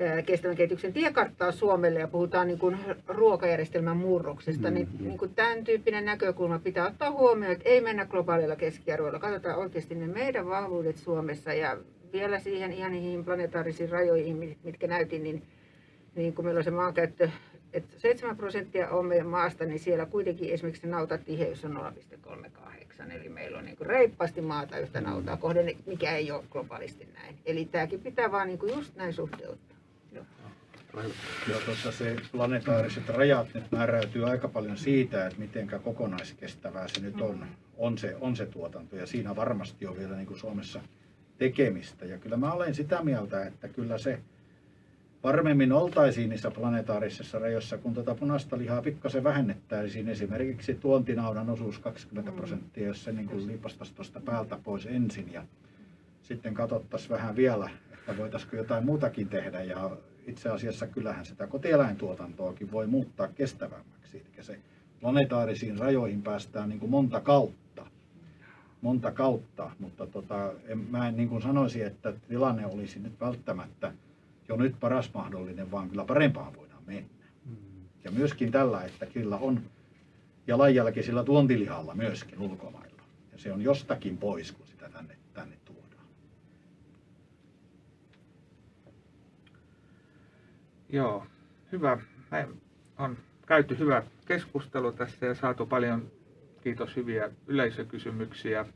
ää, kestävän kehityksen tiekarttaa Suomelle ja puhutaan niin kuin ruokajärjestelmän murroksesta, niin, Mhm. niin kuin tämän tyyppinen näkökulma pitää ottaa huomioon, että ei mennä globaalilla keskiarvoilla. Katsotaan oikeasti ne meidän vahvuudet Suomessa ja vielä siihen ihan niihin planetaarisiin rajoihin, mit- mitkä näytin, niin, niin kun meillä on se maankäyttö, että 7 prosenttia on meidän maasta, niin siellä kuitenkin esimerkiksi nautatiheys on 0,38. Eli meillä on niin reippaasti maata yhtä nautaa kohden, mikä ei ole globaalisti näin. Eli tämäkin pitää vaan niin just näin suhteuttaa. Joo. Tuossa se planetaariset rajat nyt määräytyy aika paljon siitä, että miten kokonaiskestävää se nyt on, on, se, on se tuotanto. Ja siinä varmasti on vielä niin kuin Suomessa tekemistä. Ja kyllä mä olen sitä mieltä, että kyllä se varmemmin oltaisiin niissä planetaarisissa rajoissa, kun tuota punaista lihaa pikkasen vähennettäisiin. Esimerkiksi tuontinaudan osuus 20 prosenttia, jos se niin liipastaisi tuosta päältä pois ensin. Ja sitten katsottaisiin vähän vielä, että voitaisiinko jotain muutakin tehdä. Ja itse asiassa kyllähän sitä kotieläintuotantoakin voi muuttaa kestävämmäksi. Eli se planetaarisiin rajoihin päästään niin kuin monta kautta. Monta kautta, mutta tota, en, mä en niin kuin sanoisi, että tilanne olisi nyt välttämättä jo nyt paras mahdollinen, vaan kyllä parempaan voidaan mennä. Ja myöskin tällä, että kyllä on jalanjälki sillä tuontilihalla myöskin ulkomailla. Ja se on jostakin pois, kun sitä tänne, tänne tuodaan. Joo, hyvä. Me on käyty hyvä keskustelu tässä ja saatu paljon, kiitos, hyviä yleisökysymyksiä.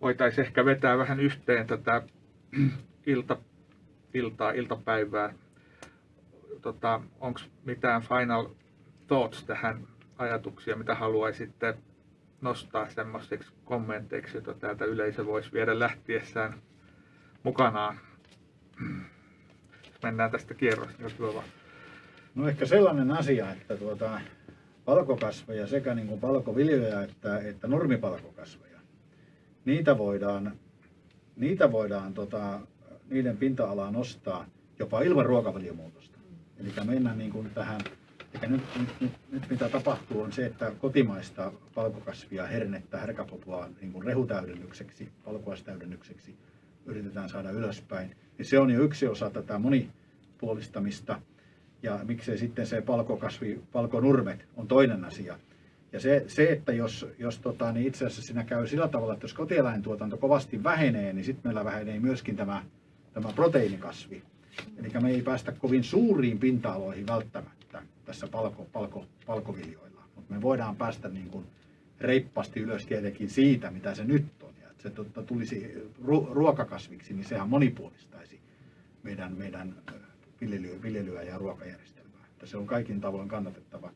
Voitaisiin ehkä vetää vähän yhteen tätä ilta, iltaa, iltapäivää. Tota, Onko mitään final thoughts tähän ajatuksia, mitä haluaisitte nostaa semmoiseksi kommenteiksi, jota täältä yleisö voisi viedä lähtiessään mukanaan? Mennään tästä kierros, jos hyvä vaan. No ehkä sellainen asia, että tuota, palkokasveja sekä niin kuin palkoviljoja että, että normipalkokasveja, niitä voidaan, niitä voidaan tota, niiden pinta-alaa nostaa jopa ilman ruokavaliomuutosta. Eli mennään niin kuin tähän, eli nyt, nyt, nyt, nyt, mitä tapahtuu on se, että kotimaista palkokasvia, hernettä, härkäpopua niin kuin rehutäydennykseksi, palkoastäydennykseksi yritetään saada ylöspäin. Ja se on jo yksi osa tätä monipuolistamista ja miksei sitten se palkokasvi, palkonurmet on toinen asia. Ja se, se että jos, jos tota, niin itse asiassa siinä käy sillä tavalla, että jos kotieläintuotanto kovasti vähenee, niin sitten meillä vähenee myöskin tämä, tämä proteiinikasvi. Eli me ei päästä kovin suuriin pinta-aloihin välttämättä tässä palko, palko, palkoviljoilla. Mutta me voidaan päästä niin kuin reippaasti ylös tietenkin siitä, mitä se nyt on. Ja että se totta, tulisi ruokakasviksi, niin sehän monipuolistaisi meidän, meidän viljelyä, viljelyä ja ruokajärjestelmää. Että se on kaikin tavoin kannatettava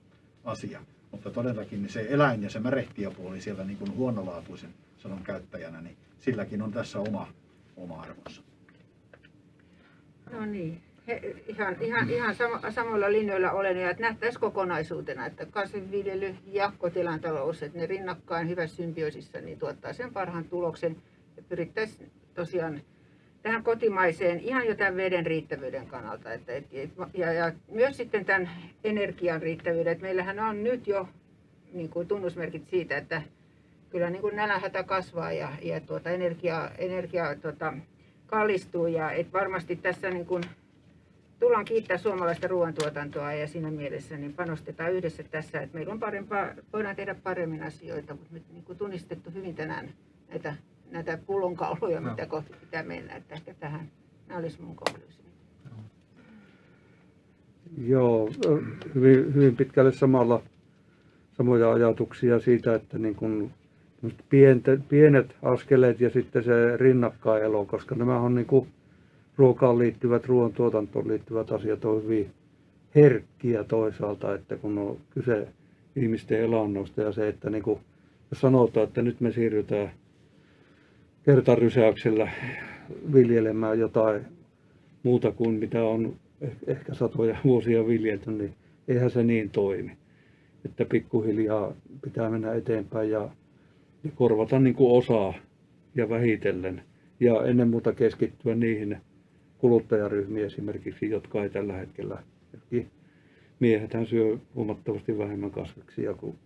asia. Mutta todellakin niin se eläin ja se märehtiöpuoli siellä niin kuin huonolaatuisen sanon käyttäjänä, niin silläkin on tässä oma, oma arvonsa. No niin. He, ihan, ihan, ihan sama, samoilla linjoilla olen ja että nähtäisiin kokonaisuutena, että kasvinviljely ja kotilantalous, että ne rinnakkain hyvässä symbioosissa niin tuottaa sen parhaan tuloksen ja pyrittäisiin tosiaan tähän kotimaiseen ihan jo tämän veden riittävyyden kannalta. Että, et, ja, ja myös sitten tämän energian riittävyyden. Että meillähän on nyt jo niin kuin tunnusmerkit siitä, että kyllä niin kuin nälänhätä kasvaa ja, ja tuota, energia, energia tuota, kallistuu. Ja et varmasti tässä niin kuin, tullaan kiittää suomalaista ruoantuotantoa ja siinä mielessä niin panostetaan yhdessä tässä, että meillä on parempaa, voidaan tehdä paremmin asioita, mutta nyt niin kuin tunnistettu hyvin tänään näitä näitä pullonkauloja, no. mitä kohti pitää mennä. Että ehkä tähän, nämä olisi mun konkluusio. Joo, hyvin, hyvin pitkälle samalla, samoja ajatuksia siitä, että niin kuin pienet, pienet askeleet ja sitten se rinnakkaelo, koska nämä on niin kuin ruokaan liittyvät, ruoantuotantoon liittyvät asiat on hyvin herkkiä toisaalta, että kun on kyse ihmisten elannosta ja se, että niin kuin, jos sanotaan, että nyt me siirrytään kertarysäyksellä viljelemään jotain muuta kuin mitä on ehkä satoja vuosia viljelty, niin eihän se niin toimi. Että pikkuhiljaa pitää mennä eteenpäin ja korvata niin kuin osaa ja vähitellen. Ja ennen muuta keskittyä niihin kuluttajaryhmiin esimerkiksi, jotka ei tällä hetkellä, miehethän syö huomattavasti vähemmän kasviksia kuin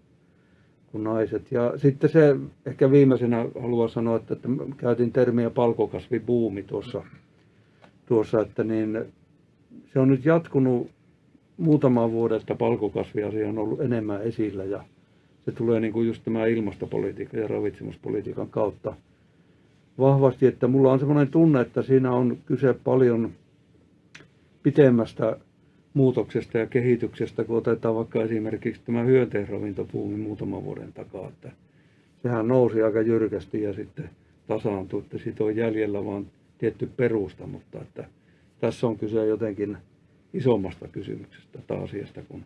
kuin naiset. Ja sitten se, ehkä viimeisenä haluan sanoa, että, että käytin termiä palkokasvibuumi tuossa, tuossa, että niin se on nyt jatkunut muutama vuoden, että palkokasviasia on ollut enemmän esillä ja se tulee niin kuin just tämä ilmastopolitiikan ja ravitsemuspolitiikan kautta vahvasti, että mulla on semmoinen tunne, että siinä on kyse paljon pitemmästä muutoksesta ja kehityksestä, kun otetaan vaikka esimerkiksi tämä hyönteisravintopuumi muutaman vuoden takaa, että sehän nousi aika jyrkästi ja sitten tasaantui, että siitä on jäljellä vaan tietty perusta, mutta että tässä on kyse jotenkin isommasta kysymyksestä tai asiasta kuin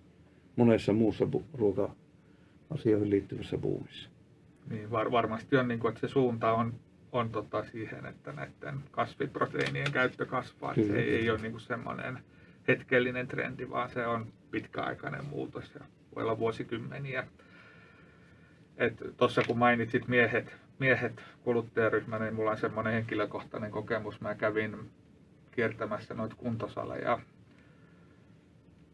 monessa muussa ruoka-asioihin liittyvässä buumissa. Niin, var, varmasti on, niin kuin, että se suunta on, on tota siihen, että näiden kasviproteiinien käyttö kasvaa. Kyllä. Se ei, ei ole niin kuin semmoinen hetkellinen trendi, vaan se on pitkäaikainen muutos ja voi olla vuosikymmeniä. Tuossa kun mainitsit miehet, miehet kuluttajaryhmä, niin mulla on semmoinen henkilökohtainen kokemus. Mä kävin kiertämässä noita kuntosaleja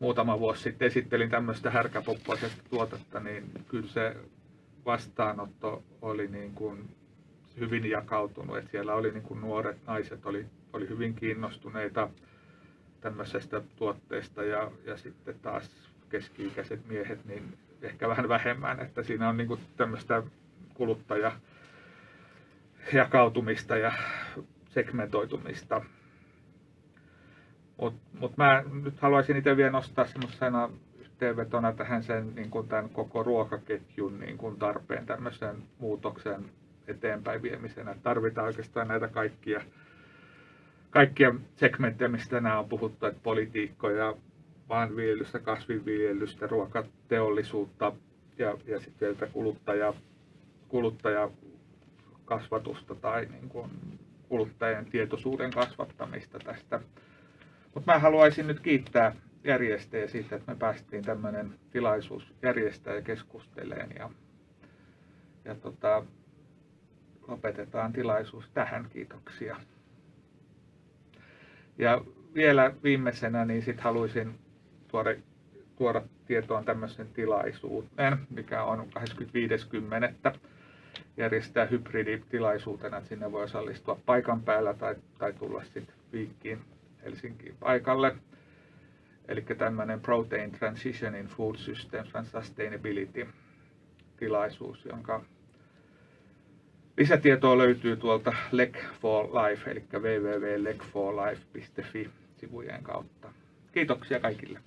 muutama vuosi sitten esittelin tämmöistä härkäpoppoisesta tuotetta, niin kyllä se vastaanotto oli niin kuin hyvin jakautunut. että siellä oli niin kuin nuoret naiset oli, oli hyvin kiinnostuneita tämmöisestä tuotteesta ja, ja sitten taas keski-ikäiset miehet niin ehkä vähän vähemmän, että siinä on niin kuin tämmöistä kuluttaja jakautumista ja segmentoitumista. Mutta mut mä nyt haluaisin itse vielä nostaa semmoisena yhteenvetona tähän sen niin kuin tämän koko ruokaketjun niin kuin tarpeen tämmöisen muutoksen eteenpäin viemisenä. Tarvitaan oikeastaan näitä kaikkia, kaikkia segmenttejä, mistä tänään on puhuttu, että politiikkoja, maanviljelystä, kasvinviljelystä, ruokateollisuutta ja, ja sitten vielä kuluttaja, kuluttajakasvatusta tai niin kuin kuluttajien tietoisuuden kasvattamista tästä. Mutta mä haluaisin nyt kiittää järjestäjä siitä, että me päästiin tämmöinen tilaisuus järjestää ja keskusteleen ja, ja tota, lopetetaan tilaisuus tähän. Kiitoksia. Ja vielä viimeisenä niin sit haluaisin tuoda, tuoda tietoon tämmöisen tilaisuuden, mikä on 25.10. järjestää hybriditilaisuutena, että sinne voi osallistua paikan päällä tai, tai tulla sitten viikkiin Helsinkiin paikalle. Eli tämmöinen Protein Transition in Food Systems and Sustainability tilaisuus, jonka lisätietoa löytyy tuolta Lec for Life, eli www.lecforlife.fi sivujen kautta. Kiitoksia kaikille.